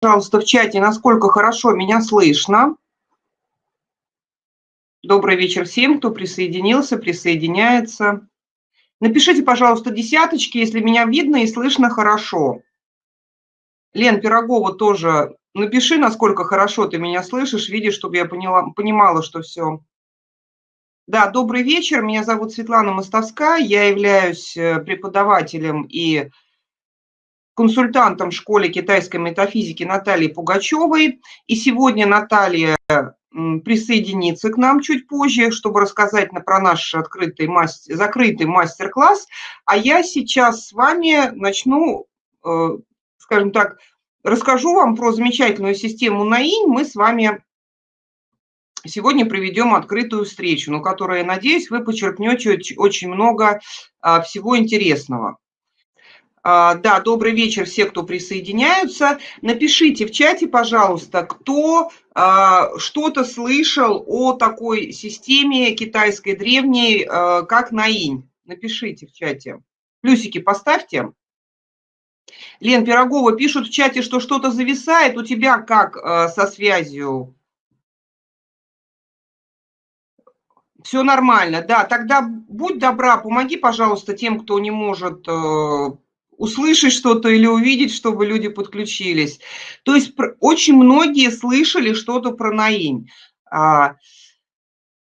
пожалуйста, в чате, насколько хорошо меня слышно. Добрый вечер всем, кто присоединился, присоединяется. Напишите, пожалуйста, десяточки, если меня видно и слышно хорошо. Лен Пирогова тоже напиши, насколько хорошо ты меня слышишь, видишь, чтобы я поняла, понимала, что все. Да, добрый вечер, меня зовут Светлана Мостовская, я являюсь э, преподавателем и консультантом в школе китайской метафизики Натальей Пугачевой. И сегодня Наталья присоединиться к нам чуть позже, чтобы рассказать про наш открытый мастер, закрытый мастер-класс. А я сейчас с вами начну, э, скажем так, расскажу вам про замечательную систему НАИНь. Мы с вами сегодня проведем открытую встречу, на которой, я надеюсь, вы почерпнете очень много а, всего интересного. А, да, добрый вечер все, кто присоединяются. Напишите в чате, пожалуйста, кто а, что-то слышал о такой системе китайской древней, а, как Наинь. Напишите в чате. Плюсики поставьте. Лен Пирогова пишут в чате, что что-то зависает. У тебя как со связью? Все нормально, да. Тогда будь добра, помоги, пожалуйста, тем, кто не может э, услышать что-то или увидеть, чтобы люди подключились. То есть очень многие слышали что-то про Наинь. А,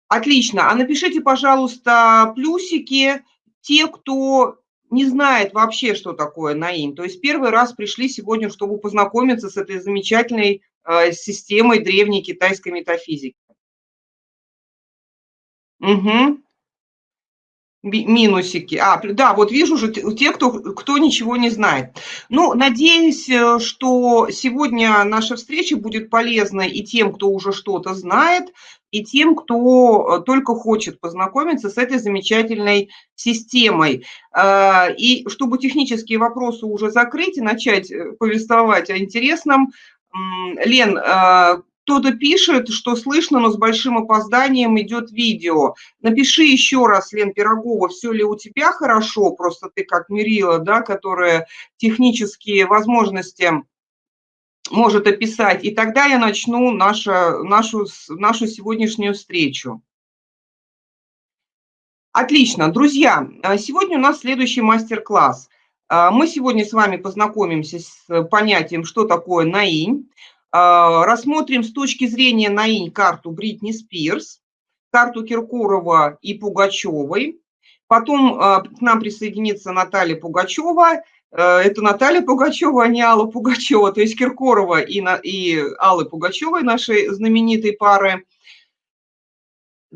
отлично. А напишите, пожалуйста, плюсики те, кто не знает вообще, что такое Наинь. То есть первый раз пришли сегодня, чтобы познакомиться с этой замечательной а, системой древней китайской метафизики. Угу минусики. А, да, вот вижу же те, кто, кто ничего не знает. Ну, надеюсь, э, что сегодня наша встреча будет полезна и тем, кто уже что-то знает, и тем, кто э, только хочет познакомиться с этой замечательной системой. Э, и чтобы технические вопросы уже закрыть и начать повествовать о интересном, Лен, кто-то пишет, что слышно, но с большим опозданием идет видео. Напиши еще раз, Лен Пирогова, все ли у тебя хорошо, просто ты как Мирила, да, которая технические возможности может описать. И тогда я начну нашу, нашу, нашу сегодняшнюю встречу. Отлично, друзья, а сегодня у нас следующий мастер-класс. А, мы сегодня с вами познакомимся с понятием, что такое наинь. А, рассмотрим с точки зрения НАИНь карту Бритни Спирс, карту Киркорова и Пугачевой. Потом а, к нам присоединится Наталья Пугачева. А, это Наталья Пугачева, а не Алла Пугачева, то есть Киркорова и, и Аллы Пугачевой, нашей знаменитой пары.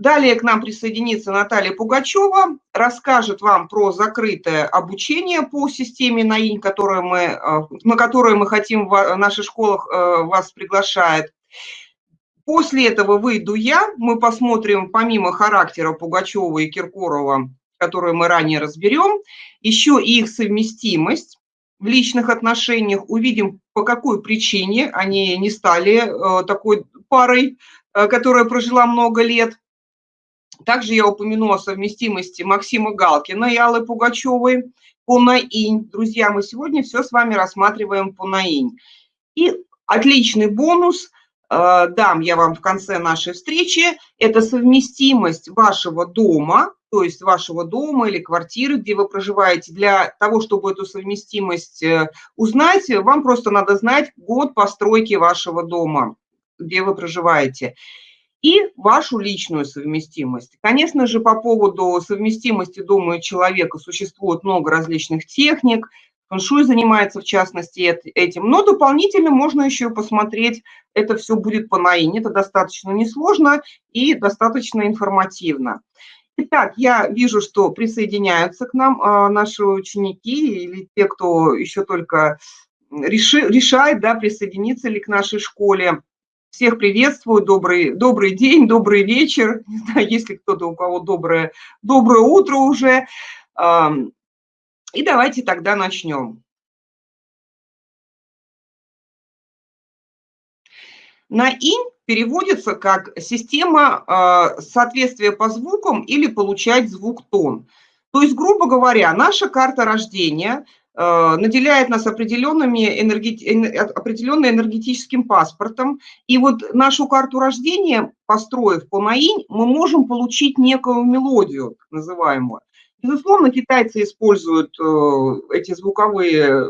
Далее к нам присоединится Наталья Пугачева, расскажет вам про закрытое обучение по системе НАИН, которое мы, э, на которое мы хотим в наших школах э, вас приглашает. После этого выйду я, мы посмотрим помимо характера Пугачева и Киркорова, которую мы ранее разберем, еще и их совместимость в личных отношениях, увидим, по какой причине они не стали э, такой парой, которая прожила много лет. Также я упомяну о совместимости Максима Галкина и Аллы Пугачевой по НАИНь. Друзья, мы сегодня все с вами рассматриваем по НАИНь. И отличный бонус э, дам я вам в конце нашей встречи. Это совместимость вашего дома, то есть вашего дома или квартиры, где вы проживаете. Для того, чтобы эту совместимость э, узнать, вам просто надо знать год постройки вашего дома, где вы проживаете и вашу личную совместимость. Конечно же, по поводу совместимости дома и человека существует много различных техник, фэншуй занимается в частности этим, но дополнительно можно еще посмотреть, это все будет по наине, это достаточно несложно и достаточно информативно. Итак, я вижу, что присоединяются к нам а, наши ученики или те, кто еще только решает, да, присоединиться ли к нашей школе. Всех приветствую, добрый, добрый день, добрый вечер, не знаю, если кто-то, у кого доброе, доброе утро уже. И давайте тогда начнем. На инь переводится как система а, соответствия по звукам или получать звук тон. То есть, грубо говоря, наша карта рождения наделяет нас определенными энергет... определенным энергетическим паспортом. И вот нашу карту рождения, построив по НАИНь, мы можем получить некую мелодию, называемую. Безусловно, китайцы используют э, эти звуковые,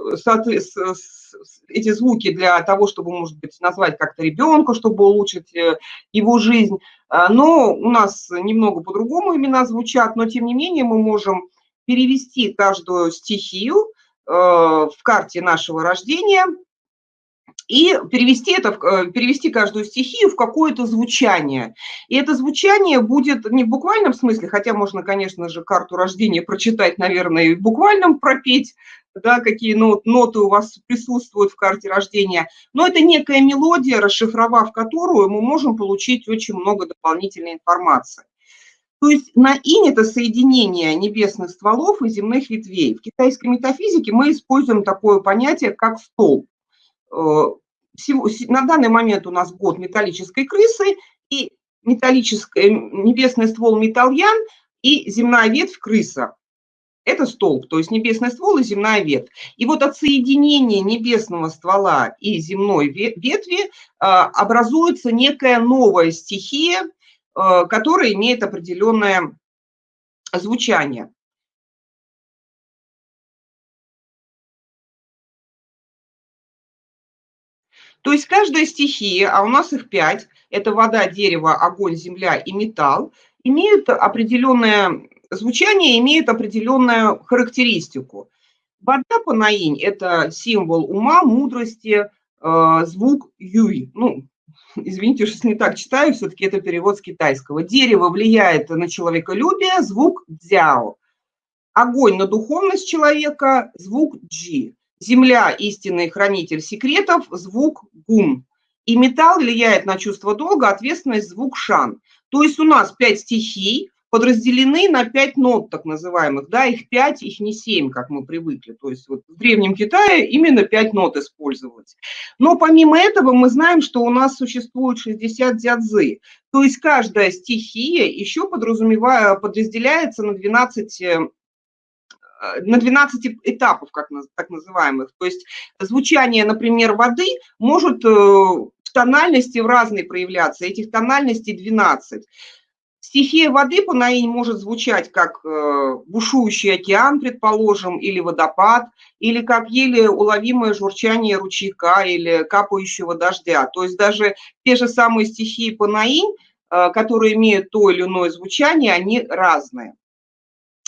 эти звуки для того, чтобы, может быть, назвать как-то ребенка, чтобы улучшить э, его жизнь. Но у нас немного по-другому имена звучат, но тем не менее мы можем перевести каждую стихию Э, в карте нашего рождения и перевести, это, э, перевести каждую стихию в какое-то звучание. И это звучание будет не в буквальном смысле, хотя можно, конечно же, карту рождения прочитать, наверное, и в буквальном пропеть, да, какие нот, ноты у вас присутствуют в карте рождения, но это некая мелодия, расшифровав которую мы можем получить очень много дополнительной информации. То есть на инь – это соединение небесных стволов и земных ветвей. В китайской метафизике мы используем такое понятие, как столб. Э, на данный момент у нас год металлической крысы и металлический небесный ствол металлян и земная ветвь крыса. Это столб, то есть небесный ствол и земная ветвь. И вот от соединения небесного ствола и земной ветви э, образуется некая новая стихия, Э, который имеет определенное звучание. То есть каждая стихия, а у нас их пять, это вода, дерево, огонь, земля и металл, имеют определенное звучание, имеют определенную характеристику. Вода по наинь – это символ ума, мудрости, э, звук юй, ну, извините, что не так читаю, все-таки это перевод с китайского. Дерево влияет на человеколюбие, звук дзяо. Огонь на духовность человека, звук джи. Земля – истинный хранитель секретов, звук гун. И металл влияет на чувство долга, ответственность, звук шан. То есть у нас пять стихий, подразделены на пять нот, так называемых, да, их пять, их не семь, как мы привыкли, то есть вот в Древнем Китае именно пять нот использовалось. Но помимо этого мы знаем, что у нас существует 60 дзядзы, то есть каждая стихия еще подразумевая, подразделяется на 12 э, на 12 этапов, как так называемых. То есть звучание, например, воды может э, в тональности в разной проявляться, этих тональностей 12. Стихия воды по наинь может звучать как э, бушующий океан, предположим, или водопад, или как еле уловимое журчание ручейка или капающего дождя. То есть даже те же самые стихии по наинь, э, которые имеют то или иное звучание, они разные.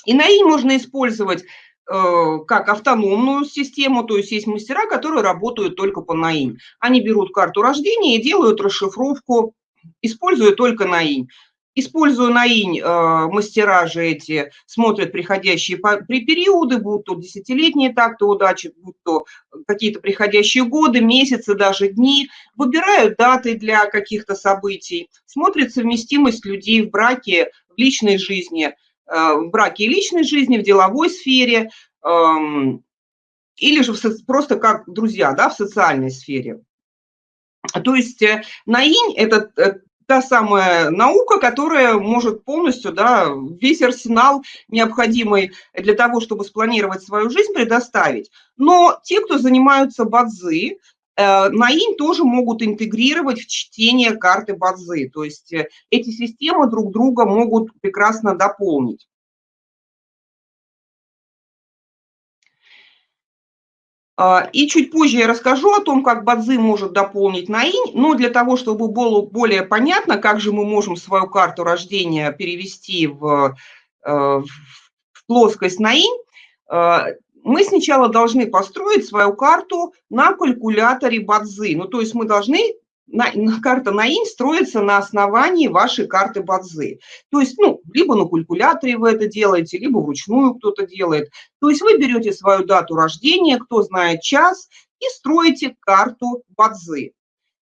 И наинь можно использовать э, как автономную систему, то есть есть мастера, которые работают только по наинь. Они берут карту рождения и делают расшифровку, используя только наинь. Используя на инь э, мастера же эти, смотрят приходящие при периоды, будут то десятилетние такты удачи, будут то какие-то приходящие годы, месяцы, даже дни, выбирают даты для каких-то событий, смотрят совместимость людей в браке, в личной жизни, э, в браке и личной жизни, в деловой сфере, эм, или же просто как друзья, да, в социальной сфере. То есть э, наинь – это та самая наука, которая может полностью да, весь арсенал необходимый для того, чтобы спланировать свою жизнь, предоставить. Но те, кто занимаются бадзи, э, Наинь тоже могут интегрировать в чтение карты Бадзи. То есть э, эти системы друг друга могут прекрасно дополнить. И чуть позже я расскажу о том, как Бадзи может дополнить Наинь, но для того, чтобы было более понятно, как же мы можем свою карту рождения перевести в, э, в плоскость Наинь, э, мы сначала должны построить свою карту на калькуляторе Бадзи. Ну, то есть мы должны на, на, карта НАИН строится на основании вашей карты Бадзы. То есть, ну, либо на калькуляторе вы это делаете, либо вручную кто-то делает. То есть вы берете свою дату рождения, кто знает час, и строите карту Бадзы.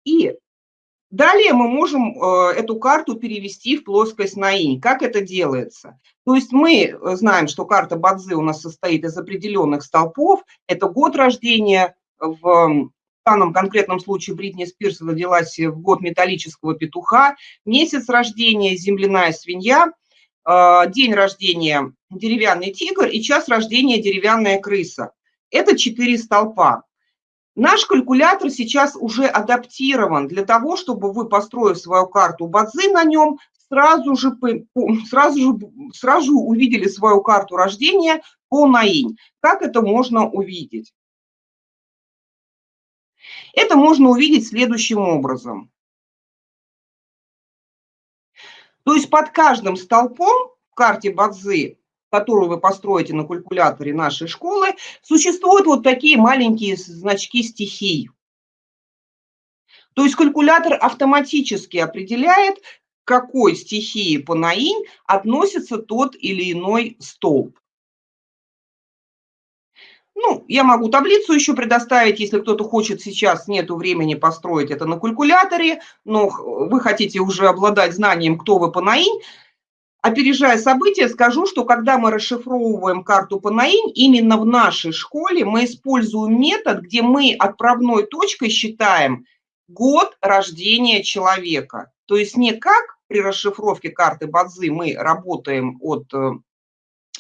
И далее мы можем э, эту карту перевести в плоскость НАИН. Как это делается? То есть мы э, знаем, что карта Бадзы у нас состоит из определенных столпов. Это год рождения в данном конкретном случае Бритни Спирс родилась в год металлического петуха, месяц рождения – земляная свинья, а, день рождения – деревянный тигр и час рождения – деревянная крыса. Это четыре столпа. Наш калькулятор сейчас уже адаптирован для того, чтобы вы, построив свою карту Бадзи на нем, сразу же, сразу же, сразу увидели свою карту рождения по наинь. Как это можно увидеть? Это можно увидеть следующим образом. То есть под каждым столпом в карте Бадзи которую вы построите на калькуляторе нашей школы, существуют вот такие маленькие значки стихий. То есть калькулятор автоматически определяет, к какой стихии по наинь относится тот или иной столб. Ну, я могу таблицу еще предоставить, если кто-то хочет сейчас, нету времени построить это на калькуляторе, но вы хотите уже обладать знанием, кто вы по наинь, Опережая события, скажу, что когда мы расшифровываем карту Панаинь, именно в нашей школе мы используем метод, где мы отправной точкой считаем год рождения человека. То есть не как при расшифровке карты Бадзи мы работаем от э,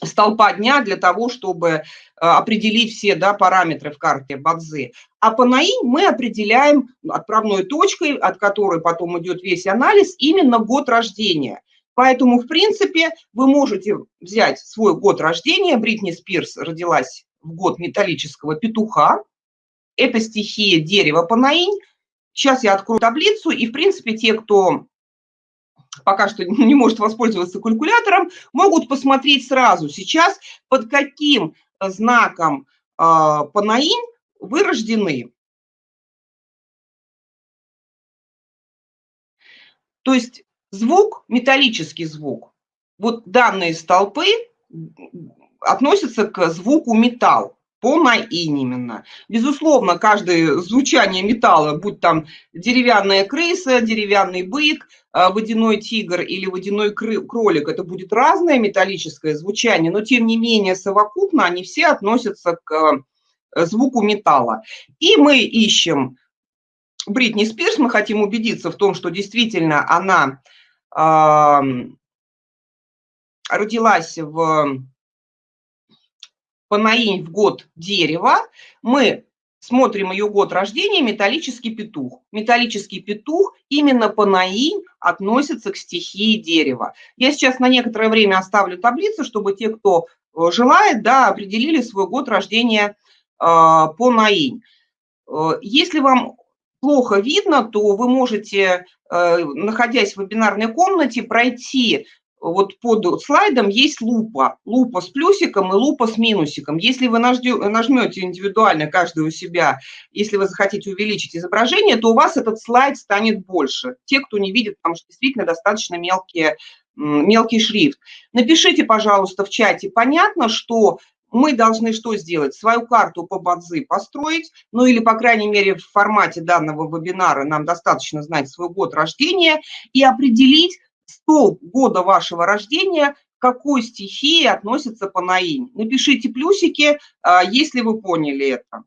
столпа дня для того, чтобы э, определить все да, параметры в карте Бадзи. А по НАИ мы определяем отправной точкой, от которой потом идет весь анализ, именно год рождения – Поэтому, в принципе, вы можете взять свой год рождения. Бритни Спирс родилась в год металлического петуха. Это стихия дерева Панаинь. Сейчас я открою таблицу, и, в принципе, те, кто пока что не может воспользоваться калькулятором, могут посмотреть сразу сейчас, под каким знаком э, Панаинь вы рождены. То есть Звук, металлический звук. Вот данные столпы относятся к звуку металл, по наин именно. Безусловно, каждое звучание металла, будь там деревянная крыса, деревянный бык, а, водяной тигр или водяной кролик, это будет разное металлическое звучание, но тем не менее совокупно они все относятся к э, звуку металла. И мы ищем Бритни Спирс, мы хотим убедиться в том, что действительно она родилась в Панаинь в год дерева, мы смотрим ее год рождения, металлический петух. Металлический петух именно по наинь относится к стихии дерева. Я сейчас на некоторое время оставлю таблицу, чтобы те, кто э, желает, да, определили свой год рождения э, по наинь. Э, если вам плохо видно, то вы можете, э, находясь в вебинарной комнате, пройти вот под слайдом есть лупа, лупа с плюсиком и лупа с минусиком. Если вы нажмете индивидуально каждый у себя, если вы захотите увеличить изображение, то у вас этот слайд станет больше. Те, кто не видит, потому что действительно достаточно мелкие, мелкий шрифт. Напишите, пожалуйста, в чате, понятно, что мы должны что сделать? Свою карту по Бадзи построить, ну или, по крайней мере, в формате данного вебинара нам достаточно знать свой год рождения и определить столб года вашего рождения, к какой стихии относится Панаинь. Напишите плюсики, а, если вы поняли это.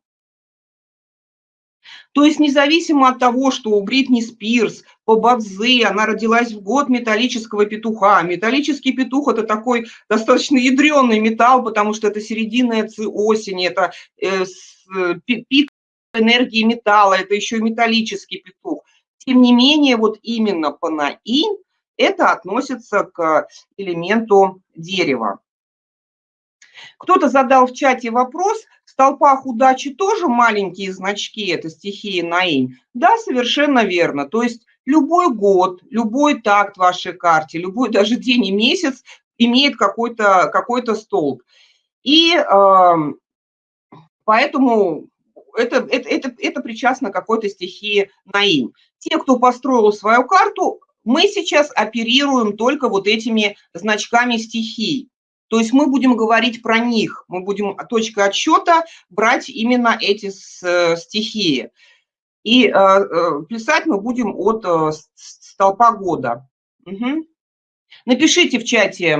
То есть независимо от того, что у Бритни Спирс по Бадзе, она родилась в год металлического петуха. Металлический петух – это такой достаточно ядреный металл, потому что это середина осени, это э, пик энергии металла, это еще и металлический петух. Тем не менее, вот именно панаин – это относится к элементу дерева. Кто-то задал в чате вопрос, в столпах удачи тоже маленькие значки, это стихии наинь? Да, совершенно верно. То есть любой год, любой такт в вашей карте, любой даже день и месяц имеет какой-то какой, -то, столб. И э, поэтому это, это, это, это причастно какой-то стихии наинь. Те, кто построил свою карту, мы сейчас оперируем только вот этими значками стихий. То есть мы будем говорить про них, мы будем точкой отсчета брать именно эти э, стихии. И э, э, писать мы будем от столпа года. Угу. Напишите в чате,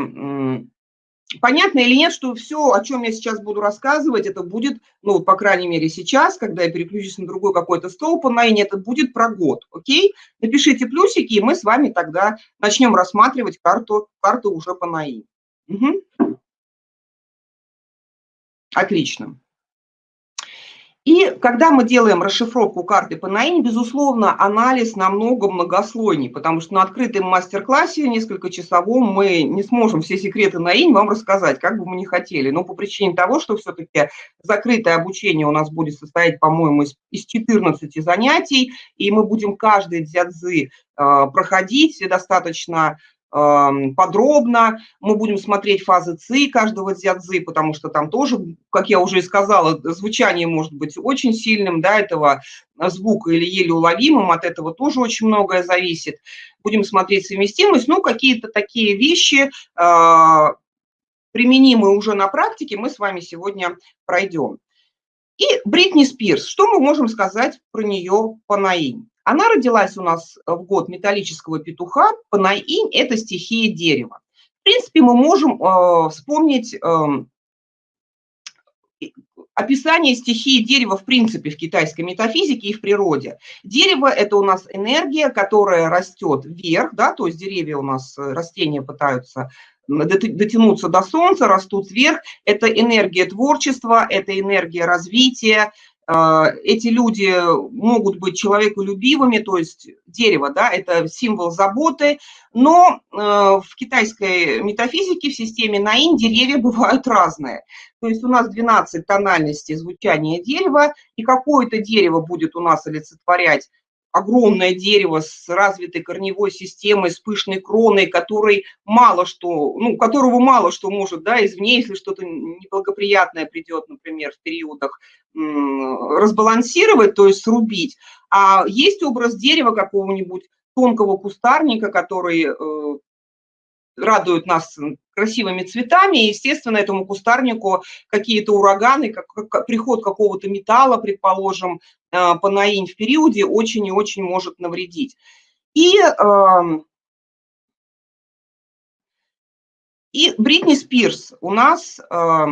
понятно или нет, что все, о чем я сейчас буду рассказывать, это будет, ну, по крайней мере, сейчас, когда я переключусь на другой какой-то столб онлайне, это будет про год, окей? Напишите плюсики, и мы с вами тогда начнем рассматривать карту, карту уже по НАИ. Угу. Отлично. И когда мы делаем расшифровку карты по НАИН, безусловно, анализ намного многослойней, потому что на открытом мастер-классе, несколько часовом, мы не сможем все секреты НАИН вам рассказать, как бы мы ни хотели. Но по причине того, что все-таки закрытое обучение у нас будет состоять, по-моему, из, из 14 занятий, и мы будем каждый дзядзы э, проходить достаточно подробно. Мы будем смотреть фазы ЦИ каждого дзядзы, потому что там тоже, как я уже и сказала, звучание может быть очень сильным, да, этого звука или еле уловимым, от этого тоже очень многое зависит. Будем смотреть совместимость, ну, какие-то такие вещи, а, применимые уже на практике, мы с вами сегодня пройдем. И Бритни Спирс, что мы можем сказать про нее по наим? Она родилась у нас в год металлического петуха, Панаинь – это стихия дерева. В принципе, мы можем э, вспомнить э, описание стихии дерева в принципе в китайской метафизике и в природе. Дерево – это у нас энергия, которая растет вверх, да, то есть деревья у нас, э, растения пытаются дотянуться до солнца, растут вверх. Это энергия творчества, это энергия развития, эти люди могут быть человеколюбивыми, то есть дерево, да, это символ заботы, но э, в китайской метафизике, в системе Наин деревья бывают разные. То есть у нас 12 тональностей звучания дерева, и какое-то дерево будет у нас олицетворять огромное дерево с развитой корневой системой, с пышной кроной, который мало что, ну, которого мало что может, да, извне, если что-то неблагоприятное придет, например, в периодах, разбалансировать, то есть срубить. А есть образ дерева какого-нибудь тонкого кустарника, который э, радует нас красивыми цветами, и, естественно, этому кустарнику какие-то ураганы, как, как, приход какого-то металла, предположим, э, по наинь в периоде очень и очень может навредить. И, э, и Бритни Спирс у нас... Э,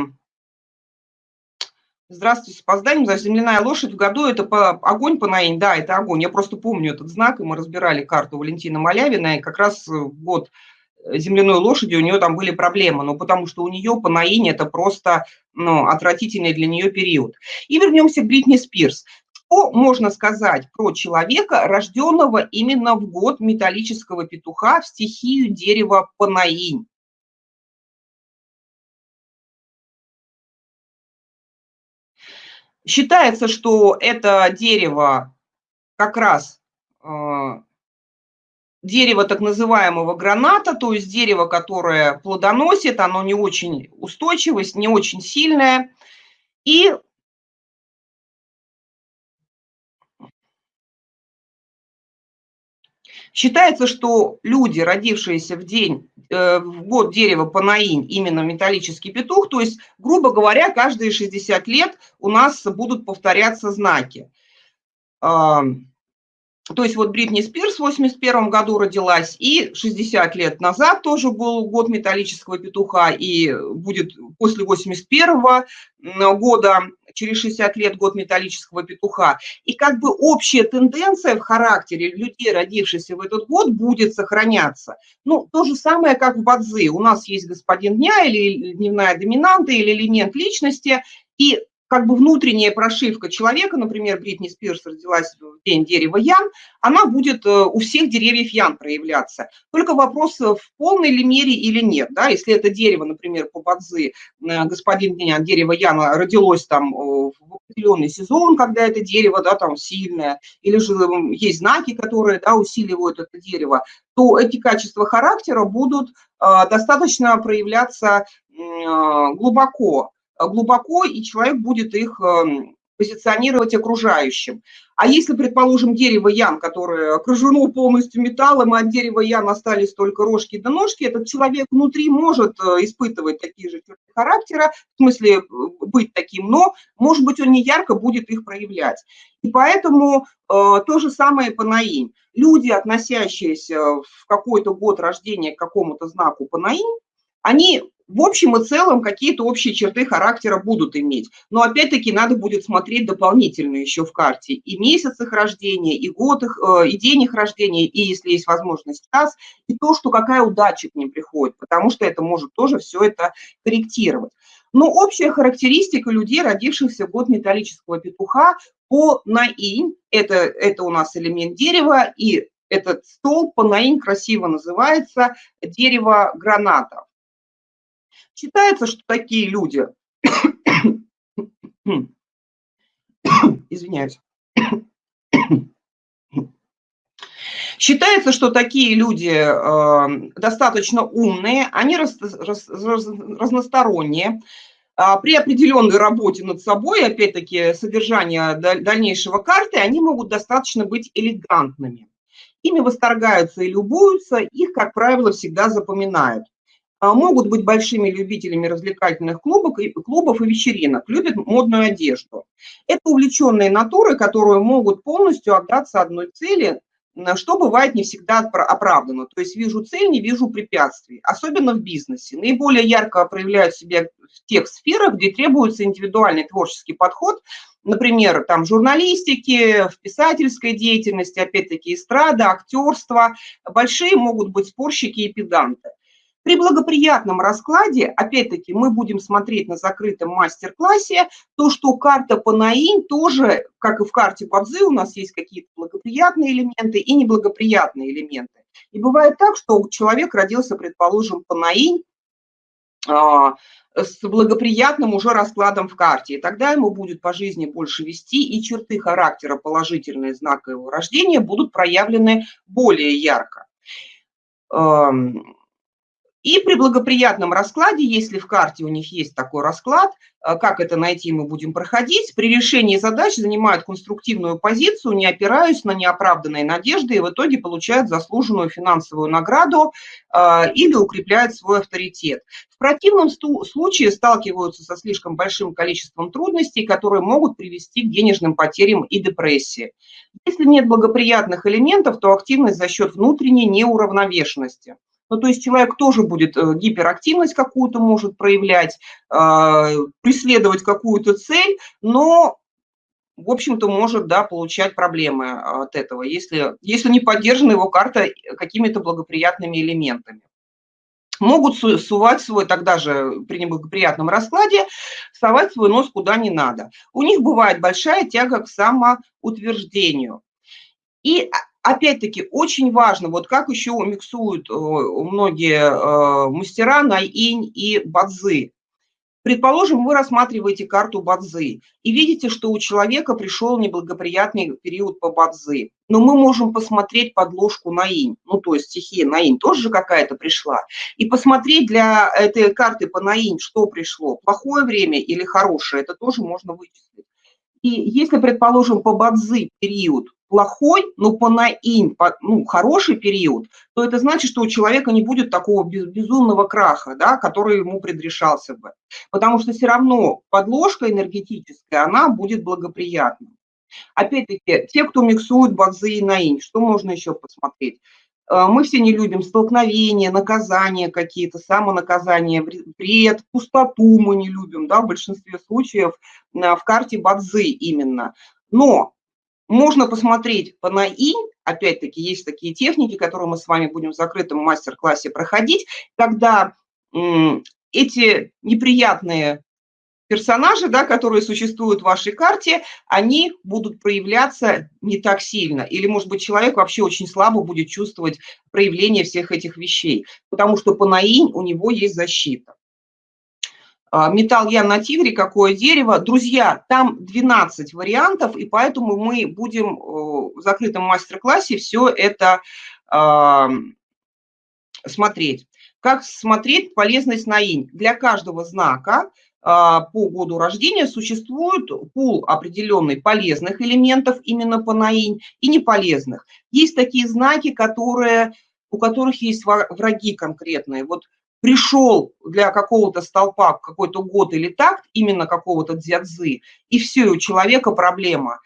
Здравствуйте, с опозданием. Земляная лошадь в году – это по, огонь по наинь. Да, это огонь. Я просто помню этот знак, и мы разбирали карту Валентина Малявина, и как раз в год земляной лошади у нее там были проблемы, ну, потому что у нее по наине это просто ну, отвратительный для нее период. И вернемся к Бритни Спирс. Что можно сказать про человека, рожденного именно в год металлического петуха в стихию дерева Панаинь? Считается, что это дерево как раз дерево так называемого граната, то есть дерево, которое плодоносит, оно не очень устойчивость, не очень сильное. И Считается, что люди, родившиеся в день, э, в год дерева Панаинь, именно металлический петух, то есть, грубо говоря, каждые 60 лет у нас будут повторяться знаки. То есть вот Бритни Спирс в 81 году родилась, и 60 лет назад тоже был год металлического петуха, и будет после 81 года, через 60 лет, год металлического петуха. И как бы общая тенденция в характере людей, родившихся в этот год, будет сохраняться. Ну, то же самое, как в Бадзи. У нас есть господин дня или дневная доминанта, или элемент личности, и как бы внутренняя прошивка человека, например, Бритни Спирс родилась в день дерева Ян, она будет э, у всех деревьев Ян проявляться. Только вопрос, э, в полной ли мере или нет. Да? Если это дерево, например, по Бадзи, э, господин дерево Яна родилось там в определенный сезон, когда это дерево да, там сильное, или же есть знаки, которые да, усиливают это дерево, то эти качества характера будут достаточно проявляться глубоко глубоко, и человек будет их эм, позиционировать окружающим. А если, предположим, дерево ян, которое окружено полностью металлом, а от дерева ян остались только рожки да ножки, этот человек внутри может э, испытывать такие же черты характера, в смысле э, быть таким, но, может быть, он не ярко будет их проявлять. И поэтому э, то же самое по наим. Люди, относящиеся в какой-то год рождения к какому-то знаку по наим, они в общем и целом какие-то общие черты характера будут иметь. Но опять-таки надо будет смотреть дополнительно еще в карте и месяц их рождения, и год их, э, и день их рождения, и если есть возможность час, и то, что какая удача к ним приходит, потому что это может тоже все это корректировать. Но общая характеристика людей, родившихся в год металлического петуха по наинь, это, это у нас элемент дерева, и этот столб по наинь красиво называется дерево граната. Считается, что такие люди, извиняюсь, Считается, что такие люди э, достаточно умные, они раз, раз, раз, разносторонние. А при определенной работе над собой, опять-таки, содержание дальнейшего карты, они могут достаточно быть элегантными. Ими восторгаются и любуются, их, как правило, всегда запоминают. А могут быть большими любителями развлекательных клубов и, клубов и вечеринок, любят модную одежду. Это увлеченные натуры, которые могут полностью отдаться одной цели, что бывает не всегда оправдано. То есть вижу цель, не вижу препятствий, особенно в бизнесе. Наиболее ярко проявляют себя в тех сферах, где требуется индивидуальный творческий подход, например, там журналистики, в писательской деятельности, опять-таки эстрада, актерство. Большие могут быть спорщики и педанты. При благоприятном раскладе, опять-таки, мы будем смотреть на закрытом мастер-классе, то, что карта по наинь тоже, как и в карте Бадзи, у нас есть какие-то благоприятные элементы и неблагоприятные элементы. И бывает так, что человек родился, предположим, по наинь, а, с благоприятным уже раскладом в карте. И тогда ему будет по жизни больше вести, и черты характера, положительные знака его рождения, будут проявлены более ярко. И при благоприятном раскладе, если в карте у них есть такой расклад, э, как это найти, мы будем проходить, при решении задач занимают конструктивную позицию, не опираясь на неоправданные надежды и в итоге получают заслуженную финансовую награду э, или укрепляют свой авторитет. В противном случае сталкиваются со слишком большим количеством трудностей, которые могут привести к денежным потерям и депрессии. Если нет благоприятных элементов, то активность за счет внутренней неуравновешенности – ну, то есть человек тоже будет э, гиперактивность какую-то может проявлять, а, преследовать какую-то цель, но, в общем-то, может, да, получать проблемы от этого, если, если не поддержана его карта какими-то благоприятными элементами. Могут сувать свой, тогда же при неблагоприятном раскладе, совать свой нос куда не надо. У них бывает большая тяга к самоутверждению. И а, опять-таки, очень важно, вот как еще миксуют э, многие э, мастера Найинь и Бадзы. Предположим, вы рассматриваете карту Бадзы и видите, что у человека пришел неблагоприятный период по Бадзы. Но мы можем посмотреть подложку Наинь, ну то есть стихия Наинь тоже же какая-то пришла, и посмотреть для этой карты по Наинь, что пришло, плохое время или хорошее, это тоже можно вычислить. И если, предположим, по Бадзы период плохой, но по наинь, по, ну, хороший период, то это значит, что у человека не будет такого безумного краха, да, который ему предрешался бы. Потому что все равно подложка энергетическая, она будет благоприятна. Опять-таки, те, кто миксует базы и наинь, что можно еще посмотреть? Э, мы все не любим столкновения, наказания какие-то, самонаказания, вред, пустоту мы не любим, да, в большинстве случаев э, в карте Бадзы именно. Но можно посмотреть по НАИ, опять-таки есть такие техники, которые мы с вами будем в закрытом мастер-классе проходить, когда эти неприятные персонажи, да, которые существуют в вашей карте, они будут проявляться не так сильно. Или, может быть, человек вообще очень слабо будет чувствовать проявление всех этих вещей, потому что по наинь у него есть защита. А, металл я на тигре, какое дерево. Друзья, там 12 вариантов, и поэтому мы будем в закрытом мастер-классе все это э, смотреть. Как смотреть полезность на инь? Для каждого знака э, по году рождения существует пул определенный полезных элементов именно по наинь и неполезных. Есть такие знаки, которые, у которых есть враги конкретные. Вот пришел для какого-то столпа какой-то год или так, именно какого-то дзядзы, и все, у человека проблема.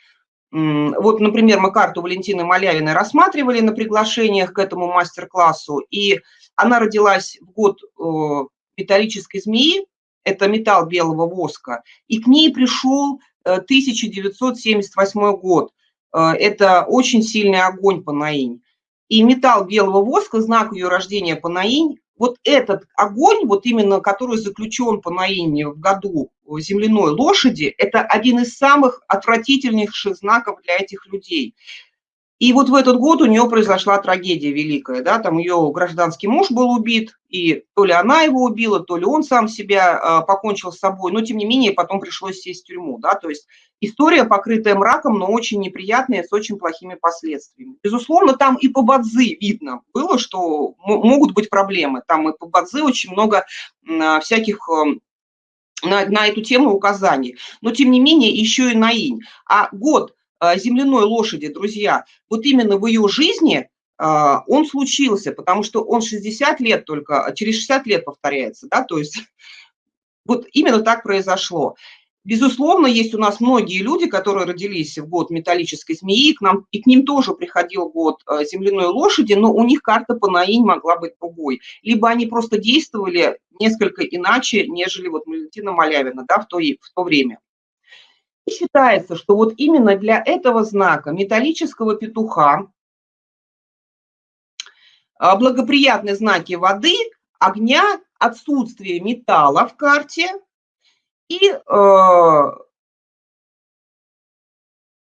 Вот, например, мы карту Валентины Малявиной рассматривали на приглашениях к этому мастер-классу, и она родилась в год э, металлической змеи, это металл белого воска, и к ней пришел 1978 э, год. Э, это очень сильный огонь по наинь. И металл белого воска, знак ее рождения по наинь, вот этот огонь, вот именно который заключен по наине в году земляной лошади, это один из самых отвратительнейших знаков для этих людей. И вот в этот год у нее произошла трагедия великая, да, там ее гражданский муж был убит, и то ли она его убила, то ли он сам себя э, покончил с собой, но тем не менее потом пришлось сесть в тюрьму, да, то есть история, покрытая мраком, но очень неприятная, с очень плохими последствиями. Безусловно, там и по Бадзи видно было, что могут быть проблемы, там и по Бадзи очень много э, всяких э, на, на эту тему указаний, но тем не менее еще и на инь. А год а, земляной лошади, друзья, вот именно в ее жизни а, он случился, потому что он 60 лет только, а, через 60 лет повторяется, да, то есть вот именно так произошло. Безусловно, есть у нас многие люди, которые родились в год металлической змеи, к нам, и к ним тоже приходил год земляной лошади, но у них карта по наинь могла быть другой. Либо они просто действовали несколько иначе, нежели вот Валентина Малявина да, в, то, в то время. И считается, что вот именно для этого знака металлического петуха а, благоприятные знаки воды, огня, отсутствие металла в карте и э,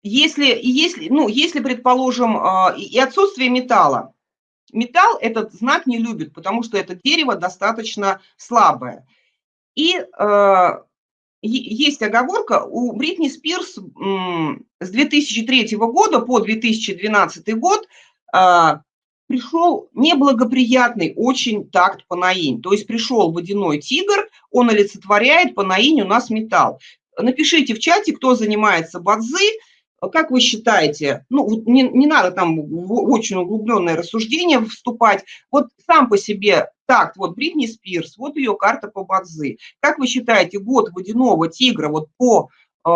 если, если, ну, если, предположим, э, и отсутствие металла. Металл этот знак не любит, потому что это дерево достаточно слабое. И есть оговорка, у Бритни Спирс с 2003 года по 2012 год а, пришел неблагоприятный очень такт по наинь. То есть пришел водяной тигр, он олицетворяет по наинь у нас металл. Напишите в чате, кто занимается бадзи, как вы считаете, ну, не, не надо там в очень углубленное рассуждение вступать, вот сам по себе так, вот Бритни Спирс, вот ее карта по Бадзи. Как вы считаете, год водяного тигра вот по, э,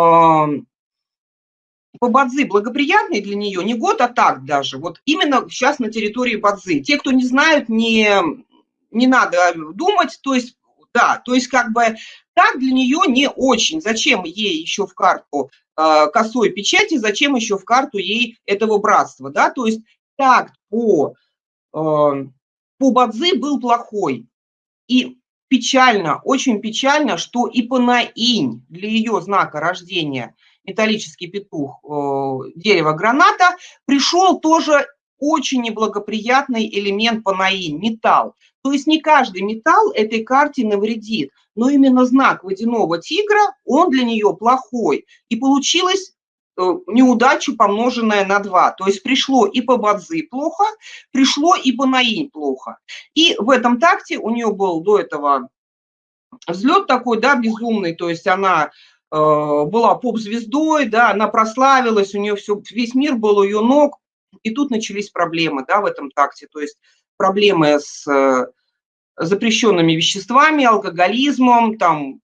по Бадзи благоприятный для нее? Не год, а так даже. Вот именно сейчас на территории Бадзи. Те, кто не знают, не, не надо думать, то есть, да, то есть как бы так для нее не очень. Зачем ей еще в карту э, косой печати, зачем еще в карту ей этого братства, да, то есть так по... Э, по Бадзи был плохой. И печально, очень печально, что и по Наинь для ее знака рождения металлический петух, э, дерево граната, пришел тоже очень неблагоприятный элемент по Наинь, металл. То есть не каждый металл этой карте навредит, но именно знак водяного тигра, он для нее плохой. И получилось Э, неудачу, помноженная на 2. То есть пришло и по Бадзи плохо, пришло и по Наинь плохо. И в этом такте у нее был до этого взлет такой, да, безумный, то есть она э, была поп-звездой, да, она прославилась, у нее все, весь мир был у ее ног, и тут начались проблемы, да, в этом такте, то есть проблемы с э, запрещенными веществами, алкоголизмом, там,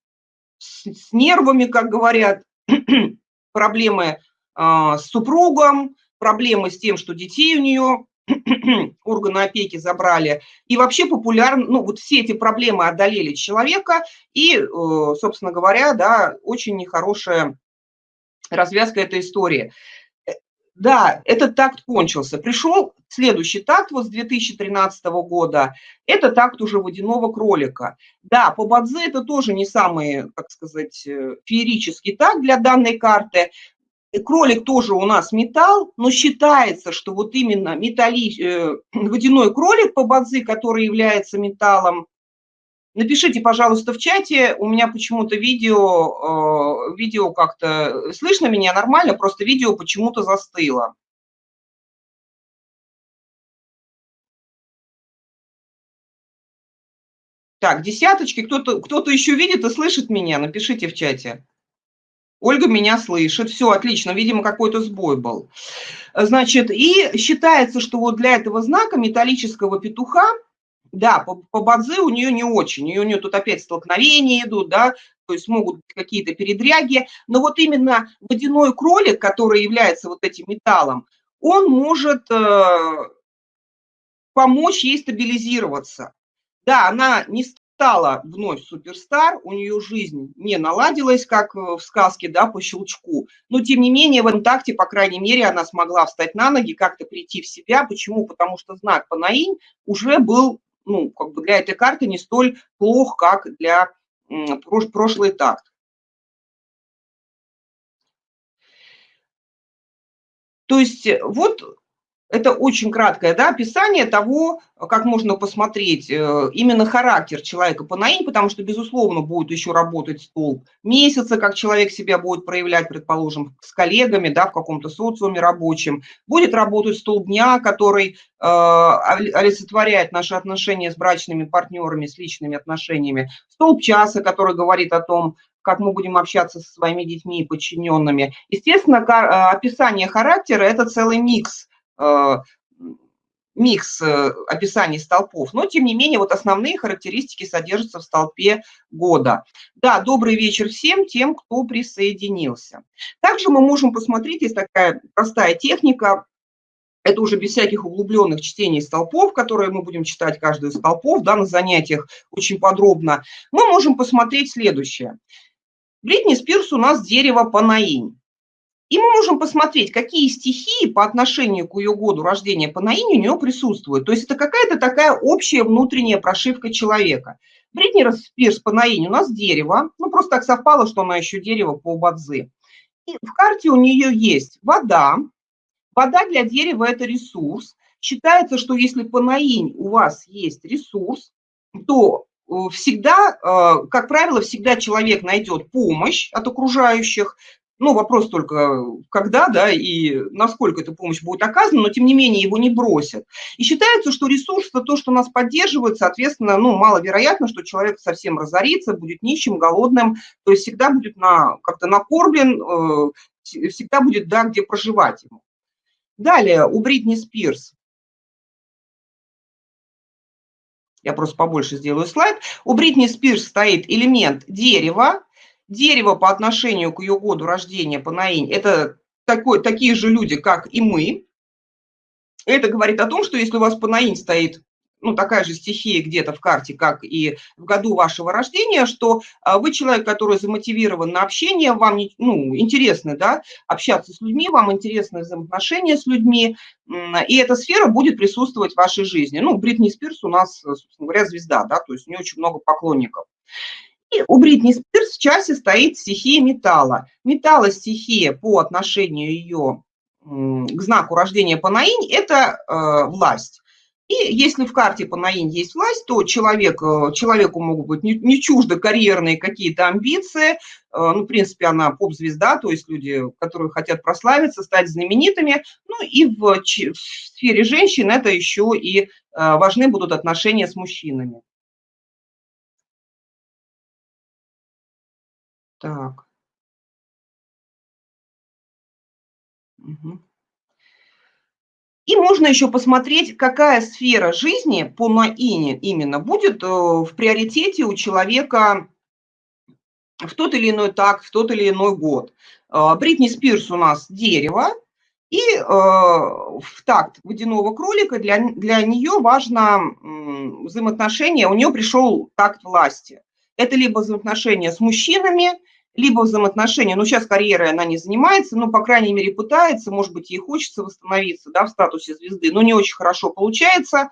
с, с нервами, как говорят, проблемы а, с супругом, проблемы с тем, что детей у нее органы опеки забрали. И вообще популярно, ну вот все эти проблемы одолели человека, и, э, собственно говоря, да, очень нехорошая развязка этой истории. Да, этот такт кончился. Пришел следующий такт вот с 2013 года. Это такт уже водяного кролика. Да, по Бадзе это тоже не самый, как сказать, э, феерический такт для данной карты, Кролик тоже у нас металл, но считается, что вот именно металли, э, водяной кролик по бадзи, который является металлом, напишите, пожалуйста, в чате, у меня почему-то видео, э, видео как-то, слышно меня нормально, просто видео почему-то застыло. Так, десяточки, кто-то кто, -то, еще видит и слышит меня, напишите в чате. Ольга меня слышит, все отлично, видимо, какой-то сбой был. Значит, и считается, что вот для этого знака металлического петуха, да, по, по бадзе у нее не очень, у нее тут опять столкновения идут, да, то есть могут быть какие-то передряги, но вот именно водяной кролик, который является вот этим металлом, он может э, помочь ей стабилизироваться. Да, она не стала вновь суперстар, у нее жизнь не наладилась, как э, в сказке, да, по щелчку, но тем не менее в интакте, по крайней мере, она смогла встать на ноги, как-то прийти в себя. Почему? Потому что знак Панаинь уже был ну, как бы для этой карты не столь плох, как для прошлый такт. То есть э, вот это очень краткое да, описание того, как можно посмотреть э, именно характер человека по наин, потому что, безусловно, будет еще работать столб месяца, как человек себя будет проявлять, предположим, с коллегами, да, в каком-то социуме рабочем. Будет работать столб дня, который э, олицетворяет наши отношения с брачными партнерами, с личными отношениями. Столб часа, который говорит о том, как мы будем общаться со своими детьми и подчиненными. Естественно, описание характера – это целый микс – Э, микс э, описаний столпов, но тем не менее вот основные характеристики содержатся в столпе года. Да, добрый вечер всем тем, кто присоединился. Также мы можем посмотреть, есть такая простая техника, это уже без всяких углубленных чтений столпов, которые мы будем читать каждый из столпов да, на занятиях очень подробно. Мы можем посмотреть следующее. Бритни Спирс у нас дерево Панаинь. И мы можем посмотреть, какие стихии по отношению к ее году рождения по наине у нее присутствуют. То есть это какая-то такая общая внутренняя прошивка человека. Бритни Спирс по наине у нас дерево. Ну, просто так совпало, что она еще дерево по Бадзи. И в карте у нее есть вода. Вода для дерева – это ресурс. Считается, что если по наинь у вас есть ресурс, то э, всегда, э, как правило, всегда человек найдет помощь от окружающих, ну, вопрос только, когда, да, и насколько эта помощь будет оказана, но, тем не менее, его не бросят. И считается, что ресурс – то, что нас поддерживает, соответственно, ну, маловероятно, что человек совсем разорится, будет нищим, голодным, то есть всегда будет на, как-то накормлен, э, всегда будет, да, где проживать ему. Далее, у Бритни Спирс. Я просто побольше сделаю слайд. У Бритни Спирс стоит элемент дерева, Дерево по отношению к ее году рождения, по Наинь, это такой, такие же люди, как и мы. Это говорит о том, что если у вас по Наинь стоит ну, такая же стихия где-то в карте, как и в году вашего рождения, что а, вы человек, который замотивирован на общение, вам ну, интересно да, общаться с людьми, вам интересны взаимоотношения с людьми, и эта сфера будет присутствовать в вашей жизни. Ну, Бритни Спирс у нас, собственно говоря, звезда, да, то есть у нее очень много поклонников. У Бритни Спирс в часе стоит стихия металла. Металла стихия по отношению ее к знаку рождения Панаинь – это э, власть. И если в карте Панаинь есть власть, то человек, э, человеку могут быть не, не чужды карьерные какие-то амбиции. Э, ну, в принципе, она поп-звезда, то есть люди, которые хотят прославиться, стать знаменитыми. Ну и в, в сфере женщин это еще и э, важны будут отношения с мужчинами. Так. Угу. И можно еще посмотреть, какая сфера жизни по наине именно будет э, в приоритете у человека в тот или иной так, в тот или иной год. А, Бритни Спирс у нас дерево, и э, в такт водяного кролика для, для нее важно взаимоотношение, у нее пришел такт власти. Это либо взаимоотношения с мужчинами, либо взаимоотношения, ну, сейчас карьерой она не занимается, но, по крайней мере, пытается, может быть, ей хочется восстановиться, да, в статусе звезды, но не очень хорошо получается,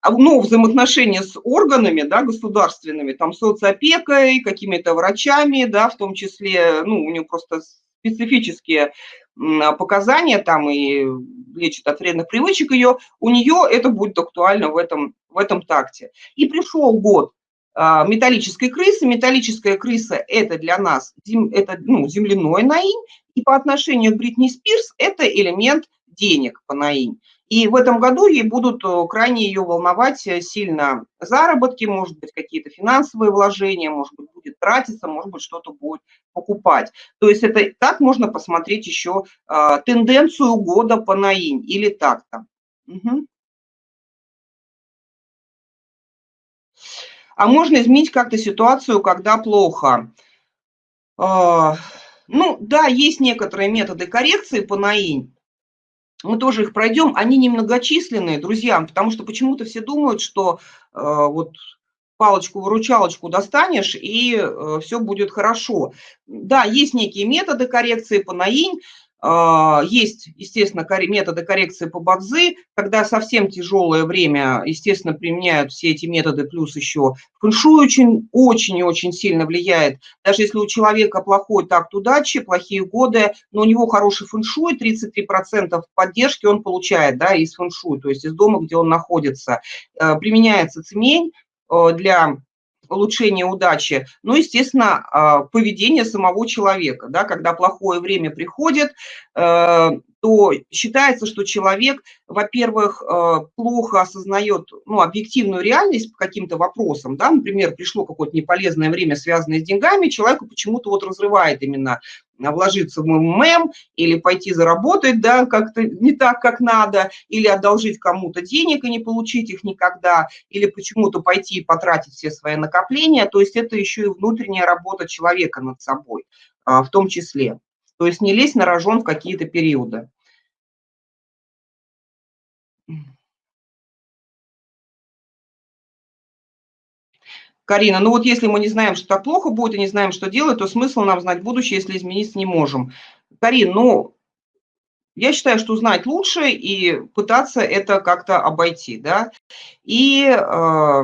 а, но взаимоотношения с органами, да, государственными, там, соцопекой, какими-то врачами, да, в том числе, ну, у нее просто специфические показания там и лечит от вредных привычек ее, у нее это будет актуально в этом, в этом такте. И пришел год металлической крысы. Металлическая крыса – это для нас это, ну, земляной наинь, и по отношению к Бритни Спирс это элемент денег по наинь. И в этом году ей будут э, крайне ее волновать э, сильно заработки, может быть, какие-то финансовые вложения, может быть, будет тратиться, может быть, что-то будет покупать. То есть это так можно посмотреть еще э, тенденцию года по наинь или так-то. Угу. А можно изменить как-то ситуацию, когда плохо? А, ну, да, есть некоторые методы коррекции по НАИНь. Мы тоже их пройдем. Они немногочисленные, друзья, потому что почему-то все думают, что э, вот палочку-выручалочку достанешь, и э, все будет хорошо. Да, есть некие методы коррекции по НАИНь. А, есть, естественно, методы коррекции по бадзи, когда совсем тяжелое время, естественно, применяют все эти методы, плюс еще фэншуй очень, очень и очень сильно влияет. Даже если у человека плохой такт удачи, плохие годы, но у него хороший фэншуй, 33% поддержки он получает да, из фэншуй, то есть из дома, где он находится. Э, применяется цемень э, для улучшение удачи, ну, естественно, а, поведение самого человека, да, когда плохое время приходит, то считается, что человек, во-первых, э, плохо осознает ну, объективную реальность по каким-то вопросам. Да? Например, пришло какое-то неполезное время, связанное с деньгами, человеку почему-то вот разрывает именно вложиться в МММ или пойти заработать да, как-то не так, как надо, или одолжить кому-то денег и не получить их никогда, или почему-то пойти и потратить все свои накопления. То есть это еще и внутренняя работа человека над собой а, в том числе. То есть не лезть на рожон в какие-то периоды. Карина, ну вот если мы не знаем, что плохо будет, и не знаем, что делать, то смысл нам знать будущее, если измениться не можем. Карин, ну, я считаю, что знать лучше и пытаться это как-то обойти, да. И э,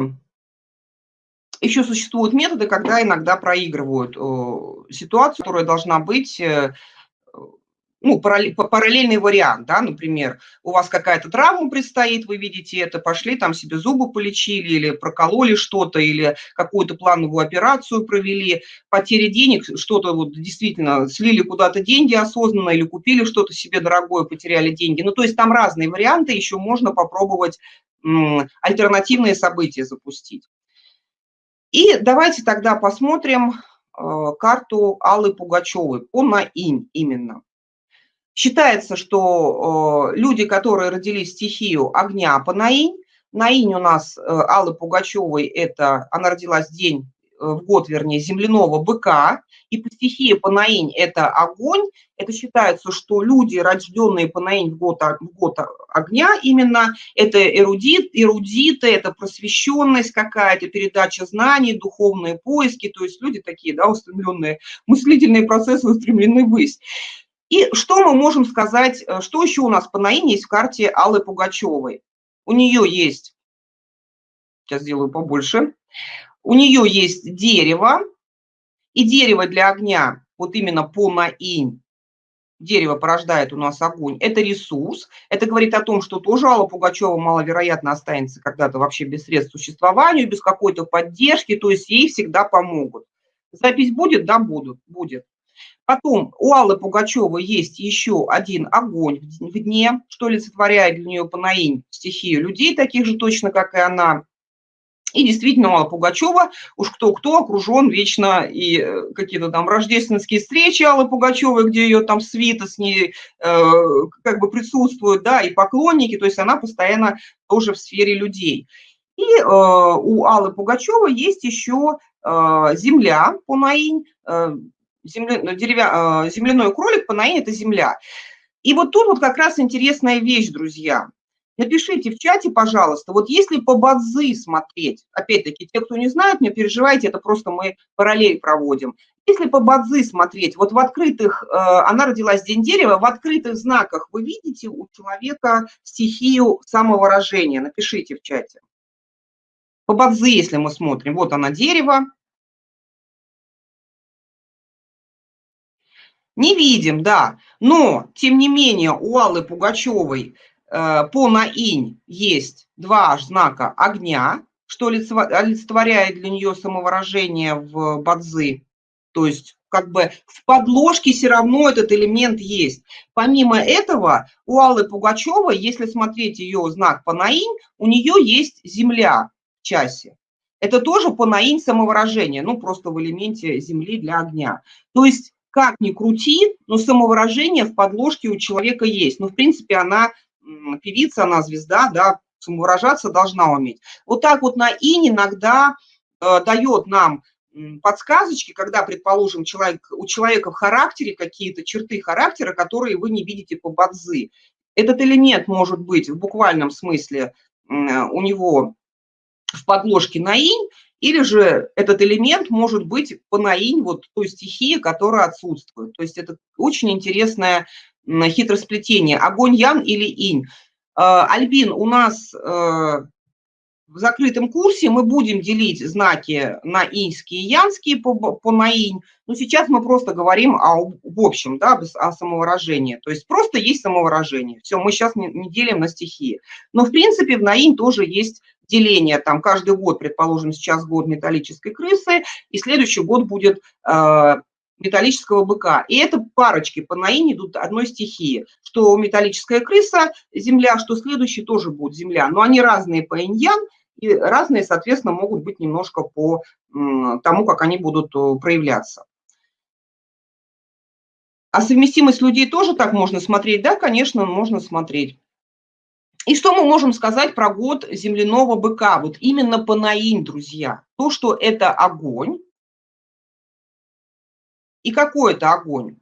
еще существуют методы, когда иногда проигрывают э, ситуацию, которая должна быть э, ну, параллельный вариант, да, например, у вас какая-то травма предстоит, вы видите это, пошли там себе зубы полечили или прокололи что-то, или какую-то плановую операцию провели, потери денег, что-то вот действительно слили куда-то деньги осознанно или купили что-то себе дорогое, потеряли деньги. Ну, то есть там разные варианты, еще можно попробовать альтернативные события запустить. И давайте тогда посмотрим э, карту Аллы Пугачевой по наинь именно. Считается, что э, люди, которые родились стихию огня по Наинь, Наинь у нас э, Аллы Пугачевой, это она родилась день в год, вернее, земляного быка, и по стихии Панаинь – это огонь. Это считается, что люди, рожденные Панаинь в год, в год огня, именно это эрудит, эрудиты, это просвещенность какая-то, передача знаний, духовные поиски, то есть люди такие, да, устремленные, мыслительные процессы устремлены ввысь. И что мы можем сказать, э, что еще у нас по наине есть в карте Аллы Пугачевой? У нее есть, сейчас сделаю побольше, у нее есть дерево, и дерево для огня, вот именно по наинь, дерево порождает у нас огонь, это ресурс. Это говорит о том, что тоже Алла Пугачева маловероятно останется когда-то вообще без средств существованию, без какой-то поддержки, то есть ей всегда помогут. Запись будет? Да, будут, будет. Потом у Аллы Пугачевой есть еще один огонь в дне, что олицетворяет для нее Панаинь стихию людей, таких же точно, как и она. И действительно, Алла Пугачева, уж кто-кто, окружен вечно и э, какие-то там рождественские встречи Аллы Пугачевой, где ее там свита с ней э, как бы присутствуют, да, и поклонники, то есть она постоянно тоже в сфере людей. И э, у Аллы Пугачевой есть еще э, земля, Пунаинь, э, земля, ну, деревя, а, земляной кролик, панаин – это земля. И вот тут вот как раз интересная вещь, друзья. Напишите в чате, пожалуйста, вот если по бадзы смотреть, опять-таки, те, кто не знает, не переживайте, это просто мы параллель проводим. Если по бадзы смотреть, вот в открытых, э, она родилась день дерева, в открытых знаках вы видите у человека стихию самовыражения, напишите в чате. По бадзы, если мы смотрим, вот она дерево, Не видим, да. Но, тем не менее, у Аллы Пугачевой по наинь есть два знака огня, что олицетворяет для нее самовыражение в бадзы. То есть как бы в подложке все равно этот элемент есть. Помимо этого, у Аллы Пугачевой, если смотреть ее знак по наинь, у нее есть земля в часе. Это тоже по наинь самовыражение, ну просто в элементе земли для огня. То есть как ни крути, но самовыражение в подложке у человека есть. Ну, в принципе, она певица, она звезда, да, самовыражаться должна уметь. Вот так вот на ин иногда э, дает нам подсказочки, когда, предположим, человек, у человека в характере какие-то черты характера, которые вы не видите по бадзы. Этот элемент может быть в буквальном смысле у него в подложке на инь, или же этот элемент может быть по наинь, вот той стихии, которая отсутствует. То есть это очень интересная хитросплетение, огонь Ян или Инь. Альбин, у нас в закрытом курсе мы будем делить знаки на иньские и янские по, по наинь, но сейчас мы просто говорим о, в общем, да, о самовыражении. То есть просто есть самовыражение. Все, мы сейчас не, не делим на стихии. Но в принципе в наинь тоже есть деление. Там каждый год, предположим, сейчас год металлической крысы, и следующий год будет э, металлического быка. И это парочки по наине идут одной стихии, что металлическая крыса – земля, что следующий тоже будет земля. Но они разные по иньян, и разные, соответственно, могут быть немножко по тому, как они будут э, проявляться. А совместимость людей тоже так можно смотреть? Да, конечно, можно смотреть. И что мы можем сказать про год земляного быка? Вот именно по наин, друзья. То, что это огонь. И какой это огонь?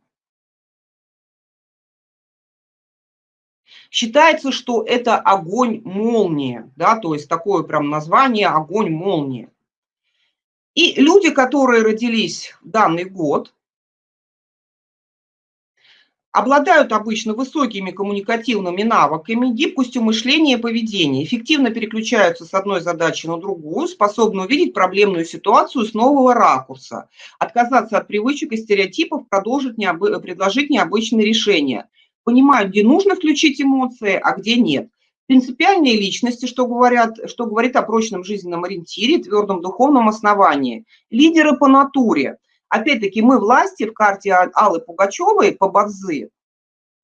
Считается, что это огонь-молния, да, то есть такое прям название огонь-молния. И люди, которые родились в данный год, обладают обычно высокими коммуникативными навыками, гибкостью мышления и поведения, эффективно переключаются с одной задачи на другую, способны увидеть проблемную ситуацию с нового ракурса, отказаться от привычек и стереотипов, продолжить необы... предложить необычные решения – понимают, где нужно включить эмоции, а где нет. Принципиальные личности, что, говорят, что говорит о прочном жизненном ориентире, твердом духовном основании. Лидеры по натуре. Опять-таки, мы власти в карте Аллы Пугачевой по Бадзы,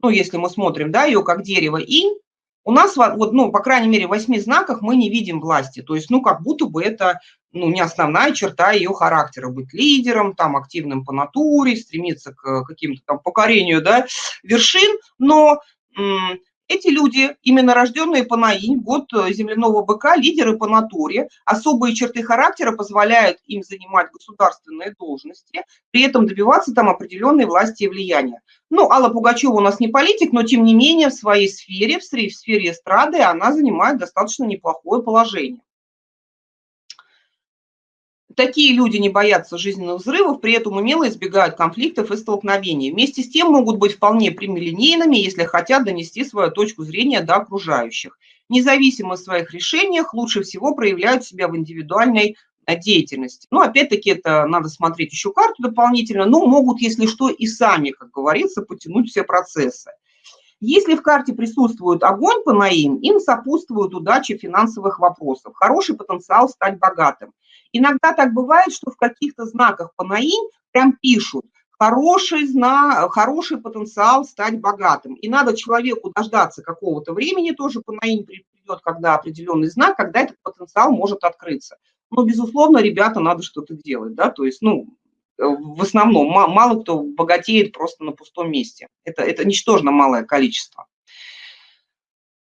ну, если мы смотрим, да, ее как дерево инь, у нас, вот, ну, по крайней мере, в восьми знаках мы не видим власти. То есть, ну, как будто бы это ну, не основная черта ее характера, быть лидером, там, активным по натуре, стремиться к каким-то там покорению, да, вершин, но эти люди, именно рожденные по наинь, год э, земляного быка, лидеры по натуре, особые черты характера позволяют им занимать государственные должности, при этом добиваться там определенной власти и влияния. Ну, Алла Пугачева у нас не политик, но тем не менее в своей сфере, в сфере эстрады, она занимает достаточно неплохое положение. Такие люди не боятся жизненных взрывов, при этом умело избегают конфликтов и столкновений. Вместе с тем могут быть вполне прямолинейными, если хотят донести свою точку зрения до окружающих. Независимо от своих решениях, лучше всего проявляют себя в индивидуальной э, деятельности. Ну, опять-таки, это надо смотреть еще карту дополнительно, но могут, если что, и сами, как говорится, потянуть все процессы. Если в карте присутствует огонь по наим, им сопутствует удача финансовых вопросов, хороший потенциал стать богатым. Иногда так бывает, что в каких-то знаках по наим прям пишут хороший, знак, хороший потенциал стать богатым. И надо человеку дождаться какого-то времени, тоже по наим придет, когда определенный знак, когда этот потенциал может открыться. Но, безусловно, ребята, надо что-то делать, да, то есть, ну, в основном мало кто богатеет просто на пустом месте. Это, это ничтожно малое количество.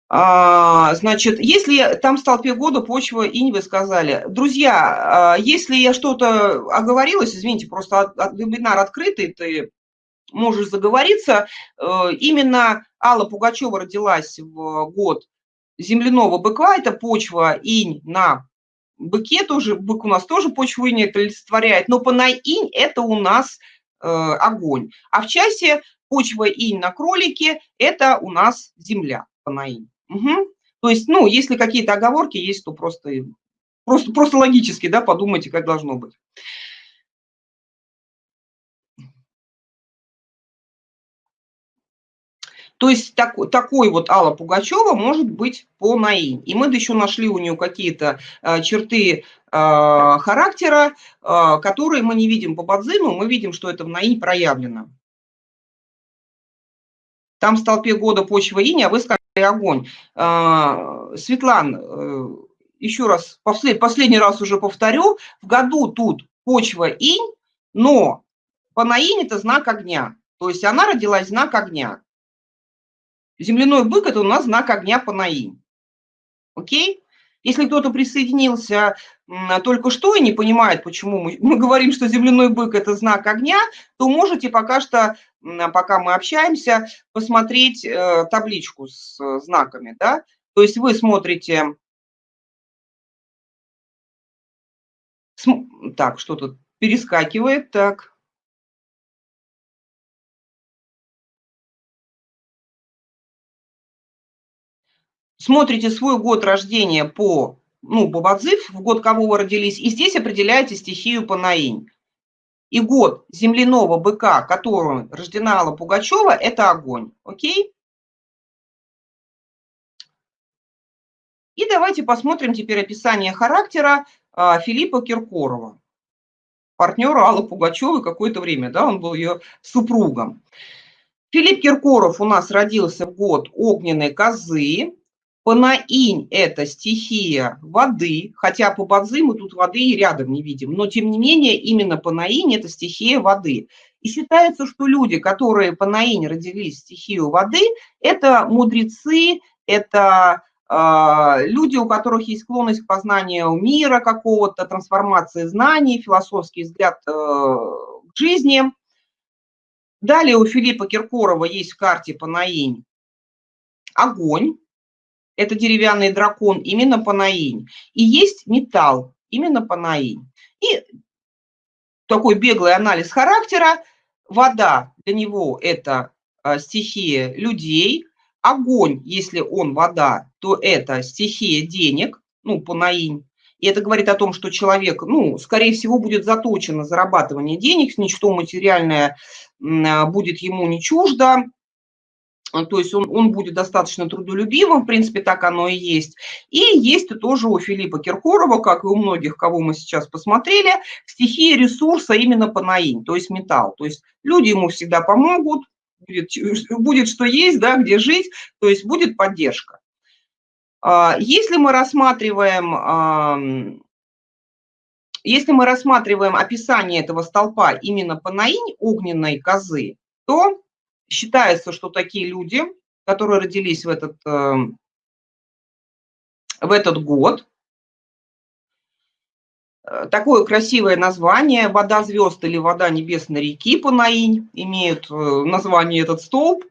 А, значит, если там столпе года почва инь, вы сказали. Друзья, а, если я что-то оговорилась, извините, просто вебинар открытый, ты можешь заговориться. Э, именно Алла Пугачева родилась в год земляного быка, это почва инь на быке, тоже бык у нас тоже почву инь это олицетворяет, но по на инь это у нас э, огонь. А в часе почва инь на кролике это у нас земля по инь. Угу. То есть, ну, если какие-то оговорки есть, то просто, просто, просто логически, да, подумайте, как должно быть. То есть так, такой вот Алла Пугачева может быть по НАИ. И мы еще нашли у нее какие-то э, черты э, характера, э, которые мы не видим по Бадзину, мы видим, что это в НАИ проявлено. Там в столпе года почва инь, а вы сказали огонь. А, Светлан, э, еще раз, послед, последний раз уже повторю, в году тут почва инь, но по наинь это знак огня. То есть она родилась знак огня. Земляной бык – это у нас знак огня по наинь. Окей? Если кто-то присоединился только что и не понимает, почему мы, мы говорим, что земляной бык – это знак огня, то можете пока что, пока мы общаемся, посмотреть э, табличку с э, знаками. Да? То есть вы смотрите… Так, что тут перескакивает, так. Смотрите свой год рождения по, ну, по Бадзив, в год кого вы родились, и здесь определяете стихию по наинь. И год земляного быка, которым рождена Алла Пугачева, это огонь. Окей? И давайте посмотрим теперь описание характера а, Филиппа Киркорова, партнера Аллы Пугачевой какое-то время, да, он был ее супругом. Филипп Киркоров у нас родился в год огненной козы, Панаинь – это стихия воды, хотя по Бадзи мы тут воды и рядом не видим, но тем не менее именно Панаинь – это стихия воды. И считается, что люди, которые Панаинь родились в стихию воды, это мудрецы, это э, люди, у которых есть склонность к познанию мира какого-то, трансформации знаний, философский взгляд э, к жизни. Далее у Филиппа Киркорова есть в карте Панаинь огонь, это деревянный дракон, именно панаинь. И есть металл, именно панаинь. И такой беглый анализ характера. Вода для него это а, стихия людей. Огонь, если он вода, то это стихия денег, ну, панаинь. И это говорит о том, что человек, ну, скорее всего, будет заточен на зарабатывание денег, ничто материальное а, будет ему не чуждо. А, то есть он, он будет достаточно трудолюбивым, в принципе, так оно и есть. И есть тоже у Филиппа Киркорова, как и у многих, кого мы сейчас посмотрели, стихия ресурса именно панаинь, то есть металл. То есть люди ему всегда помогут, будет, будет что есть, да, где жить, то есть будет поддержка. А, если мы рассматриваем если мы рассматриваем описание этого столпа именно панаинь огненной козы, то Считается, что такие люди, которые родились в этот, эм, в этот год, э, такое красивое название «Вода звезд» или «Вода небесной реки» по Наинь имеют э, название этот столб.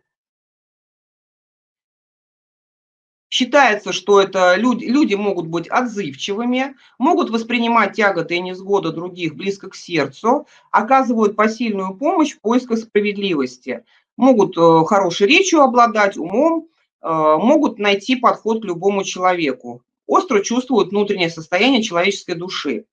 Считается, что это люди, люди могут быть отзывчивыми, могут воспринимать тяготы и невзгоды других близко к сердцу, оказывают посильную помощь в поисках справедливости могут э, хорошей речью обладать, умом, э, могут найти подход к любому человеку, остро чувствуют внутреннее состояние человеческой души.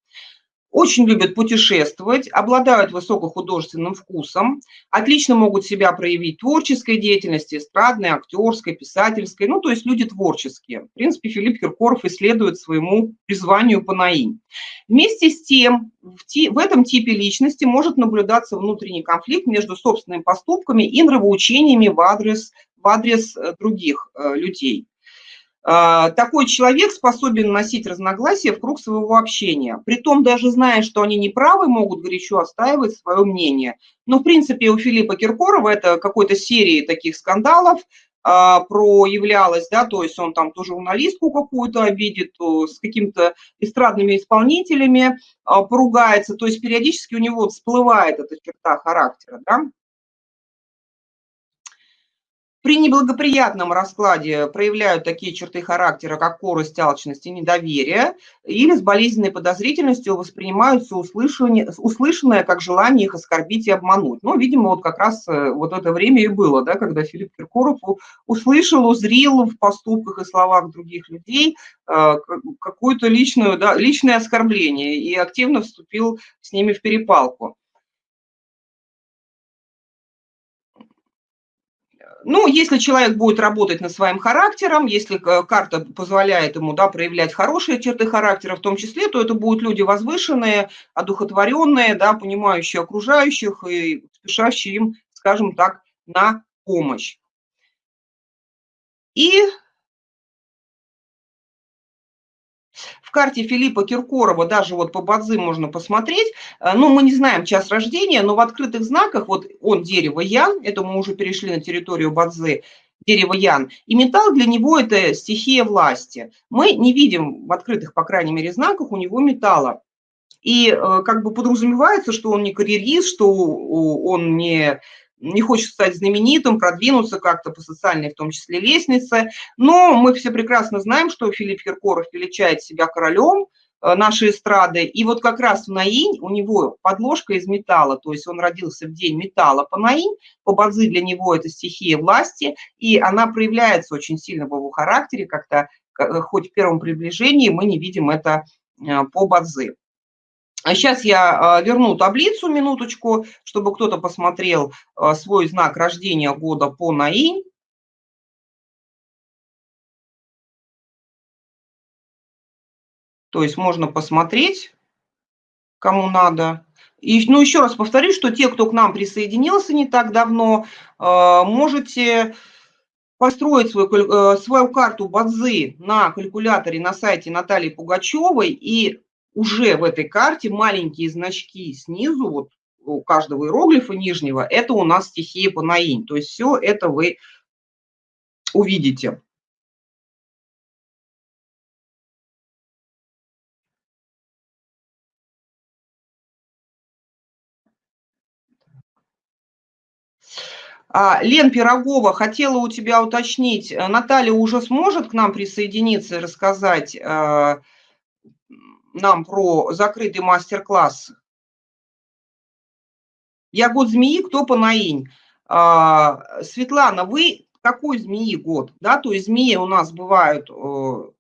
Очень любят путешествовать, обладают высокохудожественным вкусом, отлично могут себя проявить в творческой деятельности, эстрадной, актерской, писательской, ну, то есть люди творческие. В принципе, Филипп Киркоров исследует своему призванию по наим. Вместе с тем, в, ти, в этом типе личности может наблюдаться внутренний конфликт между собственными поступками и нравоучениями в адрес, в адрес э, других э, людей. А, такой человек способен носить разногласия в круг своего общения. Притом, даже зная, что они неправы, могут горячо отстаивать свое мнение. Но, в принципе, у Филиппа Киркорова это какой-то серии таких скандалов а, проявлялось, да, то есть он там то журналистку какую-то обидит, то с какими-то эстрадными исполнителями а, поругается, то есть периодически у него всплывает эта черта характера, да. При неблагоприятном раскладе проявляют такие черты характера, как корость, алчность и недоверие, или с болезненной подозрительностью воспринимаются услышанное как желание их оскорбить и обмануть. Ну, видимо, вот как раз э, вот это время и было, да, когда Филипп Киркоров услышал, узрел в поступках и словах других людей э, какое-то личное, да, личное оскорбление и активно вступил с ними в перепалку. Ну, если человек будет работать над своим характером, если э, карта позволяет ему да, проявлять хорошие черты характера в том числе, то это будут люди возвышенные, одухотворенные, да, понимающие окружающих и спешащие им, скажем так, на помощь. И карте Филиппа Киркорова, даже вот по Бадзи можно посмотреть, э, ну, мы не знаем час рождения, но в открытых знаках, вот он дерево Ян, это мы уже перешли на территорию Бадзи, дерево Ян, и металл для него это стихия власти. Мы не видим в открытых, по крайней мере, знаках у него металла. И э, как бы подразумевается, что он не карьерист, что он не не хочет стать знаменитым, продвинуться как-то по социальной, в том числе, лестнице. Но мы все прекрасно знаем, что Филипп Киркоров величает себя королем, э, нашей эстрады. И вот как раз в Наинь у него подложка из металла, то есть он родился в день металла по Наинь, по Бадзи для него это стихия власти, и она проявляется очень сильно в его характере, как-то хоть в первом приближении мы не видим это по Бадзи. А сейчас я верну таблицу минуточку, чтобы кто-то посмотрел свой знак рождения года по Наинь. То есть можно посмотреть, кому надо. И, ну, еще раз повторю, что те, кто к нам присоединился не так давно, э, можете построить свою, э, свою карту Бадзи на калькуляторе на сайте Натальи Пугачевой, и уже в этой карте маленькие значки снизу, вот у каждого иероглифа нижнего, это у нас стихия Панаинь. То есть все это вы увидите. А, Лен Пирогова хотела у тебя уточнить, Наталья уже сможет к нам присоединиться и рассказать э, нам про закрытый мастер-класс? Я год змеи, кто по наинь? А, Светлана, вы какой змеи год? Да, то есть змеи у нас бывают э,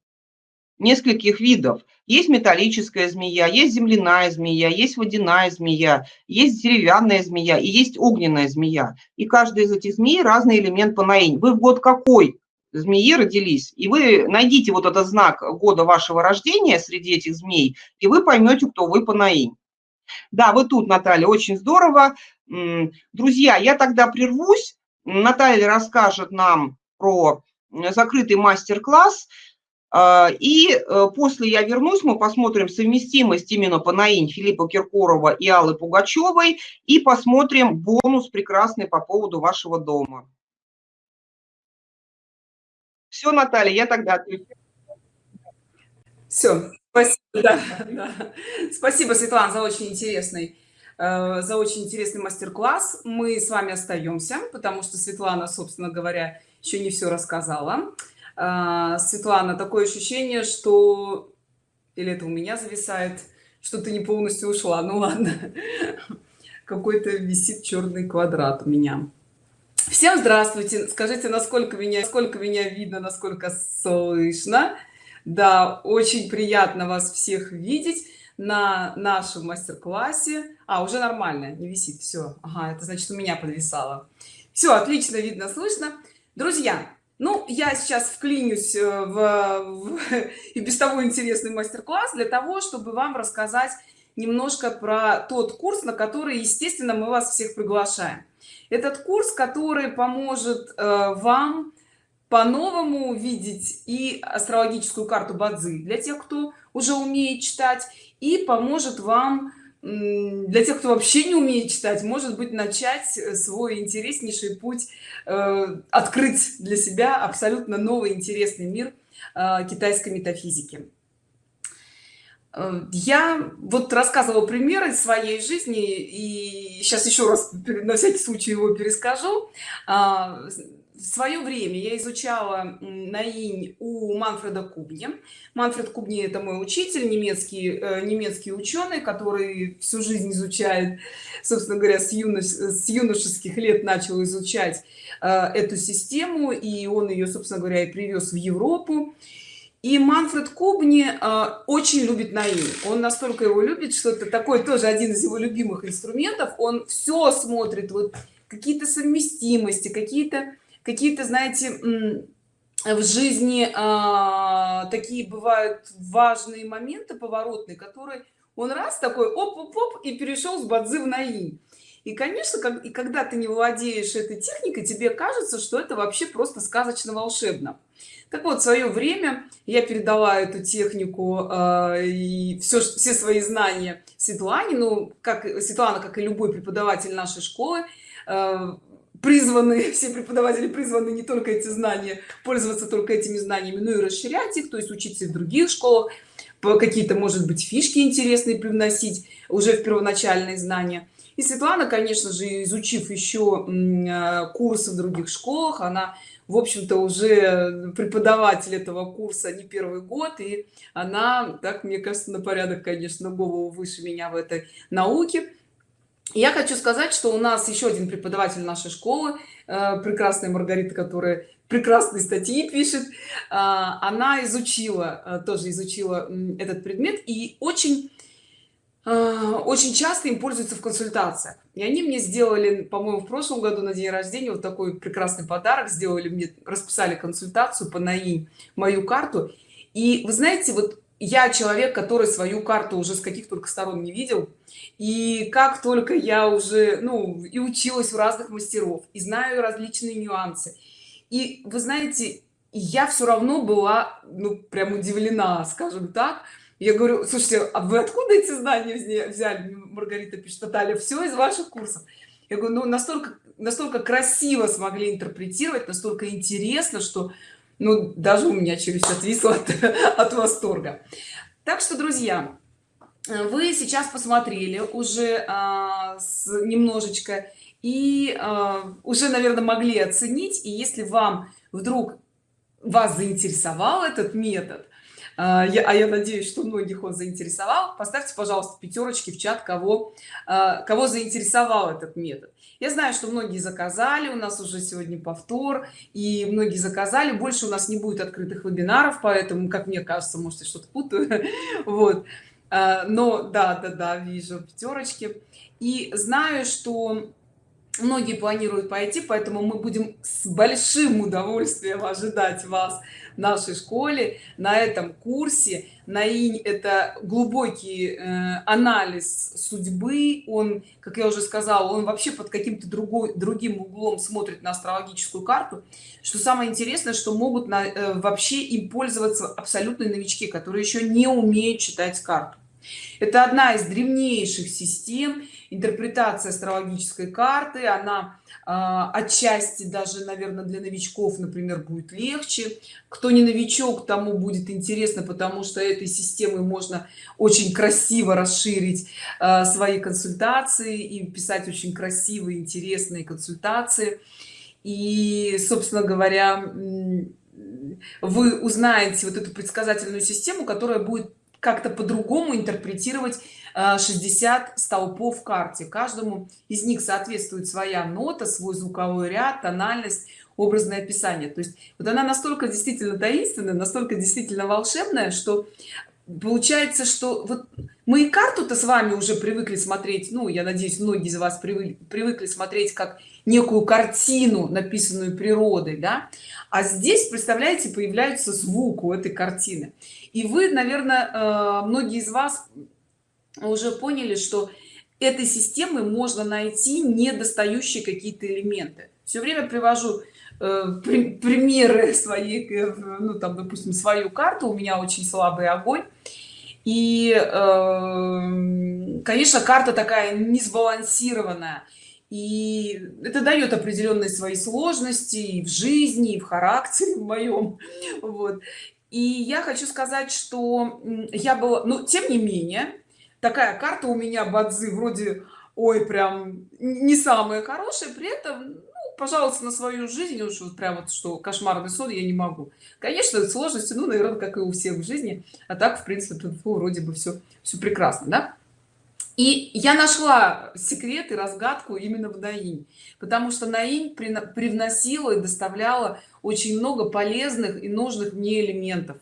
нескольких видов. Есть металлическая змея, есть земляная змея, есть водяная змея, есть деревянная змея и есть огненная змея. И каждая из этих змей разный элемент по наинь. Вы в год какой змеи родились, и вы найдите вот этот знак года вашего рождения среди этих змей, и вы поймете, кто вы по наинь. Да, вы тут, Наталья, очень здорово. Друзья, я тогда прервусь. Наталья расскажет нам про закрытый мастер-класс. А, и э, после я вернусь, мы посмотрим совместимость именно по Наинь Филиппа Киркорова и Аллы Пугачевой и посмотрим бонус прекрасный по поводу вашего дома. Все, Наталья, я тогда отвечу. Все, спасибо, да, да. спасибо, Светлана, за очень интересный э, за очень интересный мастер-класс. Мы с вами остаемся, потому что Светлана, собственно говоря, еще не все рассказала. А, Светлана, такое ощущение, что... Или это у меня зависает, что ты не полностью ушла. Ну ладно. Какой-то висит черный квадрат у меня. Всем здравствуйте. Скажите, насколько меня, сколько меня видно, насколько слышно. Да, очень приятно вас всех видеть на нашем мастер-классе. А, уже нормально, не висит. Все. Ага, это значит, у меня подвисало. Все, отлично видно, слышно. Друзья, ну, я сейчас вклинюсь э, в, в и без того интересный мастер-класс для того, чтобы вам рассказать немножко про тот курс, на который, естественно, мы вас всех приглашаем. Этот курс, который поможет э, вам по-новому увидеть и астрологическую карту Бадзи для тех, кто уже умеет читать, и поможет вам для тех кто вообще не умеет читать может быть начать э, свой интереснейший путь э, открыть для себя абсолютно новый интересный мир китайской метафизики я вот рассказывала примеры своей жизни и сейчас еще раз на всякий случай его перескажу. А, в свое время я изучала наинь у манфреда кубни манфред кубни это мой учитель немецкий э, немецкий ученый который всю жизнь изучает собственно говоря с, юнош, с юношеских лет начал изучать э, эту систему и он ее собственно говоря и привез в европу и манфред кубни э, очень любит наин он настолько его любит что это такой тоже один из его любимых инструментов. Он все смотрит вот какие-то совместимости какие-то какие-то знаете в жизни а, такие бывают важные моменты поворотные которые он раз такой оп оп, оп и перешел с бадзи в наи и конечно как и когда ты не владеешь этой техникой тебе кажется что это вообще просто сказочно волшебно. Так вот в свое время я передала эту технику э, и все все свои знания светлане ну как светлана как и любой преподаватель нашей школы э, призваны все преподаватели призваны не только эти знания пользоваться только этими знаниями но и расширять их то есть учиться в других школах какие-то может быть фишки интересные привносить уже в первоначальные знания и светлана конечно же изучив еще э, курсы в других школах она в общем-то уже преподаватель этого курса не первый год и она так мне кажется на порядок конечно голову выше меня в этой науке. Я хочу сказать что у нас еще один преподаватель нашей школы э, прекрасная маргарита которая прекрасные статьи пишет. А, она изучила э, тоже изучила этот предмет и очень а, очень часто им пользуются в консультациях. И они мне сделали по-моему в прошлом году на день рождения вот такой прекрасный подарок сделали мне расписали консультацию по наи мою карту. И вы знаете вот я человек который свою карту уже с каких только сторон не видел. И как только я уже ну и училась у разных мастеров и знаю различные нюансы. И вы знаете я все равно была ну прям удивлена скажем так я говорю слушайте а вы откуда эти знания взяли? Маргарита пишет наталья все из ваших курсов. Я говорю ну настолько настолько красиво смогли интерпретировать настолько интересно что ну даже у меня челюсть отвисла от, от восторга. Так что друзья вы сейчас посмотрели уже а, с, немножечко и а, уже наверное могли оценить. И если вам вдруг вас заинтересовал этот метод а я, а я надеюсь что многих он заинтересовал. Поставьте пожалуйста пятерочки в чат кого а, кого заинтересовал этот метод. Я знаю что многие заказали у нас уже сегодня повтор и многие заказали. Больше у нас не будет открытых вебинаров поэтому как мне кажется может я что-то путаю. Вот. А, но да да да вижу пятерочки и знаю что многие планируют пойти поэтому мы будем с большим удовольствием ожидать вас в нашей школе на этом курсе. На инь это глубокий э, анализ судьбы. Он как я уже сказала он вообще под каким-то другой другим углом смотрит на астрологическую карту. Что самое интересное что могут на, э, вообще им пользоваться абсолютные новички которые еще не умеют читать карту. Это одна из древнейших систем интерпретация астрологической карты она э, отчасти даже наверное для новичков например будет легче. Кто не новичок тому будет интересно потому что этой системой можно очень красиво расширить э, свои консультации и писать очень красивые интересные консультации. И собственно говоря вы узнаете вот эту предсказательную систему которая будет как-то по-другому интерпретировать 60 э, столпов в карте. Каждому из них соответствует своя нота свой звуковой ряд тональность образное описание. То есть вот она настолько действительно таинственная настолько действительно волшебная что получается что вот мы и карту-то с вами уже привыкли смотреть ну я надеюсь многие из вас привыкли, привыкли смотреть как некую картину написанную природой да? А здесь представляете появляется звук у этой картины. И вы наверное э, многие из вас уже поняли что этой системы можно найти недостающие какие-то элементы. Все время привожу э, примеры своей э, ну там допустим свою карту. У меня очень слабый огонь. И конечно карта такая не сбалансированная и это дает определенные свои сложности и в жизни и в характере в моем вот. И я хочу сказать что я была но тем не менее такая карта у меня бадзи вроде ой прям не самая хорошая при этом ну, пожалуйста на свою жизнь уж вот прям вот что кошмарный сон я не могу. Конечно сложности ну наверное как и у всех в жизни а так в принципе тут вроде бы все все прекрасно да? И я нашла секрет и разгадку именно в наинь потому что наинь привносила и доставляла очень много полезных и нужных мне элементов.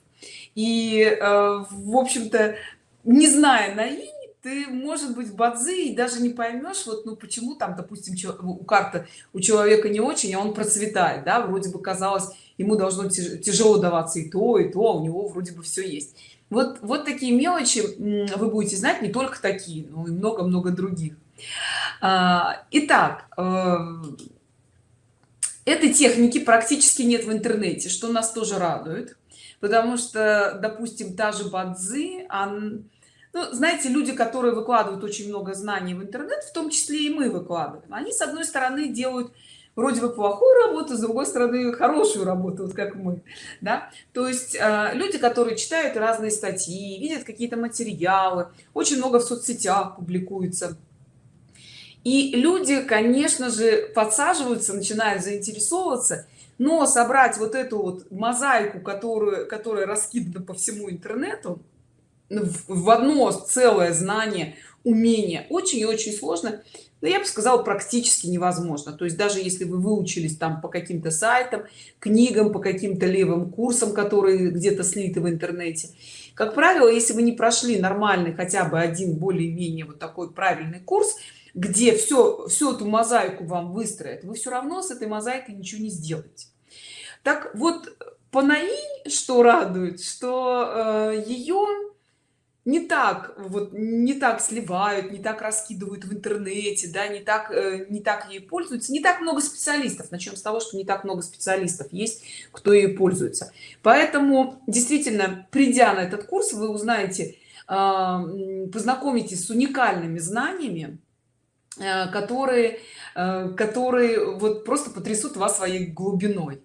И э, в общем-то не зная наинь ты может быть бадзи и даже не поймешь вот ну почему там допустим у карты у человека не очень а он процветает да вроде бы казалось ему должно тяжело даваться и то и то а у него вроде бы все есть. Вот вот такие мелочи вы будете знать не только такие но и много-много других. А, итак э, этой техники практически нет в интернете что нас тоже радует потому что допустим та же бадзи он ну, знаете люди которые выкладывают очень много знаний в интернет в том числе и мы выкладываем они с одной стороны делают вроде бы плохую работу с другой стороны хорошую работу вот как мы да. То есть э, люди которые читают разные статьи видят какие-то материалы очень много в соцсетях публикуется. И люди конечно же подсаживаются начинают заинтересовываться но собрать вот эту вот мозаику которую которая раскидана по всему интернету в одно целое знание умение очень и очень сложно но я бы сказала практически невозможно. То есть даже если вы выучились там по каким-то сайтам книгам по каким-то левым курсам которые где-то слиты в интернете как правило если вы не прошли нормальный хотя бы один более-менее вот такой правильный курс где все всю эту мозаику вам выстроят вы все равно с этой мозаикой ничего не сделаете так вот по наи что радует что э, ее не так вот не так сливают не так раскидывают в интернете да не так э, не так ей пользуются. Не так много специалистов. Начнем с того что не так много специалистов есть кто ей пользуется. Поэтому действительно придя на этот курс вы узнаете а, познакомитесь с уникальными знаниями э, которые э, которые вот просто потрясут вас своей глубиной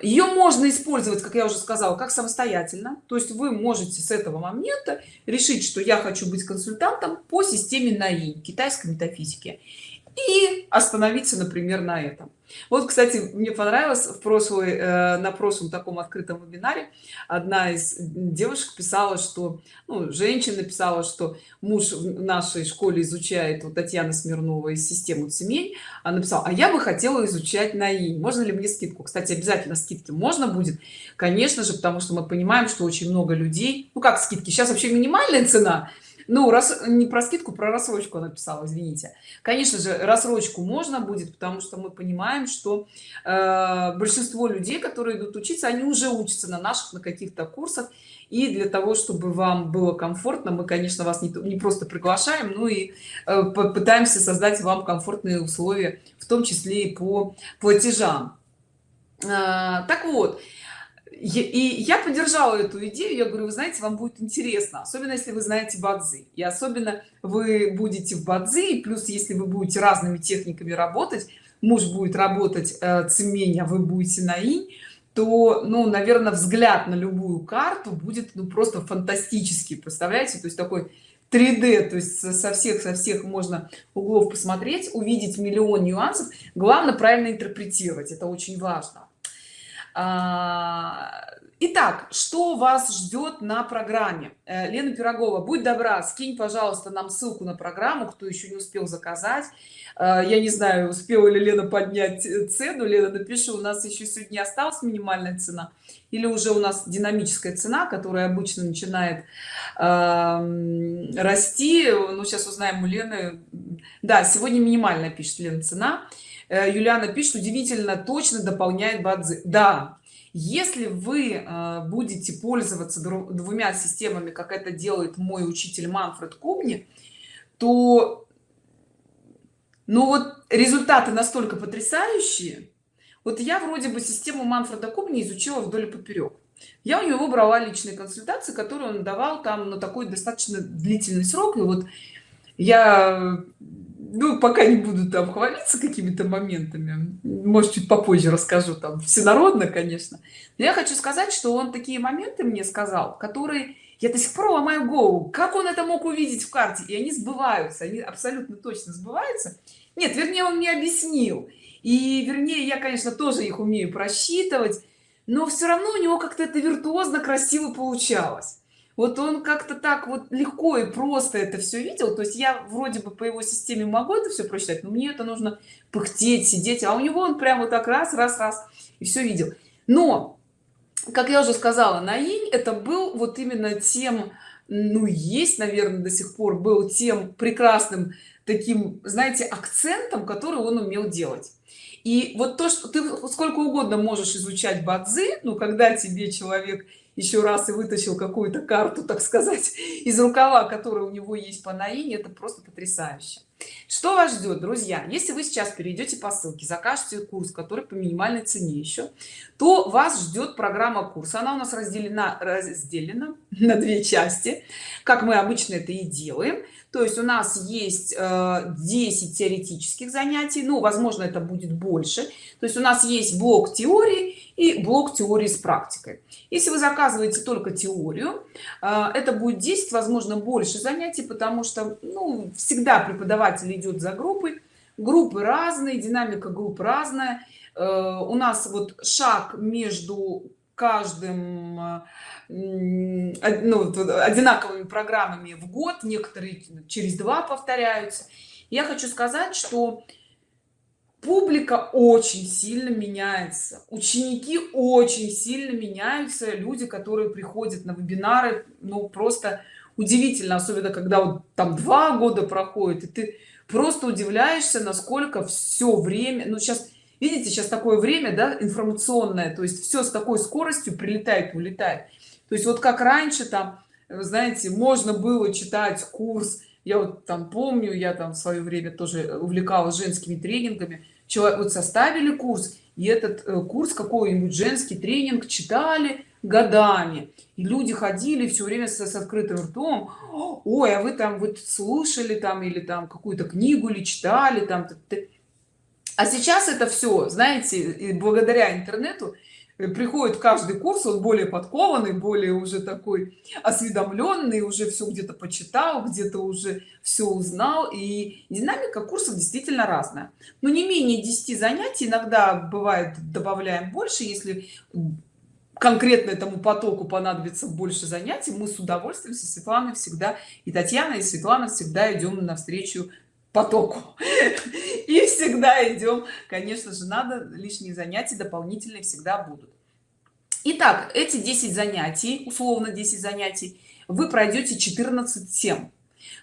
ее можно использовать как я уже сказала как самостоятельно. То есть вы можете с этого момента решить что я хочу быть консультантом по системе наи китайской метафизики и остановиться например на этом. Вот кстати мне понравилось в прошлый э, на прошлом таком открытом вебинаре одна из девушек писала что ну, женщина писала что муж в нашей школе изучает вот татьяна смирнова из системы семей она написала а я бы хотела изучать наи можно ли мне скидку? Кстати обязательно скидки можно будет конечно же потому что мы понимаем что очень много людей ну как скидки сейчас вообще минимальная цена ну раз не про скидку про рассрочку написала извините. Конечно же рассрочку можно будет потому что мы понимаем что э, большинство людей которые идут учиться они уже учатся на наших на каких-то курсах. И для того чтобы вам было комфортно мы конечно вас не, не просто приглашаем ну и э, пытаемся создать вам комфортные условия в том числе и по платежам. Э, так вот и я поддержала эту идею я говорю вы знаете вам будет интересно особенно если вы знаете бадзи. И особенно вы будете в бадзи и плюс если вы будете разными техниками работать муж будет работать э, цемень а вы будете на инь то ну наверное взгляд на любую карту будет ну просто фантастический представляете? То есть такой 3d то есть со всех со всех можно углов посмотреть увидеть миллион нюансов. Главное правильно интерпретировать это очень важно итак что вас ждет на программе? Э, лена пирогова будь добра скинь пожалуйста нам ссылку на программу кто еще не успел заказать. Э, я не знаю успела ли лена поднять цену. Лена напиши у нас еще сегодня осталась минимальная цена или уже у нас динамическая цена которая обычно начинает э, расти. Ну сейчас узнаем у лены. Да сегодня минимальная пишет лена цена. Э, юлиана пишет удивительно точно дополняет бадзи. Да если вы э, будете пользоваться двумя системами как это делает мой учитель манфред кубни то ну вот результаты настолько потрясающие. Вот я вроде бы систему манфреда кубни изучила вдоль и поперек я у него брала личные консультации которые он давал там на такой достаточно длительный срок. И вот я ну пока не буду там хвалиться какими-то моментами может чуть попозже расскажу там всенародно конечно. Но я хочу сказать что он такие моменты мне сказал которые я до сих пор ломаю голову. Как он это мог увидеть в карте? И они сбываются они абсолютно точно сбываются. Нет вернее он мне объяснил. И вернее я конечно тоже их умею просчитывать но все равно у него как-то это виртуозно красиво получалось вот он как-то так вот легко и просто это все видел. То есть я вроде бы по его системе могу это все прочитать но мне это нужно пыхтеть сидеть. А у него он прямо так раз раз раз и все видел. Но как я уже сказала на инь это был вот именно тем ну есть наверное до сих пор был тем прекрасным таким знаете акцентом который он умел делать. И вот то что ты сколько угодно можешь изучать бадзи ну когда тебе человек еще раз и вытащил какую-то карту так сказать из рукава которая у него есть по наине это просто потрясающе. Что вас ждет друзья? Если вы сейчас перейдете по ссылке закажете курс который по минимальной цене еще то вас ждет программа курса она у нас разделена разделена на две части. Как мы обычно это и делаем то есть у нас есть 10 э, теоретических занятий ну возможно это будет больше. То есть у нас есть блок теории и блок теории с практикой. Если вы заказываете только теорию э, это будет 10 возможно больше занятий потому что ну, всегда преподаватель идет за группой. Группы разные динамика групп разная. У нас вот шаг между каждым ну, одинаковыми программами в год некоторые через два повторяются. Я хочу сказать что публика очень сильно меняется ученики очень сильно меняются люди которые приходят на вебинары ну просто удивительно особенно когда вот там два года проходит и ты просто удивляешься насколько все время ну сейчас видите сейчас такое время да информационное то есть все с такой скоростью прилетает улетает то есть вот как раньше там вы знаете можно было читать курс. Я вот там помню я там в свое время тоже увлекалась женскими тренингами. Человек вот составили курс и этот э, курс какой-нибудь женский тренинг читали годами. И люди ходили все время с, с открытым ртом. Ой а вы там вот слушали там или там какую-то книгу или читали там? А сейчас это все знаете благодаря интернету Э, приходит каждый курс он более подкованный более уже такой осведомленный уже все где-то почитал где-то уже все узнал. И динамика курсов действительно разная. Но не менее 10 занятий иногда бывает добавляем больше. Если конкретно этому потоку понадобится больше занятий мы с удовольствием со светланой всегда и татьяна и светлана всегда идем навстречу потоку. И всегда идем. Конечно же надо лишние занятия дополнительные всегда будут. Итак, эти 10 занятий условно 10 занятий вы пройдете 14 тем.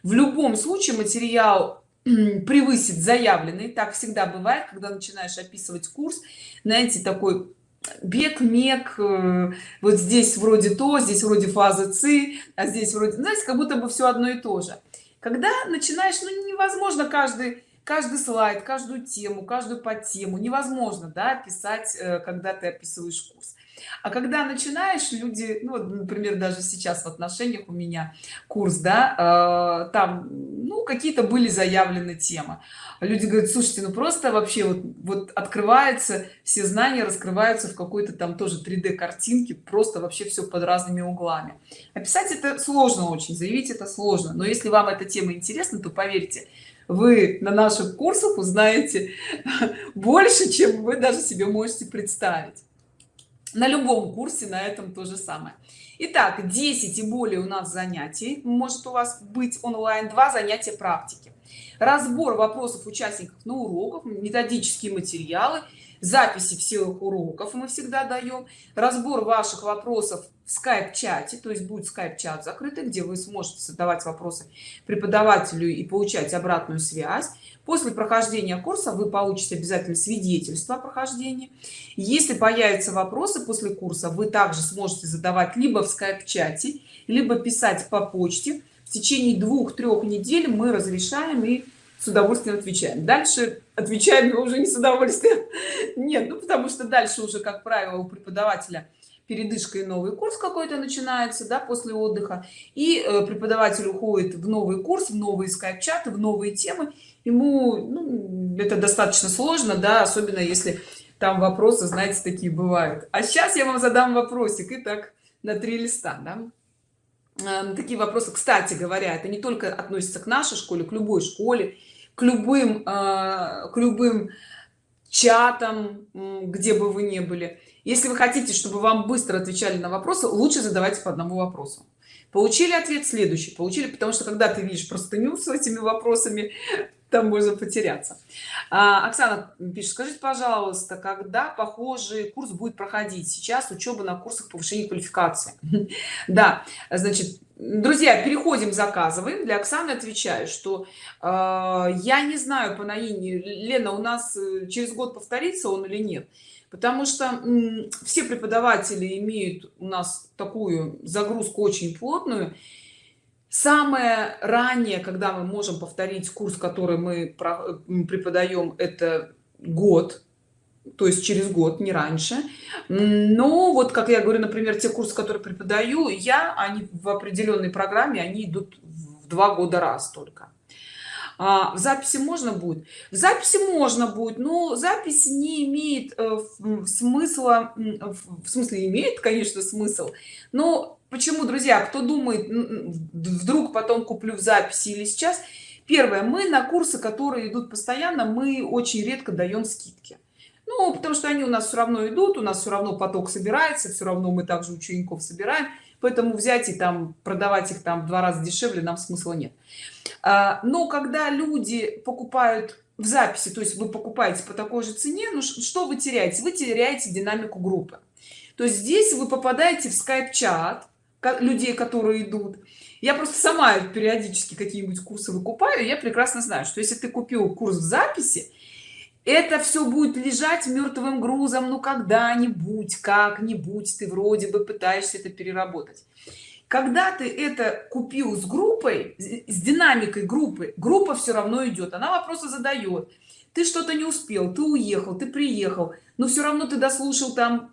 В любом случае материал превысит заявленный. Так всегда бывает когда начинаешь описывать курс знаете такой бег мег э, вот здесь вроде то здесь вроде фазы ци а здесь вроде знаете как будто бы все одно и то же когда начинаешь ну невозможно каждый каждый слайд каждую тему каждую по тему невозможно да писать э, когда ты описываешь курс а когда начинаешь люди ну, например даже сейчас в отношениях у меня курс да э, там ну какие-то были заявлены темы. Люди говорят слушайте ну просто вообще вот вот открывается все знания раскрываются в какой-то там тоже 3d картинке просто вообще все под разными углами описать это сложно очень заявить это сложно. Но если вам эта тема интересна то поверьте вы на наших курсах узнаете больше чем вы даже себе можете представить на любом курсе на этом то же самое. Итак, 10 и более у нас занятий может у вас быть онлайн два занятия практики. Разбор вопросов участников на уроках методические материалы записи всех уроков мы всегда даем разбор ваших вопросов в скайп чате то есть будет скайп чат закрытый где вы сможете задавать вопросы преподавателю и получать обратную связь. После прохождения курса вы получите обязательно свидетельство о прохождении. Если появятся вопросы после курса вы также сможете задавать либо в скайп чате либо писать по почте. В течение двух-трех недель мы разрешаем и с удовольствием отвечаем. Дальше отвечаем уже не с удовольствием. Нет ну потому что дальше уже как правило у преподавателя передышка и новый курс какой-то начинается да после отдыха. И э, преподаватель уходит в новый курс в новые скайп-чаты в новые темы. Ему ну, это достаточно сложно да особенно если там вопросы знаете такие бывают. А сейчас я вам задам вопросик. И так на три листа да? Э, такие вопросы. Кстати говоря это не только относится к нашей школе к любой школе к любым э, к любым чатам где бы вы ни были если вы хотите чтобы вам быстро отвечали на вопросы лучше задавайте по одному вопросу. Получили ответ следующий. Получили потому что когда ты видишь простыню с этими вопросами там можно потеряться. А, оксана пишет скажите пожалуйста когда похожий курс будет проходить? Сейчас учеба на курсах повышения квалификации да значит друзья переходим заказываем для оксаны отвечаю что э, я не знаю по наине лена у нас э, через год повторится он или нет потому что все преподаватели имеют у нас такую загрузку очень плотную. Самое раннее когда мы можем повторить курс который мы преподаем это год. То есть через год не раньше. Но вот как я говорю например те курсы которые преподаю я они в определенной программе они идут в два года раз только а, в записи можно будет? В записи можно будет но запись не имеет э, смысла в смысле имеет конечно смысл но почему друзья кто думает вдруг потом куплю в записи или сейчас первое мы на курсы которые идут постоянно мы очень редко даем скидки. Ну потому что они у нас все равно идут у нас все равно поток собирается все равно мы также учеников собираем поэтому взять и там продавать их там в два раза дешевле нам смысла нет. А, но когда люди покупают в записи то есть вы покупаете по такой же цене ну что вы теряете? Вы теряете динамику группы. То есть здесь вы попадаете в скайп чат людей которые идут. Я просто сама периодически какие-нибудь курсы выкупаю я прекрасно знаю что если ты купил курс в записи это все будет лежать мертвым грузом ну когда-нибудь как-нибудь ты вроде бы пытаешься это переработать. Когда ты это купил с группой с динамикой группы группа все равно идет она вопросы задает. Ты что-то не успел ты уехал ты приехал но все равно ты дослушал там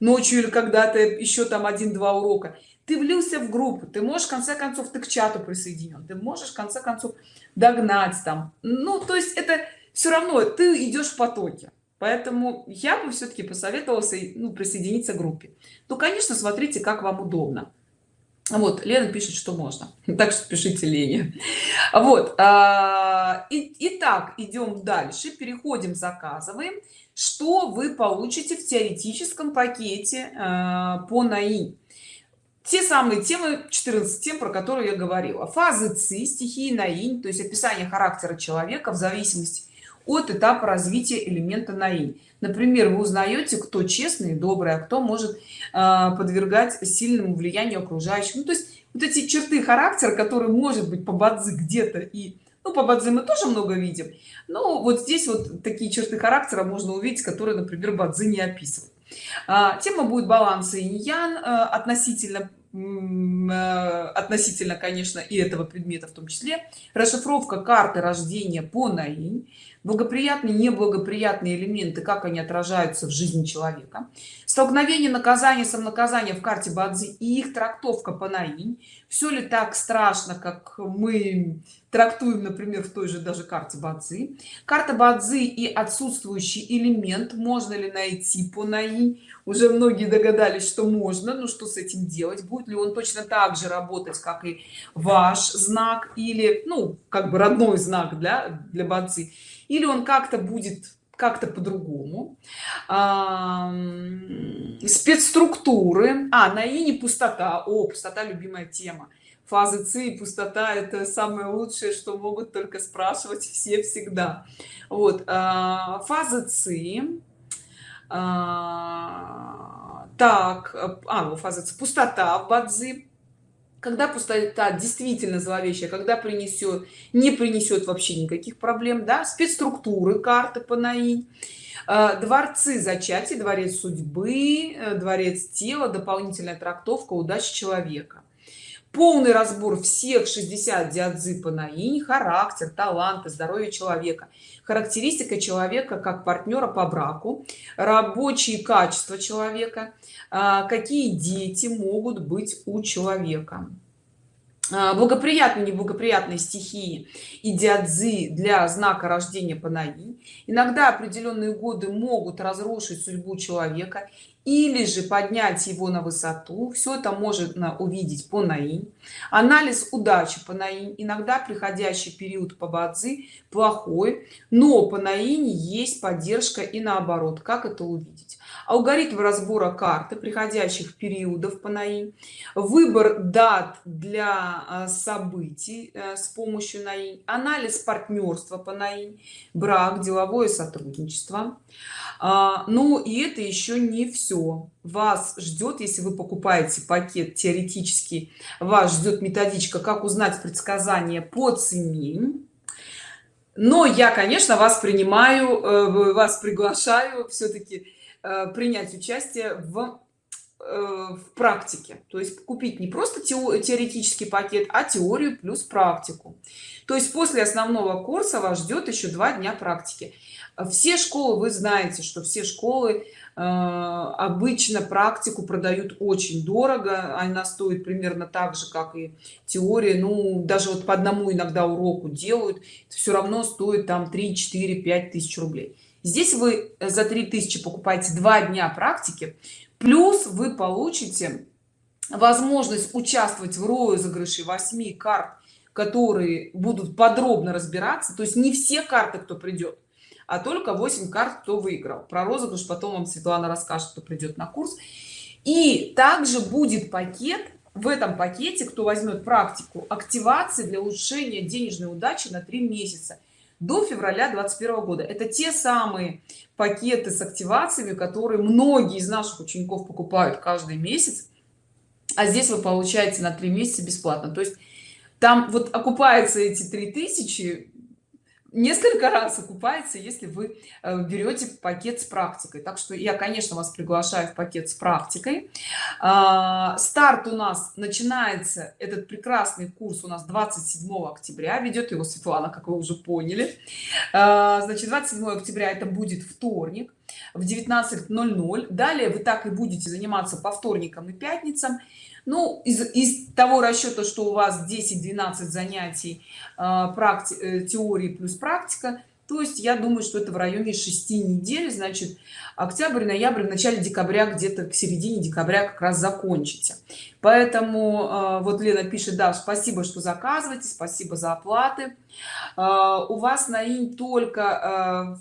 ночью или когда-то еще там один-два урока. Ты влился в группу ты можешь в конце концов ты к чату присоединен ты можешь в конце концов догнать там. Ну то есть это все равно ты идешь в потоке. Поэтому я бы все-таки посоветовался ну, присоединиться к группе. То конечно смотрите как вам удобно. Вот лена пишет что можно. Так что пишите лене. Вот а, и, итак идем дальше переходим заказываем. Что вы получите в теоретическом пакете а, по наи? Те самые темы 14 тем про которые я говорила. Фазы ци стихии наинь то есть описание характера человека в зависимости от этапа развития элемента наинь например вы узнаете кто честный и добрый а кто может э, подвергать сильному влиянию окружающих. Ну, то есть вот эти черты характера которые может быть по бадзи где-то и ну по бадзи мы тоже много видим но вот здесь вот такие черты характера можно увидеть которые например бадзи не описывает а, тема будет баланса инь-ян э, относительно э, относительно конечно и этого предмета в том числе. Расшифровка карты рождения по наинь благоприятные неблагоприятные элементы как они отражаются в жизни человека. Столкновение наказания самонаказания в карте бадзи и их трактовка по наинь все ли так страшно как мы трактуем например в той же даже карте бадзи? Карта бадзи и отсутствующий элемент. Можно ли найти по наинь уже многие догадались что можно но что с этим делать? Будет ли он точно так же работать как и ваш знак или ну как бы родной знак для для бадзи или он как-то будет как-то по-другому. Спецструктуры. А на и не пустота. О пустота любимая тема. Фазы ци и пустота это самое лучшее что могут только спрашивать все всегда. Вот а, фазы ци а, так а ну фаза ци пустота в бадзи когда пустота действительно зловещая когда принесет не принесет вообще никаких проблем да спецструктуры карты по наи э, дворцы зачатия дворец судьбы э, дворец тела дополнительная трактовка удачи человека полный разбор всех 60 диадзы по наинь характер таланты здоровье человека. Характеристика человека как партнера по браку рабочие качества человека а, какие дети могут быть у человека благоприятные неблагоприятные стихии и диадзы для знака рождения панаи иногда определенные годы могут разрушить судьбу человека или же поднять его на высоту. Все это можно увидеть по наинь анализ удачи по наинь иногда приходящий период по бадзи плохой но по наине есть поддержка и наоборот. Как это увидеть алгоритм разбора карты приходящих периодов по наинь выбор дат для а, событий э, с помощью наинь анализ партнерства по наинь брак деловое сотрудничество. А, ну и это еще не все вас ждет если вы покупаете пакет теоретически вас ждет методичка как узнать предсказания по цене. Но я конечно вас принимаю э, вас приглашаю все-таки принять участие в э, в практике. То есть купить не просто теоретический пакет а теорию плюс практику. То есть после основного курса вас ждет еще два дня практики. Все школы вы знаете что все школы э, обычно практику продают очень дорого. Она стоит примерно так же как и теория. Ну даже вот по одному иногда уроку делают. Все равно стоит там 3 4 5 тысяч рублей здесь вы за 3000 покупаете два дня практики плюс вы получите возможность участвовать в розыгрыше 8 карт которые будут подробно разбираться. То есть не все карты кто придет а только 8 карт кто выиграл. Про розыгрыш потом вам светлана расскажет кто придет на курс. И также будет пакет в этом пакете кто возьмет практику активации для улучшения денежной удачи на 3 месяца до февраля 21 года. Это те самые пакеты с активациями которые многие из наших учеников покупают каждый месяц а здесь вы получаете на 3 месяца бесплатно. То есть там вот окупается эти 3000 несколько раз окупается если вы э, берете пакет с практикой. Так что я конечно вас приглашаю в пакет с практикой. А, старт у нас начинается этот прекрасный курс у нас 27 октября. Ведет его светлана как вы уже поняли. А, значит 27 октября это будет вторник в 19:00 далее вы так и будете заниматься по вторникам и пятницам ну из, из того расчета что у вас 10-12 занятий э, практи э, теории плюс практика то есть я думаю что это в районе 6 недель значит октябрь ноябрь в начале декабря где-то к середине декабря как раз закончите поэтому э, вот лена пишет да спасибо что заказываете спасибо за оплаты. Э, у вас на инь только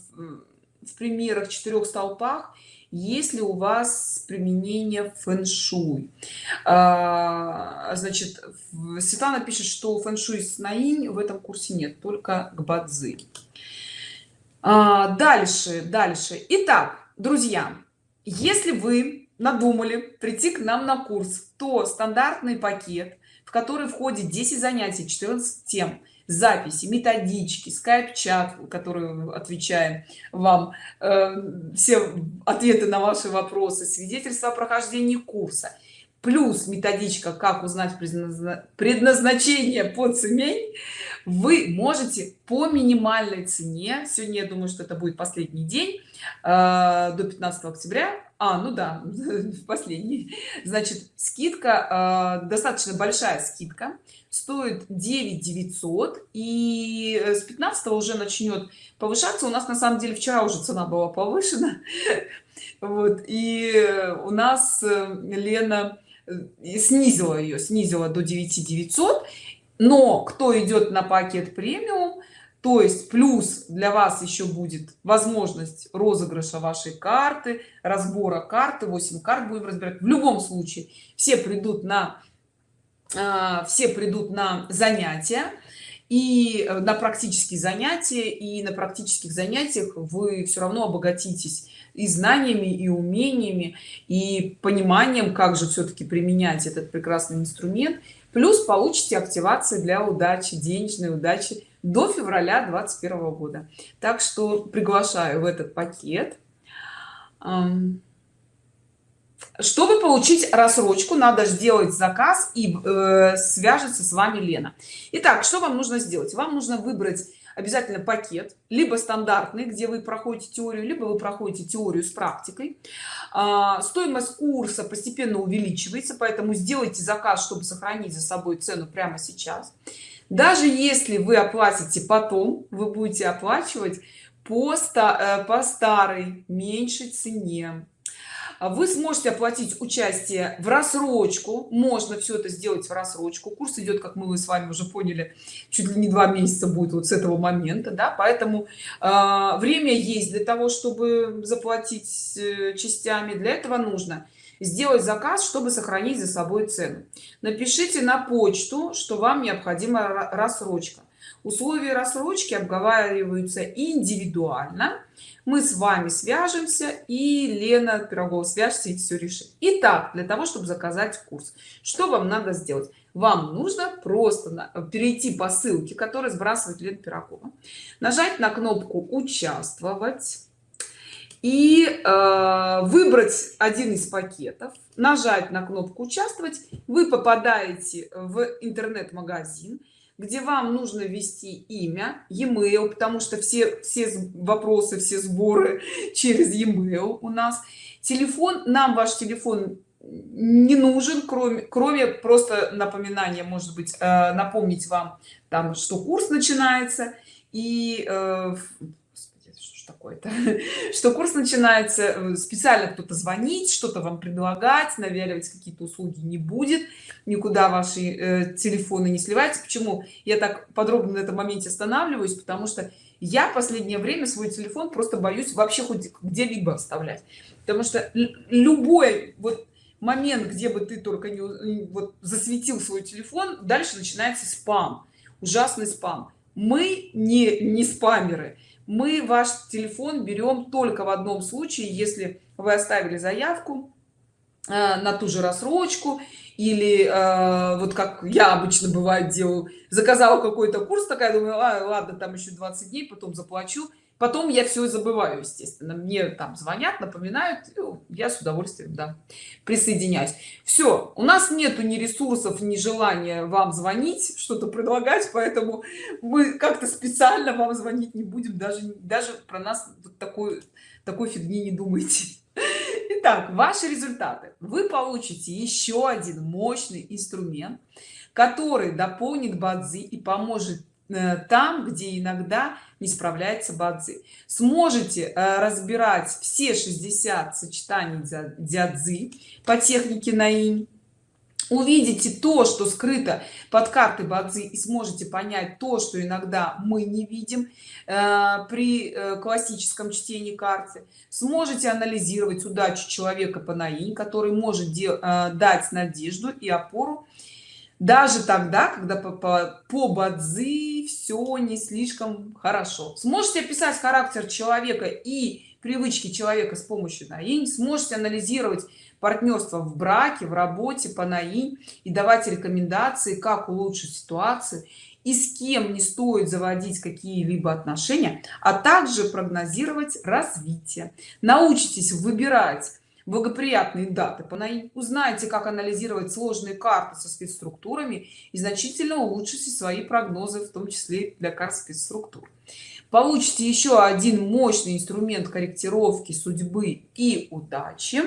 в примерах четырех столпах если у вас применение фэн-шуй? А, значит светлана пишет что фэн-шуй с наинь в этом курсе нет только к бадзи. А, дальше дальше. Итак друзья если вы надумали прийти к нам на курс то стандартный пакет в который входит 10 занятий 14 тем записи методички скайп-чат который отвечаем вам э, все ответы на ваши вопросы свидетельство о прохождении курса. Плюс методичка как узнать предназначение по цене вы можете по минимальной цене сегодня я думаю что это будет последний день э, до 15 октября а ну да последний значит скидка э, достаточно большая скидка стоит 9 900 и с 15 уже начнет повышаться. У нас на самом деле вчера уже цена была повышена. Вот и у нас э, лена э, снизила ее снизила до 9 900 но кто идет на пакет премиум то есть плюс для вас еще будет возможность розыгрыша вашей карты разбора карты 8 карт будем разбирать. В любом случае все придут на все придут на занятия и э, на практические занятия и на практических занятиях вы все равно обогатитесь и знаниями и умениями и пониманием как же все-таки применять этот прекрасный инструмент. Плюс получите активации для удачи денежной удачи до февраля 21 года. Так что приглашаю в этот пакет чтобы получить рассрочку надо сделать заказ и э, свяжется с вами лена. Итак, что вам нужно сделать? Вам нужно выбрать обязательно пакет либо стандартный где вы проходите теорию либо вы проходите теорию с практикой. А, стоимость курса постепенно увеличивается поэтому сделайте заказ чтобы сохранить за собой цену прямо сейчас. Даже если вы оплатите потом вы будете оплачивать по, э, по старой меньшей цене вы сможете оплатить участие в рассрочку. Можно все это сделать в рассрочку. Курс идет как мы с вами уже поняли чуть ли не два месяца будет вот с этого момента да. Поэтому э, время есть для того чтобы заплатить э, частями. Для этого нужно сделать заказ чтобы сохранить за собой цену. Напишите на почту что вам необходима рассрочка условия рассрочки обговариваются индивидуально. Мы с вами свяжемся и лена пирогова свяжется и все решит. Итак, для того чтобы заказать курс что вам надо сделать? Вам нужно просто перейти по ссылке которая сбрасывает лена пирогова нажать на кнопку участвовать и э, выбрать один из пакетов нажать на кнопку участвовать вы попадаете в интернет-магазин где вам нужно ввести имя e-mail потому что все все вопросы все сборы через e-mail у нас. Телефон нам ваш телефон не нужен кроме кроме просто напоминания может быть э, напомнить вам там что курс начинается и э, такое-то что курс начинается э, специально кто-то звонить что-то вам предлагать навяливать какие-то услуги не будет никуда ваши э, телефоны не сливаются. Почему я так подробно на этом моменте останавливаюсь? Потому что я последнее время свой телефон просто боюсь вообще хоть где-либо оставлять. Потому что любой вот момент где бы ты только не вот засветил свой телефон дальше начинается спам ужасный спам. Мы не не спамеры мы ваш телефон берем только в одном случае если вы оставили заявку э, на ту же рассрочку или э, вот как я обычно бывает делаю заказала какой-то курс такая думаю а, ладно там еще 20 дней потом заплачу потом я все забываю естественно. Мне там звонят напоминают я с удовольствием да присоединяюсь. Все у нас нету ни ресурсов ни желания вам звонить что-то предлагать поэтому мы как-то специально вам звонить не будем даже даже про нас вот такой такой фигни не думайте. Итак, ваши результаты. Вы получите еще один мощный инструмент, который дополнит бадзи и поможет Э, там где иногда не справляется бадзи. Сможете э, разбирать все 60 сочетаний дядзы по технике наинь увидите то что скрыто под картой бадзи и сможете понять то что иногда мы не видим э, при э, классическом чтении карты. Сможете анализировать удачу человека по наинь который может э, дать надежду и опору даже тогда когда по, по, по бадзи все не слишком хорошо. Сможете описать характер человека и привычки человека с помощью наинь? Сможете анализировать партнерство в браке в работе по наинь и давать рекомендации как улучшить ситуацию и с кем не стоит заводить какие-либо отношения а также прогнозировать развитие? Научитесь выбирать благоприятные даты. Узнаете как анализировать сложные карты со спецструктурами и значительно улучшите свои прогнозы в том числе для карт спецструктур. Получите еще один мощный инструмент корректировки судьбы и удачи.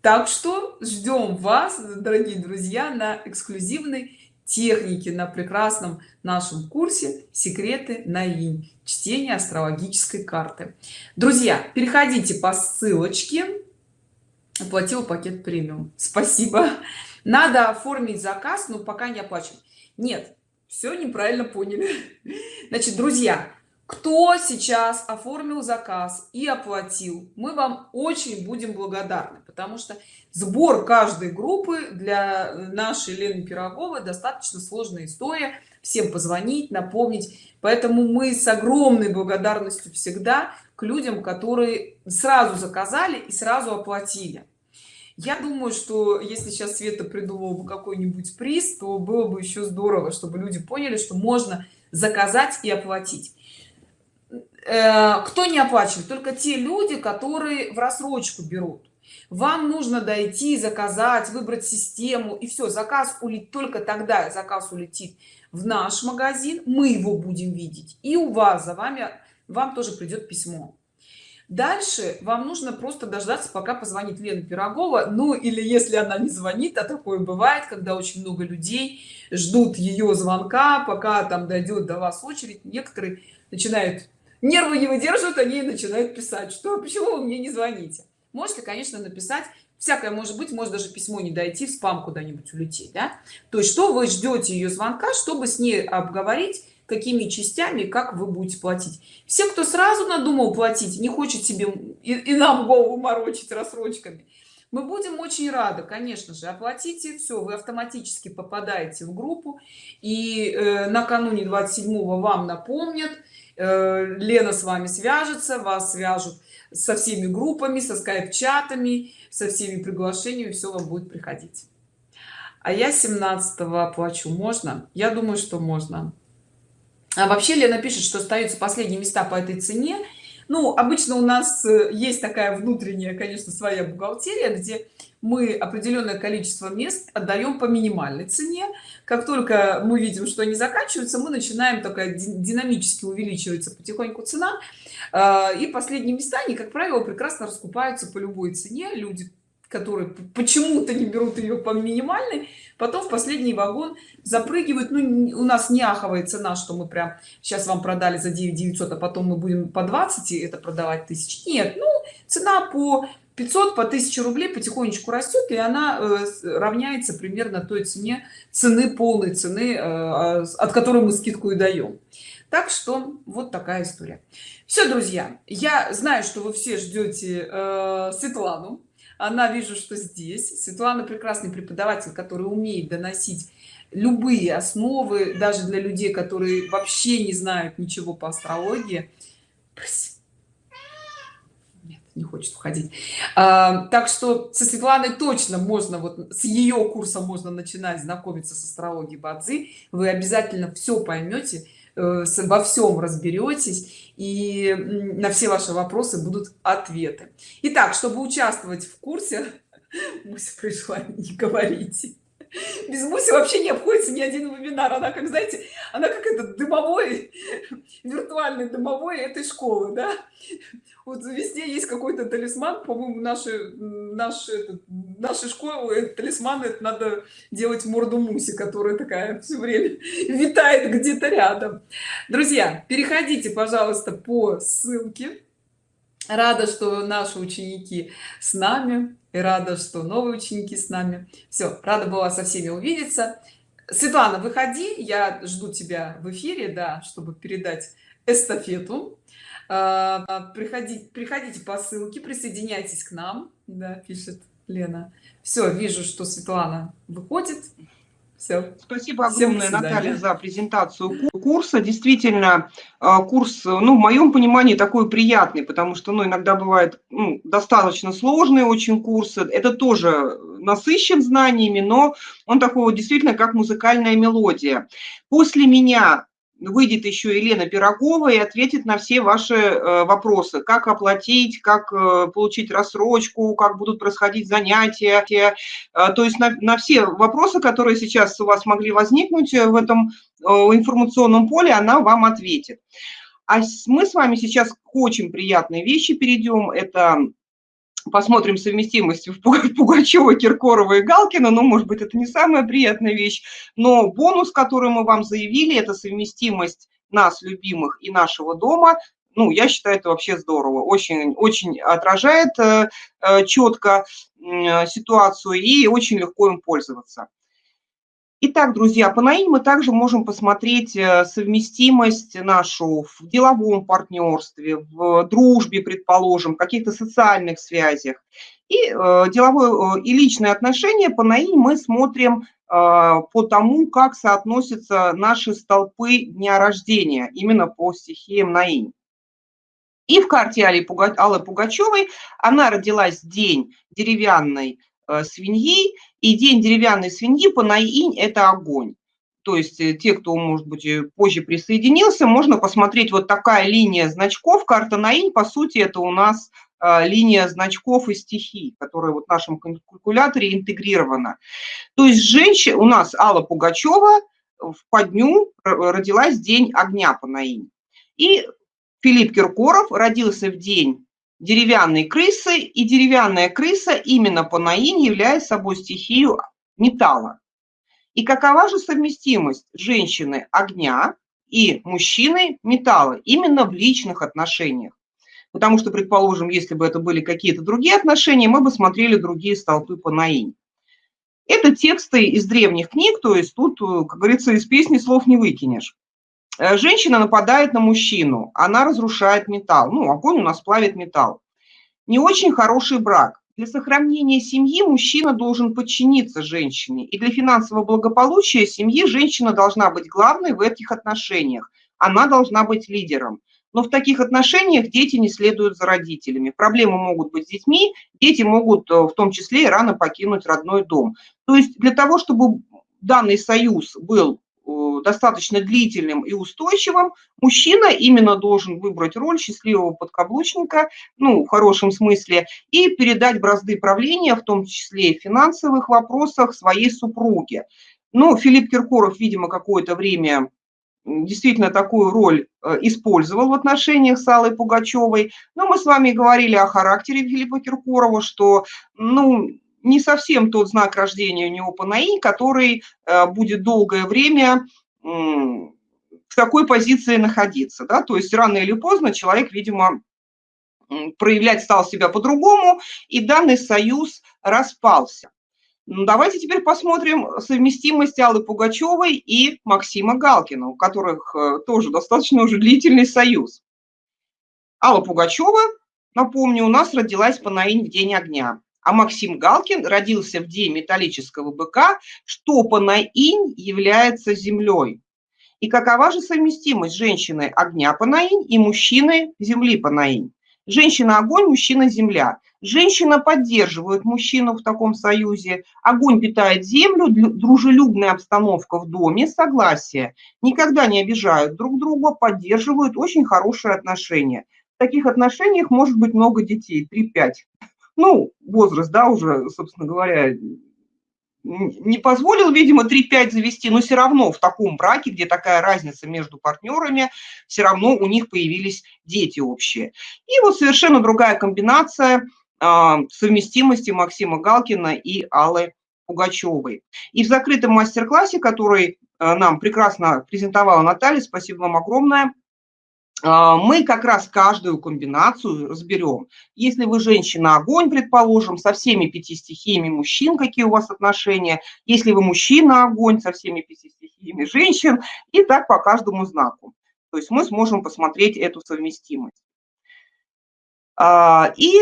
Так что ждем вас дорогие друзья на эксклюзивной технике на прекрасном нашем курсе секреты на инь чтение астрологической карты. Друзья переходите по ссылочке оплатил пакет премиум. Спасибо. Надо оформить заказ но пока не оплачен нет все неправильно поняли. Значит друзья кто сейчас оформил заказ и оплатил мы вам очень будем благодарны потому что сбор каждой группы для нашей лены пироговой достаточно сложная история. Всем позвонить напомнить. Поэтому мы с огромной благодарностью всегда к людям которые сразу заказали и сразу оплатили. Я думаю что если сейчас света придумал бы какой-нибудь приз то было бы еще здорово чтобы люди поняли что можно заказать и оплатить. Э, кто не оплачивает? Только те люди которые в рассрочку берут. Вам нужно дойти заказать выбрать систему и все заказ улетит только тогда заказ улетит в наш магазин мы его будем видеть и у вас за вами вам тоже придет письмо. Дальше вам нужно просто дождаться пока позвонит лена пирогова. Ну или если она не звонит а такое бывает когда очень много людей ждут ее звонка пока там дойдет до вас очередь. Некоторые начинают нервы не выдерживают они начинают писать что почему вы мне не звоните? Можете конечно написать всякое может быть может даже письмо не дойти в спам куда-нибудь улететь да? то есть что вы ждете ее звонка чтобы с ней обговорить какими частями как вы будете платить. Все кто сразу надумал платить не хочет себе и, и нам голову морочить рассрочками. Мы будем очень рады конечно же. Оплатите все вы автоматически попадаете в группу. И э, накануне 27 вам напомнят э, лена с вами свяжется вас свяжут со всеми группами со скайп-чатами со всеми приглашениями все вам будет приходить. А я 17 оплачу. Можно? Я думаю что можно а вообще лена пишет что остаются последние места по этой цене. Ну обычно у нас э, есть такая внутренняя конечно своя бухгалтерия где мы определенное количество мест отдаем по минимальной цене. Как только мы видим что они заканчиваются мы начинаем такая динамически увеличивается потихоньку цена. А, и последние места они как правило прекрасно раскупаются по любой цене. Люди которые почему-то не берут ее по минимальной потом в последний вагон запрыгивают ну у нас не аховая цена что мы прям сейчас вам продали за 9 900 а потом мы будем по 20 это продавать тысяч нет ну цена по 500 по 1000 рублей потихонечку растет и она равняется примерно той цене цены полной цены а, от которой мы скидку и даем так что вот такая история. Все друзья я знаю что вы все ждете э, светлану она вижу что здесь. Светлана прекрасный преподаватель который умеет доносить любые основы даже для людей которые вообще не знают ничего по астрологии. Нет, не хочет уходить. А, так что со светланой точно можно вот с ее курса можно начинать знакомиться с астрологией бадзи. Вы обязательно все поймете во всем разберетесь и на все ваши вопросы будут ответы. Итак, чтобы участвовать в курсе Муся пришла не говорите без Муси вообще не обходится ни один вебинар. Она как знаете она как этот дымовой виртуальный дымовой этой школы да? вот везде есть какой-то талисман. По-моему наши наши нашей школы талисман это надо делать морду муси которая такая все время витает где-то рядом. Друзья переходите пожалуйста по ссылке. Рада что наши ученики с нами и рада что новые ученики с нами. Все рада была со всеми увидеться. Светлана выходи я жду тебя в эфире да чтобы передать эстафету. А, приходите приходите по ссылке присоединяйтесь к нам да пишет лена. Все вижу что светлана выходит все. Спасибо огромное, Наталья, за презентацию курса. Действительно, а, курс, ну, в моем понимании, такой приятный, потому что, ну, иногда бывает ну, достаточно сложные очень курсы. Это тоже насыщен знаниями, но он такой вот действительно как музыкальная мелодия. После меня выйдет еще Елена Пирогова и ответит на все ваши э, вопросы. Как оплатить, как э, получить рассрочку, как будут происходить занятия. Э, то есть на, на все вопросы, которые сейчас у вас могли возникнуть в этом информационном поле, она вам ответит. А мы с вами сейчас к очень приятной вещи перейдем. Это посмотрим совместимость в Пугачева, Киркорова и Галкина, ну, может быть, это не самая приятная вещь, но бонус, который мы вам заявили, это совместимость нас, любимых, и нашего дома, ну, я считаю, это вообще здорово, очень, очень отражает э, э четко э, ситуацию и очень легко им пользоваться. Итак, друзья, по НАИ мы также можем посмотреть э, совместимость нашу в деловом партнерстве, в дружбе, предположим, каких-то социальных связях. И э, деловое э, и личные отношения по НАИ мы смотрим по тому, как соотносятся наши столпы дня рождения, именно по стихиям НАИ. И в карте Аллы Пугачевой она родилась день деревянной Э, свиньи, и день деревянной свиньи по наинь – это огонь. То есть э, те, кто, может быть, э, позже присоединился, можно посмотреть вот такая линия значков. Карта наинь, по сути, это у нас линия значков и стихий, которая вот в нашем калькуляторе интегрирована. То есть женщина, у нас Алла Пугачева в подню родилась день огня по наинь. И Филипп Киркоров родился в день деревянной крысы, и деревянная крыса именно по наин является собой стихию металла. И какова же совместимость женщины огня и мужчины металла именно в личных отношениях? Потому что, предположим, если бы это были какие-то другие отношения, мы бы смотрели другие столпы по наинь. Это тексты из древних книг, то есть тут, как говорится, из песни слов не выкинешь. Э, женщина нападает на мужчину, она разрушает металл. Ну, огонь у нас плавит металл. Не очень хороший брак. Для сохранения семьи мужчина должен подчиниться женщине. И для финансового благополучия семьи женщина должна быть главной в этих отношениях. Она должна быть лидером. Но в таких отношениях дети не следуют за родителями. Проблемы могут быть с детьми, дети могут э, в том числе и рано покинуть родной дом. То есть для того, чтобы данный союз был достаточно длительным и устойчивым, мужчина именно должен выбрать роль счастливого подкаблучника, ну, в хорошем смысле, и передать бразды правления, в том числе и в финансовых вопросах, своей супруге. Ну, Филипп Киркоров, видимо, какое-то время действительно такую роль э, использовал в отношениях с Аллой Пугачевой. Но мы с вами говорили о характере Филиппа Киркорова, что, ну, не совсем тот знак рождения у него по НАИ, который э, будет долгое время в такой позиции находиться. Да? То есть рано или поздно человек, видимо, проявлять стал себя по-другому, и данный союз распался. Ну, давайте теперь посмотрим совместимость Аллы Пугачевой и Максима Галкина, у которых э, тоже достаточно уже длительный союз. Алла Пугачева, напомню, у нас родилась по наинь в День огня, а Максим Галкин родился в День металлического быка, что по наинь является землей. И какова же совместимость женщины огня по наинь и мужчины земли по наинь? Женщина – огонь, мужчина – земля. Женщина поддерживает мужчину в таком союзе. Огонь питает землю, дружелюбная обстановка в доме, согласие. Никогда не обижают друг друга, поддерживают очень хорошие отношения. В таких отношениях может быть много детей, 3-5. Ну, возраст, да, уже, собственно говоря, не позволил, видимо, 3-5 завести, но все равно в таком браке, где такая разница между партнерами, все равно у них появились дети общие. И вот совершенно другая комбинация а, совместимости Максима Галкина и Аллы Пугачевой. И в закрытом мастер-классе, который а, нам прекрасно презентовала Наталья, спасибо вам огромное, мы как раз каждую комбинацию разберем. Если вы женщина-огонь, предположим, со всеми пяти стихиями мужчин, какие у вас отношения. Если вы мужчина-огонь, со всеми пяти стихиями женщин. И так по каждому знаку. То есть мы сможем посмотреть эту совместимость. А, и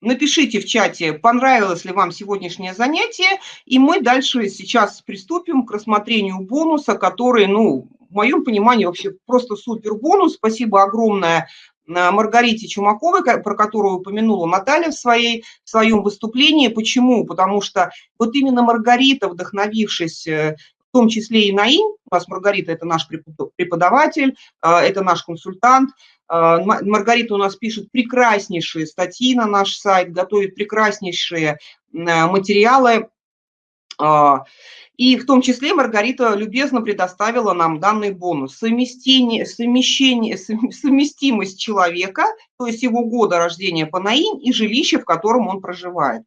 напишите в чате, понравилось ли вам сегодняшнее занятие, и мы дальше сейчас приступим к рассмотрению бонуса, который, ну, в моем понимании вообще просто супер бонус. Спасибо огромное э, Маргарите Чумаковой, про которую упомянула Наталья в, своей, в своем выступлении. Почему? Потому что вот именно Маргарита, вдохновившись э, в том числе и Наин, у нас Маргарита – это наш преподаватель, э, это наш консультант, Маргарита у нас пишет прекраснейшие статьи на наш сайт, готовит прекраснейшие материалы. И в том числе Маргарита любезно предоставила нам данный бонус. Совместение, совмещение, совместимость человека, то есть его года рождения по НАИН и жилище, в котором он проживает.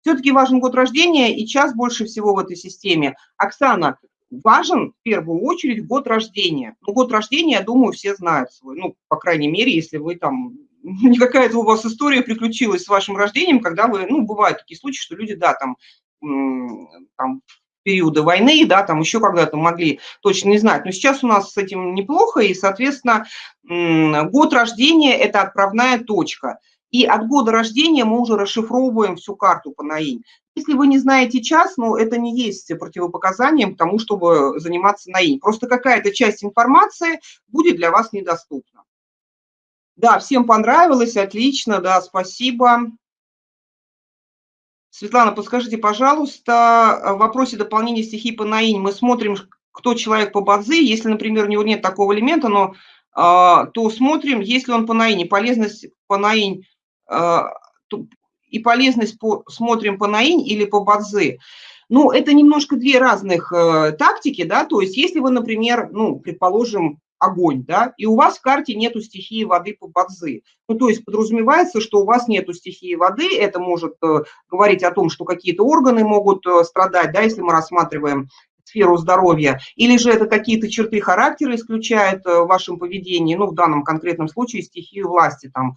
Все-таки важен год рождения и час больше всего в этой системе. Оксана, важен в первую очередь год рождения. Ну, год рождения, я думаю, все знают свой. Ну, по крайней мере, если вы там не какая-то у вас история приключилась с вашим рождением, когда вы, ну, бывают такие случаи, что люди, да, там, там периода войны, да, там еще когда-то могли точно не знать. Но сейчас у нас с этим неплохо, и, соответственно, год рождения – это отправная точка. И от года рождения мы уже расшифровываем всю карту по НАИН. Если вы не знаете час, ну, это не есть противопоказанием к тому, чтобы заниматься НАИН. Просто какая-то часть информации будет для вас недоступна. Да, всем понравилось, отлично, да, спасибо. Светлана, подскажите, пожалуйста, в вопросе дополнения стихии по наинь мы смотрим, кто человек по бадзи. Если, например, у него нет такого элемента, но, а, то смотрим, если он по наине. Полезность по наинь а, и полезность по, смотрим по наинь или по бадзи. Ну, это немножко две разных э, тактики, да, то есть если вы, например, ну, предположим, огонь, да, и у вас в карте нету стихии воды по бадзы. Ну, то есть подразумевается, что у вас нету стихии воды, это может э, говорить о том, что какие-то органы могут э, страдать, да, если мы рассматриваем сферу здоровья, или же это какие-то черты характера исключает э, в вашем поведении, ну, в данном конкретном случае стихию власти, там,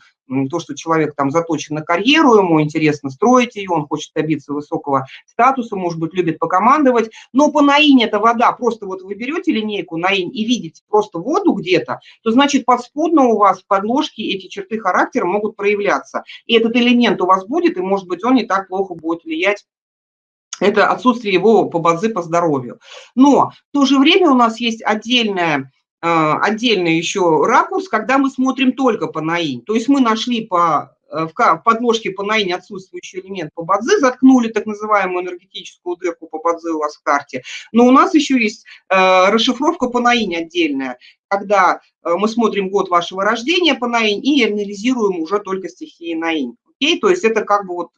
то, что человек там заточен на карьеру, ему интересно строить ее, он хочет добиться высокого статуса, может быть, любит покомандовать, но по наинь это вода, просто вот вы берете линейку наинь и видите просто воду где-то, то значит подспудно у вас в подложке эти черты характера могут проявляться, и этот элемент у вас будет, и может быть он не так плохо будет влиять это отсутствие его по базы по здоровью. Но в то же время у нас есть отдельная э, отдельный еще ракурс, когда мы смотрим только по наинь. То есть мы нашли по, э, в подложке по наинь отсутствующий элемент по бадзе, заткнули так называемую энергетическую дырку по бадзе у вас в карте. Но у нас еще есть э, расшифровка по наинь отдельная, когда мы смотрим год вашего рождения по наинь и анализируем уже только стихии наинь. Окей? То есть это как бы вот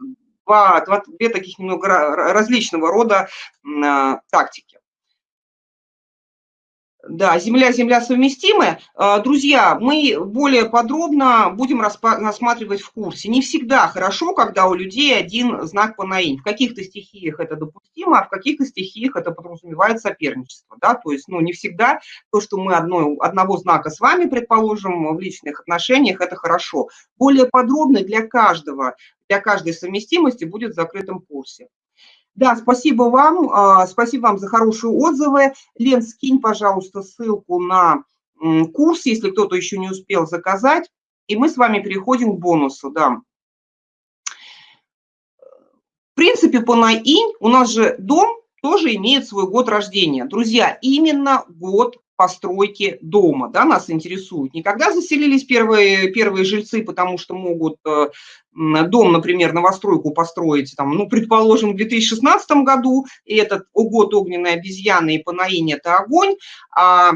два, два, две таких немного различного рода а, тактики. Да, Земля, Земля совместимы. А, друзья, мы более подробно будем рассматривать в курсе. Не всегда хорошо, когда у людей один знак по наинь. В каких-то стихиях это допустимо, а в каких-то стихиях это подразумевает соперничество. Да? То есть ну, не всегда то, что мы одно, одного знака с вами, предположим, в личных отношениях, это хорошо. Более подробно для каждого, для каждой совместимости будет в закрытом курсе. Да, спасибо вам, а, спасибо вам за хорошие отзывы. Лен, скинь, пожалуйста, ссылку на курс, если кто-то еще не успел заказать, и мы с вами переходим к бонусу, да. В принципе, по наинь у нас же дом тоже имеет свой год рождения. Друзья, именно год постройки дома, да, нас интересует. Не когда заселились первые, первые жильцы, потому что могут э, дом, например, новостройку построить, там, ну, предположим, в 2016 году, и этот год огненной обезьяны и Панаинь – это огонь, а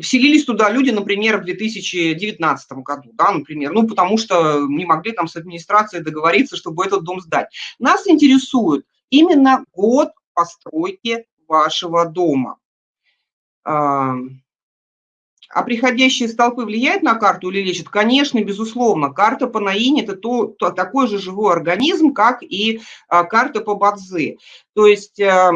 вселились туда люди, например, в 2019 году, да, например, ну, потому что не могли там с администрацией договориться, чтобы этот дом сдать. Нас интересует именно год постройки вашего дома. А приходящие столпы влияют на карту или лечат? Конечно, безусловно. Карта по Наине – это то, то, такой же живой организм, как и а, карта по Бадзи. То есть а,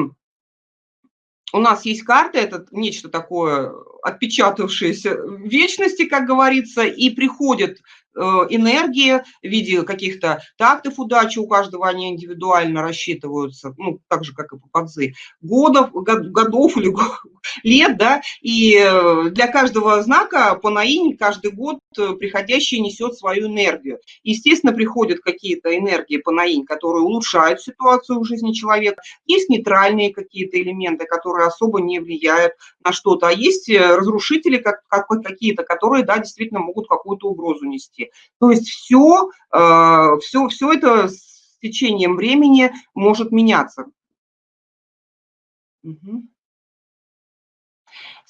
у нас есть карта, это нечто такое отпечатавшееся в вечности, как говорится, и приходят энергии в виде каких-то тактов удачи, у каждого они индивидуально рассчитываются, ну, так же, как и по подзы, годов, годов или лет, да, и э, для каждого знака по наине каждый год э, приходящий несет свою энергию. Естественно, приходят какие-то энергии по наинь, которые улучшают ситуацию в жизни человека, есть нейтральные какие-то элементы, которые особо не влияют на что-то, а есть разрушители как, как, какие-то, которые, да, действительно могут какую-то угрозу нести. То есть все, все, все это с течением времени может меняться.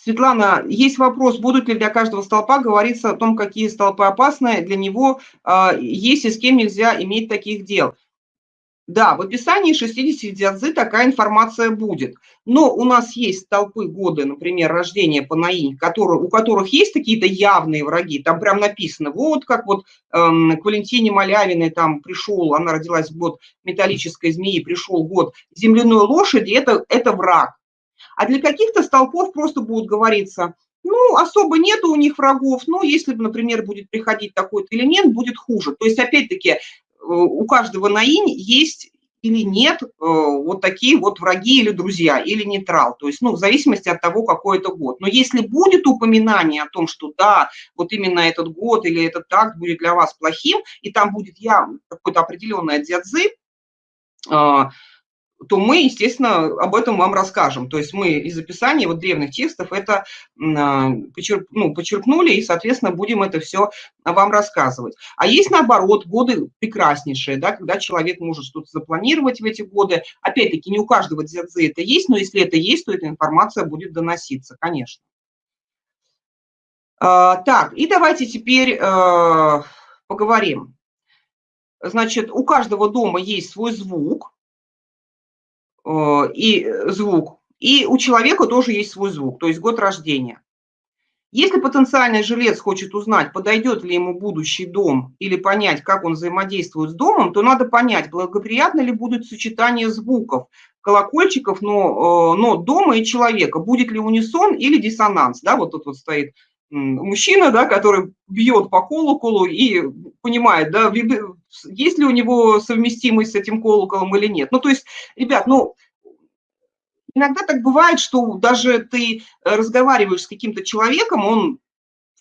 Светлана, есть вопрос, будут ли для каждого столпа говориться о том, какие столпы опасны, для него э, есть и с кем нельзя иметь таких дел. Да, в описании 60 дядзы такая информация будет. Но у нас есть столпы годы, например, рождения по наинь, которые, у которых есть какие-то явные враги. Там прям написано, вот как вот эм, к Валентине Малявиной там пришел, она родилась в год металлической змеи, пришел год земляной лошади, это, это враг. А для каких-то столпов просто будут говориться, ну, особо нету у них врагов, но если, например, будет приходить такой-то элемент, будет хуже. То есть, опять-таки, у каждого наинь есть или нет э, вот такие вот враги или друзья, или нейтрал, то есть, ну, в зависимости от того, какой это год. Но если будет упоминание о том, что да, вот именно этот год или этот такт будет для вас плохим, и там будет я какой-то определенный дзядзы, то мы, естественно, об этом вам расскажем. То есть мы из описания вот древних текстов это а, почерп, ну, почерпнули и, соответственно, будем это все вам рассказывать. А есть, наоборот, годы прекраснейшие, да, когда человек может что-то запланировать в эти годы. Опять-таки, не у каждого дзядзы это есть, но если это есть, то эта информация будет доноситься, конечно. А, так, и давайте теперь а, поговорим. Значит, у каждого дома есть свой звук, и звук. И у человека тоже есть свой звук, то есть год рождения. Если потенциальный жилец хочет узнать, подойдет ли ему будущий дом или понять, как он взаимодействует с домом, то надо понять, благоприятно ли будет сочетание звуков, колокольчиков, но, э, но дома и человека, будет ли унисон или диссонанс. Да, вот тут вот стоит мужчина, да, который бьет по колоколу и понимает, да, есть ли у него совместимость с этим колоколом или нет. Ну, то есть, ребят, ну, иногда так бывает, что даже ты разговариваешь с каким-то человеком, он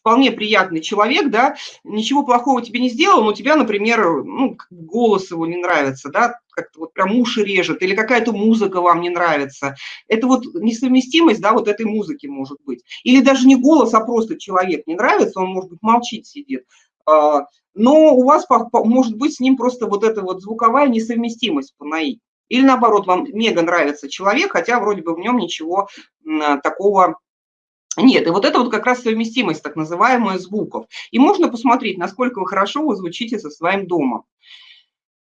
вполне приятный человек, да, ничего плохого тебе не сделал, но тебя, например, ну, голос его не нравится, да, как-то вот прям уши режет, или какая-то музыка вам не нравится. Это вот несовместимость, да, вот этой музыки может быть. Или даже не голос, а просто человек не нравится, он, может быть, молчит, сидит. А, но у вас может быть с ним просто вот эта вот звуковая несовместимость по НАИ. Или наоборот, вам мега нравится человек, хотя вроде бы в нем ничего такого нет, и вот это вот как раз совместимость, так называемая, звуков. И можно посмотреть, насколько вы хорошо вы звучите со своим домом.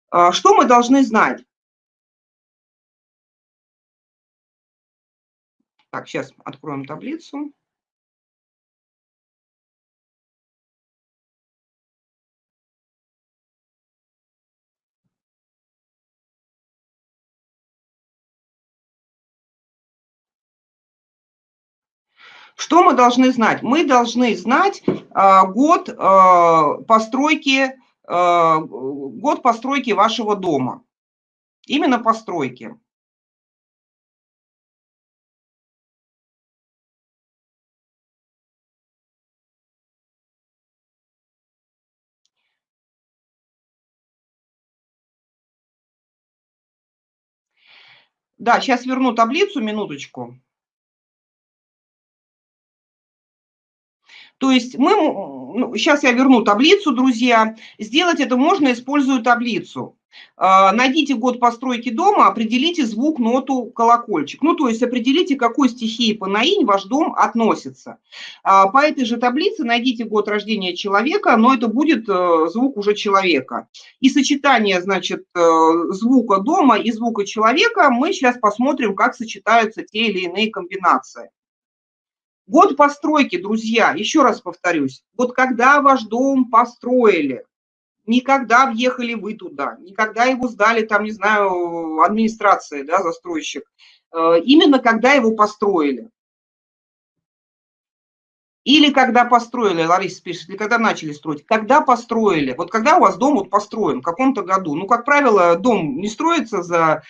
А, что мы должны знать? Так, сейчас откроем таблицу. Что мы должны знать? Мы должны знать э, год э, постройки, э, год постройки вашего дома. Именно постройки. Да, сейчас верну таблицу, минуточку. То есть мы, ну, сейчас я верну таблицу, друзья. Сделать это можно, используя таблицу. А, найдите год постройки дома, определите звук, ноту, колокольчик. Ну, то есть определите, какой стихии по наинь ваш дом относится. А, по этой же таблице найдите год рождения человека, но это будет э, звук уже человека. И сочетание, значит, э, звука дома и звука человека мы сейчас посмотрим, как сочетаются те или иные комбинации. Год постройки, друзья, еще раз повторюсь, вот когда ваш дом построили, никогда въехали вы туда, никогда его сдали, там, не знаю, администрации, да, застройщик, э, именно когда его построили. Или когда построили, Лариса пишет, или когда начали строить. Когда построили, вот когда у вас дом вот построен, в каком-то году. Ну, как правило, дом не строится за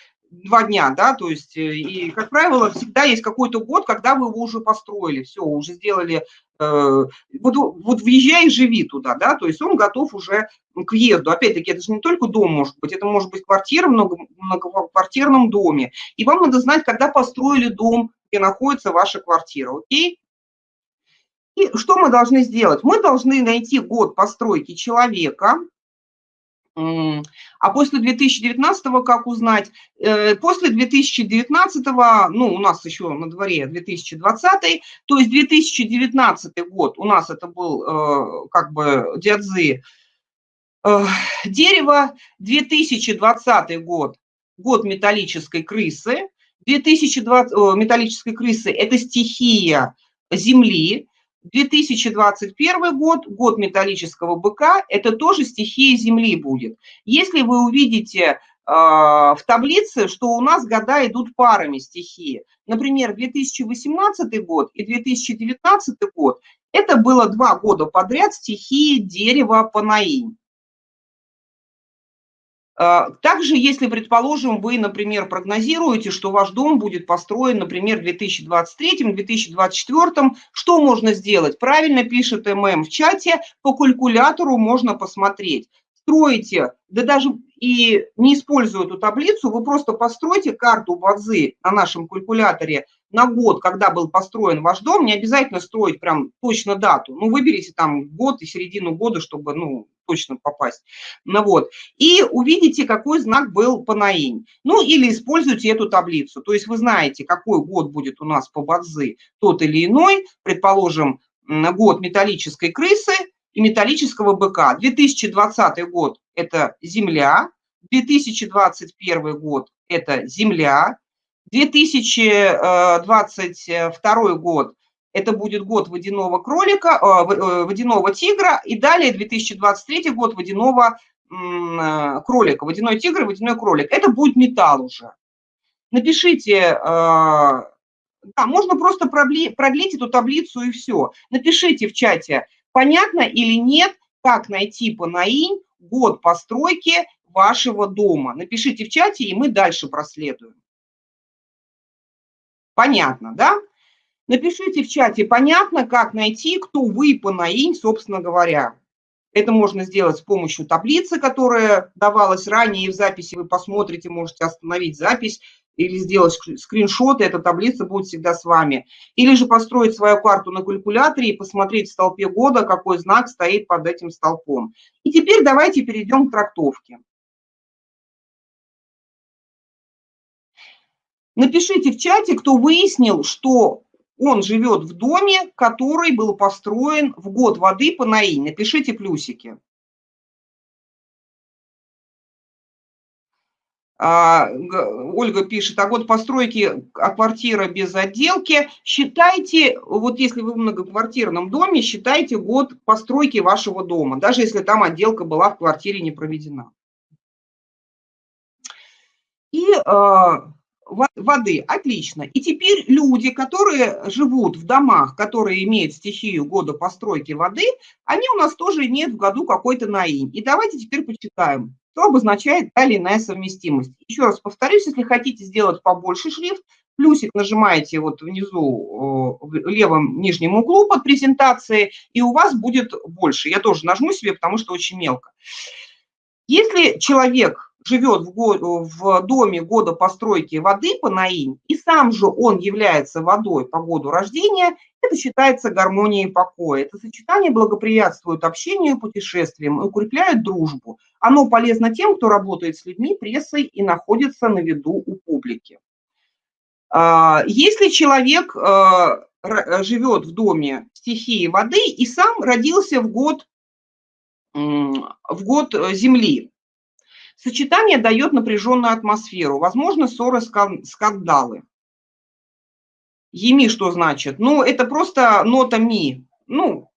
два дня, да, то есть, э, и, как правило, всегда есть какой-то год, когда вы его уже построили, все, уже сделали, э, вот, вот въезжай и живи туда, да, то есть он готов уже к въезду. Опять-таки, это же не только дом может быть, это может быть квартира в много, многоквартирном доме. И вам надо знать, когда построили дом, где находится ваша квартира, окей? И что мы должны сделать? Мы должны найти год постройки человека, а после 2019 как узнать? Э, после 2019, ну, у нас еще на дворе 2020, то есть 2019 год у нас это был э, как бы диадзы. Э, дерево, 2020 год, год металлической крысы, 2020, металлической крысы – это стихия Земли, 2021 год, год металлического быка, это тоже стихия Земли будет. Если вы увидите э, в таблице, что у нас года идут парами стихии. Например, 2018 год и 2019 год – это было два года подряд стихии дерева Панаинь. А, также, если, предположим, вы, например, прогнозируете, что ваш дом будет построен, например, в 2023-2024, что можно сделать? Правильно пишет ММ в чате, по калькулятору можно посмотреть. Строите, да даже и не используя эту таблицу, вы просто постройте карту Бадзи на нашем калькуляторе на год, когда был построен ваш дом, не обязательно строить прям точно дату. Ну, выберите там год и середину года, чтобы, ну, точно попасть. Ну вот. И увидите, какой знак был по наинь. Ну или используйте эту таблицу. То есть вы знаете, какой год будет у нас по бадзы тот или иной. Предположим, год металлической крысы и металлического быка. 2020 год – это Земля, 2021 год – это Земля, 2022 год это будет год водяного кролика, а, э, водяного тигра, и далее 2023 год водяного э, кролика, водяной тигр и водяной кролик. Это будет металл уже. Напишите, да, можно просто продлить эту таблицу и все. Напишите в чате, понятно или нет, как найти по НАИНь год постройки вашего дома. Напишите в чате, и мы дальше проследуем. Понятно, да? Напишите в чате, понятно, как найти, кто вы по НАИНь, собственно говоря. Это можно сделать с помощью таблицы, которая давалась ранее, и в записи вы посмотрите, можете остановить запись или сделать скриншот, и эта таблица будет всегда с вами. Или же построить свою карту на калькуляторе и посмотреть в столпе года, какой знак стоит под этим столпом. И теперь давайте перейдем к трактовке. Напишите в чате, кто выяснил, что он живет в доме, который был построен в год воды по НАИ. Напишите плюсики. А, Ольга пишет, а год постройки, а квартира без отделки. Считайте, вот если вы в многоквартирном доме, считайте год постройки вашего дома, даже если там отделка была в квартире не проведена. И а, воды, отлично. И теперь люди, которые живут в домах, которые имеют стихию года постройки воды, они у нас тоже имеют в году какой-то наинь. И давайте теперь почитаем что обозначает та или иная совместимость. Еще раз повторюсь, если хотите сделать побольше шрифт, плюсик нажимаете вот внизу в левом нижнем углу под презентацией, и у вас будет больше. Я тоже нажму себе, потому что очень мелко. Если человек живет в, год, в доме года постройки воды по НАИН, и сам же он является водой по году рождения, это считается гармонией покоя. Это сочетание благоприятствует общению и путешествиям и укрепляет дружбу. Оно полезно тем, кто работает с людьми, прессой и находится на виду у публики. А, если человек а, живет в доме стихии воды и сам родился в год, в год Земли, Сочетание дает напряженную атмосферу, возможно, ссоры, скандалы. Еми что значит? Ну, это просто нота ми. Ну,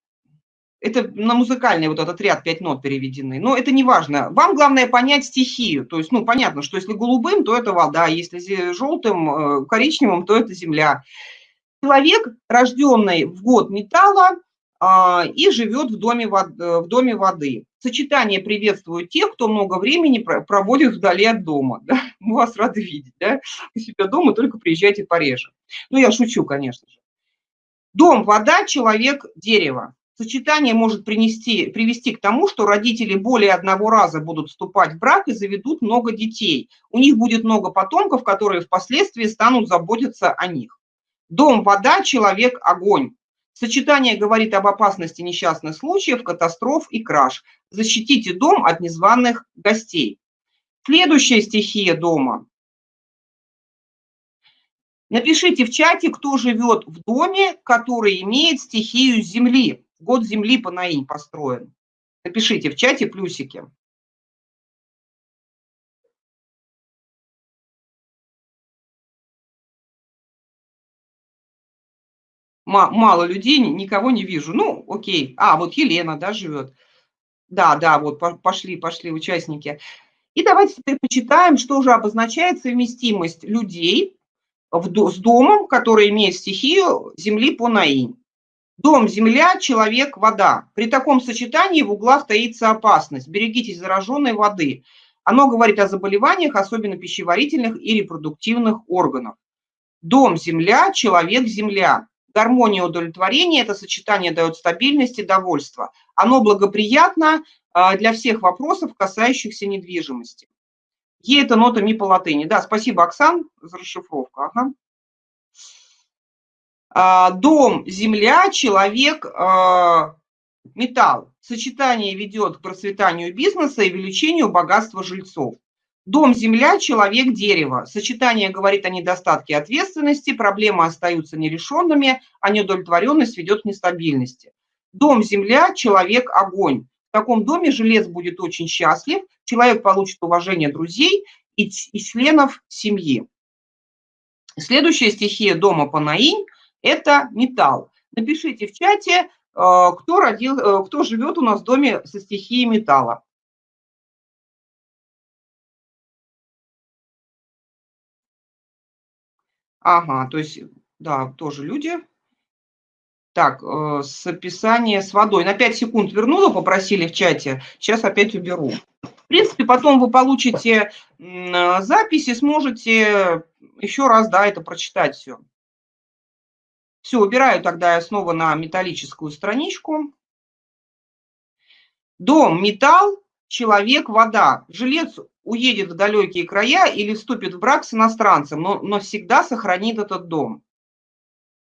это на музыкальный вот этот ряд пять нот переведены. Но это не важно. Вам главное понять стихию. То есть, ну, понятно, что если голубым, то это вода, если желтым, э, коричневым, то это земля. Человек, рожденный в год металла, а, и живет в доме, в доме воды. Сочетание приветствует тех, кто много времени проводит вдали от дома. Да? Мы вас рады видеть. Да? У себя дома только приезжайте пореже. Ну, я шучу, конечно же. Дом, вода, человек, дерево. Сочетание может принести, привести к тому, что родители более одного раза будут вступать в брак и заведут много детей. У них будет много потомков, которые впоследствии станут заботиться о них. Дом, вода, человек, огонь. Сочетание говорит об опасности несчастных случаев, катастроф и краж. Защитите дом от незваных гостей. Следующая стихия дома. Напишите в чате, кто живет в доме, который имеет стихию земли. Год земли по наинь построен. Напишите в чате плюсики. Мало людей, никого не вижу. Ну, окей. А, вот Елена, да, живет. Да, да, вот пошли, пошли участники. И давайте теперь почитаем, что же обозначает совместимость людей в, с домом, который имеет стихию земли по наинь. Дом, земля, человек, вода. При таком сочетании в углах таится опасность. Берегитесь зараженной воды. Оно говорит о заболеваниях, особенно пищеварительных и репродуктивных органов. Дом, земля, человек, земля. Гармония удовлетворения – это сочетание дает стабильность и довольство. Оно благоприятно а, для всех вопросов, касающихся недвижимости. Е – это нота ми по латыни. Да, спасибо, Оксан, за расшифровку. Ага. А, дом, земля, человек, а, металл. Сочетание ведет к процветанию бизнеса и увеличению богатства жильцов. Дом, земля, человек, дерево. Сочетание говорит о недостатке ответственности, проблемы остаются нерешенными, а неудовлетворенность ведет к нестабильности. Дом, земля, человек, огонь. В таком доме жилец будет очень счастлив, человек получит уважение друзей и, и членов семьи. Следующая стихия дома Панаинь – это металл. Напишите в чате, э, кто, родил, э, кто живет у нас в доме со стихией металла. Ага, то есть, да, тоже люди. Так, э, с описания с водой. На 5 секунд вернула, попросили в чате. Сейчас опять уберу. В принципе, потом вы получите э, запись и сможете еще раз, да, это прочитать все. Все, убираю тогда я снова на металлическую страничку. Дом, металл, человек, вода. Жилец уедет в далекие края или вступит в брак с иностранцем, но, но всегда сохранит этот дом.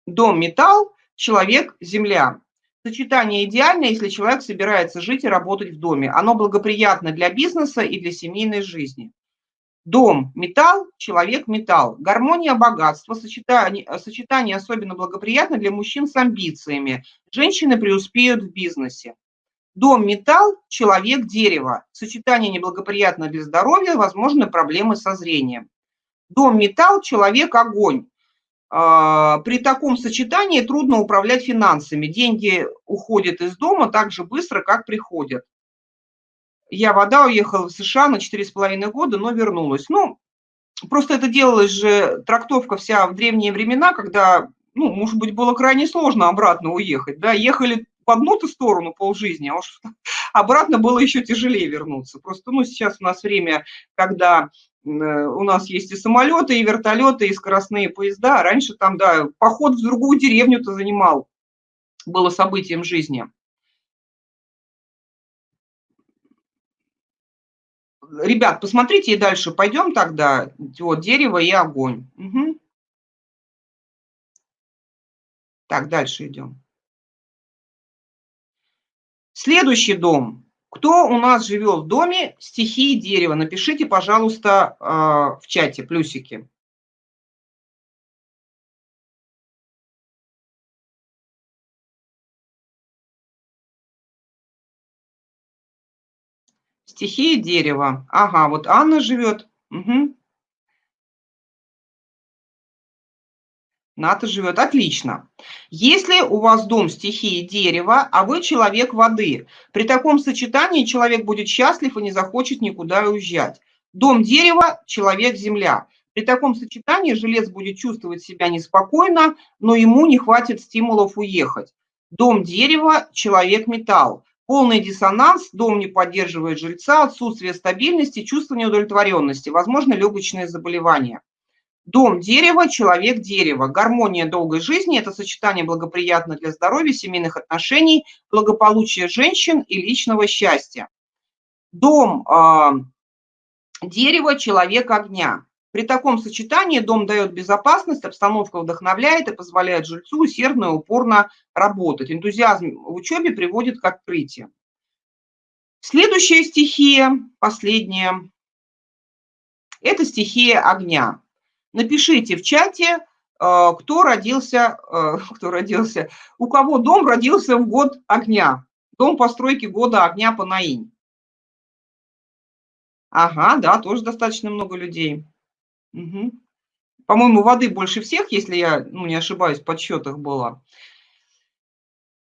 Дом – металл, человек – земля. Сочетание идеальное, если человек собирается жить и работать в доме. Оно благоприятно для бизнеса и для семейной жизни. Дом – металл, человек – металл. Гармония богатства, сочетание, сочетание особенно благоприятно для мужчин с амбициями. Женщины преуспеют в бизнесе. Дом – металл, человек – дерево. Сочетание неблагоприятно для здоровья, возможны проблемы со зрением. Дом – металл, человек – огонь. А, при таком сочетании трудно управлять финансами. Деньги уходят из дома так же быстро, как приходят. Я вода уехала в США на 4,5 года, но вернулась. Ну, просто это делалось же, трактовка вся в древние времена, когда, ну, может быть, было крайне сложно обратно уехать. Да, ехали в одну-то сторону полжизни, а уж обратно было еще тяжелее вернуться. Просто, ну, сейчас у нас время, когда Э, у нас есть и самолеты, и вертолеты, и скоростные поезда. Раньше там, да, поход в другую деревню-то занимал, было событием жизни. Ребят, посмотрите и дальше пойдем тогда. Вот, дерево и огонь. Угу. Так, дальше идем. Следующий дом кто у нас живет в доме стихии дерева? Напишите, пожалуйста, а, в чате плюсики. Стихия дерева. Ага, вот Анна живет. Угу. Ната живет. Отлично. Если у вас дом стихии дерева, а вы человек воды, при таком сочетании человек будет счастлив и не захочет никуда уезжать. Дом дерева, человек земля. При таком сочетании жилец будет чувствовать себя неспокойно, но ему не хватит стимулов уехать. Дом дерева, человек металл. Полный диссонанс, дом не поддерживает жильца, отсутствие стабильности, чувство неудовлетворенности, возможно, легочные заболевания. Дом дерева, человек дерева. Гармония долгой жизни – это сочетание благоприятно для здоровья, семейных отношений, благополучия женщин и личного счастья. Дом э, дерева, человек огня. При таком сочетании дом дает безопасность, обстановка вдохновляет и позволяет жильцу усердно и упорно работать. Энтузиазм в учебе приводит к открытию. Следующая стихия, последняя, это стихия огня. Напишите в чате, э, кто родился, э, кто родился, у кого дом родился в год огня. Дом постройки года огня по Наинь. Ага, да, тоже достаточно много людей. Угу. По-моему, воды больше всех, если я ну, не ошибаюсь, в подсчетах было.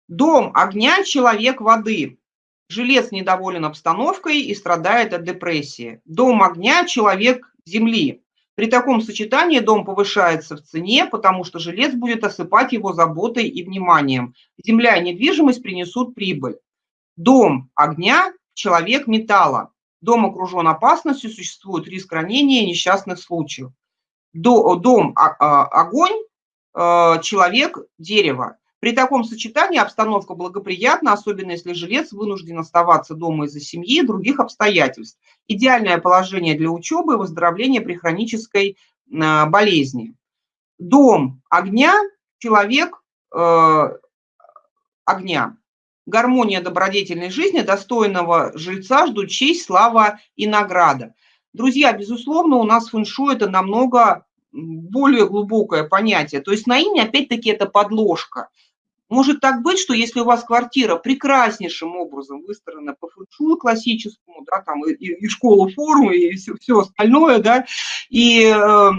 Дом огня, человек воды. Жилец недоволен обстановкой и страдает от депрессии. Дом огня, человек земли. При таком сочетании дом повышается в цене, потому что жилец будет осыпать его заботой и вниманием. Земля и недвижимость принесут прибыль. Дом огня, человек металла. Дом окружен опасностью, существует риск ранения и несчастных случаев. Дом огонь, э, человек дерево. При таком сочетании обстановка благоприятна, особенно если жилец вынужден оставаться дома из-за семьи и других обстоятельств. Идеальное положение для учебы и выздоровления при хронической а, болезни. Дом огня, человек э, огня. Гармония добродетельной жизни, достойного жильца ждут честь, слава и награда. Друзья, безусловно, у нас фэншуй это намного более глубокое понятие. То есть на имя, опять-таки, это подложка. Может так быть, что если у вас квартира прекраснейшим образом выстроена по фэншую классическому, да, там и, и школа формы, и все, все остальное, да, и, э,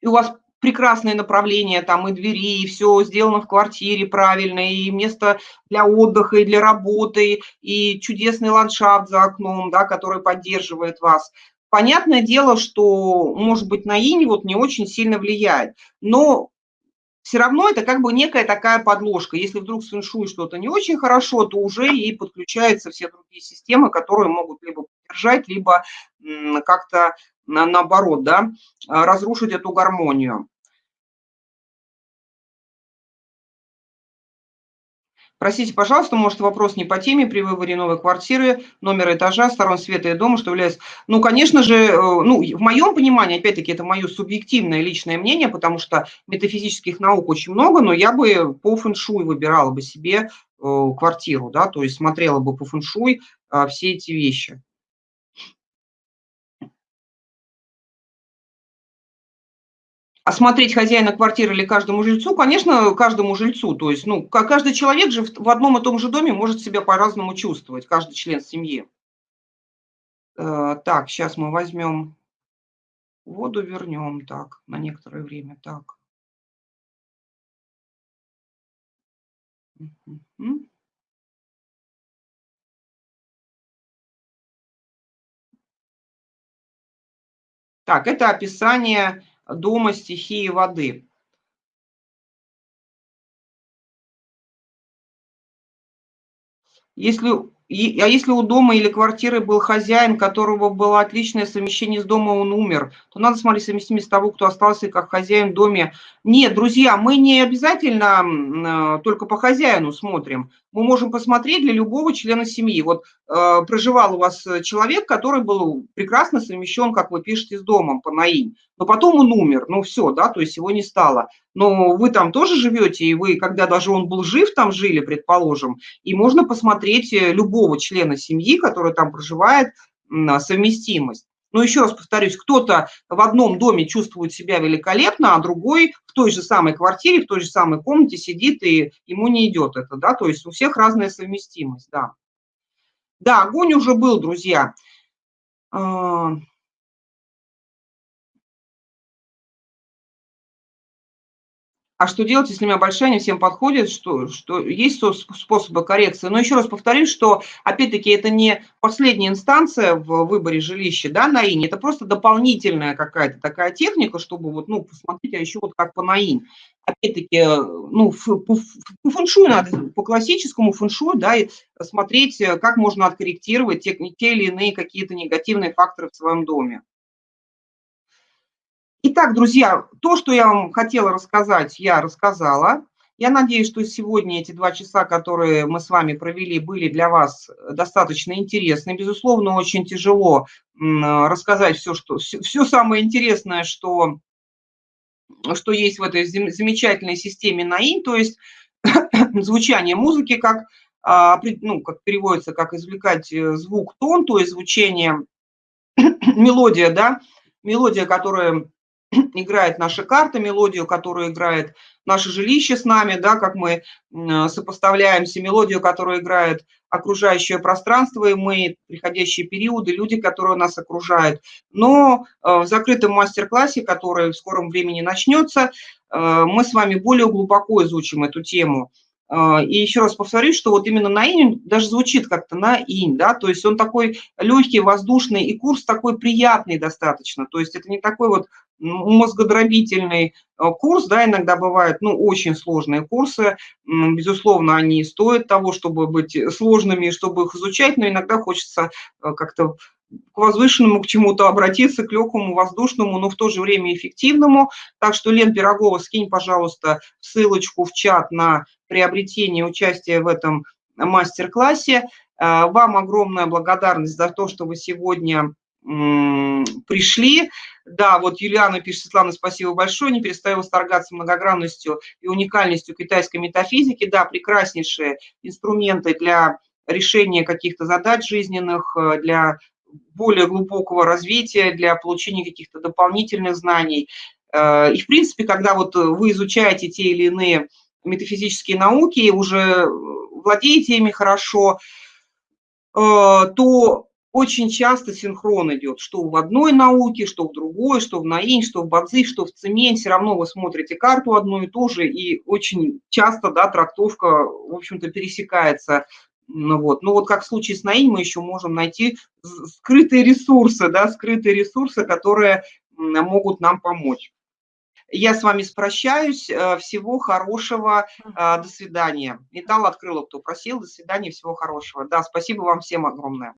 и у вас прекрасное направление, там и двери, и все сделано в квартире правильно, и место для отдыха, и для работы, и чудесный ландшафт за окном, да, который поддерживает вас. Понятное дело, что, может быть, на инь вот не очень сильно влияет, но все равно это как бы некая такая подложка. Если вдруг с фэншуй что-то не очень хорошо, то уже и подключаются все другие системы, которые могут либо поддержать, либо как-то наоборот, да, разрушить эту гармонию. Простите, пожалуйста, может, вопрос не по теме при выборе новой квартиры, номера этажа, сторон света и дома, что является... Ну, конечно же, э, ну, в моем понимании, опять-таки, это мое субъективное личное мнение, потому что метафизических наук очень много, но я бы по фэншуй выбирала бы себе э, квартиру, да, то есть смотрела бы по фэншуй э, все эти вещи. Осмотреть хозяина квартиры или каждому жильцу? Конечно, каждому жильцу. То есть, ну, каждый человек же в одном и том же доме может себя по-разному чувствовать, каждый член семьи. Э, так, сейчас мы возьмем воду, вернем так, на некоторое время. Так. Так, это описание дома стихии воды. Если, а если у дома или квартиры был хозяин, которого было отличное совмещение с домом, он умер, то надо смотреть совместимость того, кто остался как хозяин в доме. Нет, друзья, мы не обязательно э, только по хозяину смотрим мы можем посмотреть для любого члена семьи. Вот э, проживал у вас человек, который был прекрасно совмещен, как вы пишете, с домом по НАИ, но потом он умер, ну все, да, то есть его не стало. Но вы там тоже живете, и вы, когда даже он был жив, там жили, предположим, и можно посмотреть э, любого члена семьи, который там проживает, совместимость. Но еще раз повторюсь, кто-то в одном доме чувствует себя великолепно, а другой в той же самой квартире, в той же самой комнате сидит, и ему не идет это, да, то есть у всех разная совместимость, да. Да, огонь уже был, друзья. А, что делать, если у меня большая, не всем подходит, что, что есть способы коррекции. Но еще раз повторюсь, что, опять-таки, это не последняя инстанция в выборе жилища да, на ИН, это просто дополнительная какая-то такая техника, чтобы вот, ну, посмотреть, а еще вот как по НАИН. Опять-таки, ну, по, по фэншую надо, по классическому фэншую, да, и смотреть, как можно откорректировать те, те или иные какие-то негативные факторы в своем доме. Итак, друзья, то, что я вам хотела рассказать, я рассказала. Я надеюсь, что сегодня эти два часа, которые мы с вами провели, были для вас достаточно интересны. Безусловно, очень тяжело рассказать все, что, все самое интересное, что, что есть в этой замечательной системе НАИН, то есть звучание музыки, как, а, ну, как переводится, как извлекать э, звук, тон, то есть звучение, мелодия, да, мелодия, которая играет наша карта, мелодию, которую играет наше жилище с нами, да, как мы сопоставляемся, мелодию, которую играет окружающее пространство, и мы, приходящие периоды, люди, которые нас окружают. Но э, в закрытом мастер-классе, который в скором времени начнется, э, мы с вами более глубоко изучим эту тему. Э, и еще раз повторюсь, что вот именно на инь даже звучит как-то на инь, да, то есть он такой легкий, воздушный, и курс такой приятный достаточно, то есть это не такой вот мозгодробительный э, курс, да, иногда бывают, ну, очень сложные курсы, безусловно, они стоят того, чтобы быть сложными, чтобы их изучать, но иногда хочется э, как-то к возвышенному, к чему-то обратиться, к легкому, воздушному, но в то же время эффективному. Так что, Лен Пирогова, скинь, пожалуйста, ссылочку в чат на приобретение участия в этом мастер-классе. Э, вам огромная благодарность за то, что вы сегодня пришли. Да, вот Юлиана пишет, Светлана, спасибо большое, не перестаю восторгаться многогранностью и уникальностью китайской метафизики. Да, прекраснейшие инструменты для решения каких-то задач жизненных, э, для более глубокого развития, для получения каких-то дополнительных знаний. Э, и, в принципе, когда вот вы изучаете те или иные метафизические науки, уже владеете ими хорошо, э, то очень часто синхрон идет, что в одной науке, что в другой, что в наинь, что в бадзи, что в цемень, все равно вы смотрите карту одну и ту же, и очень часто, да, трактовка, в общем-то, пересекается. Ну вот, ну вот как в случае с наинь мы еще можем найти скрытые ресурсы, да, скрытые ресурсы, которые могут нам помочь. Я с вами прощаюсь. Э, всего хорошего. Э, до свидания. Металл открыла, кто просил. До свидания. Всего хорошего. Да, спасибо вам всем огромное.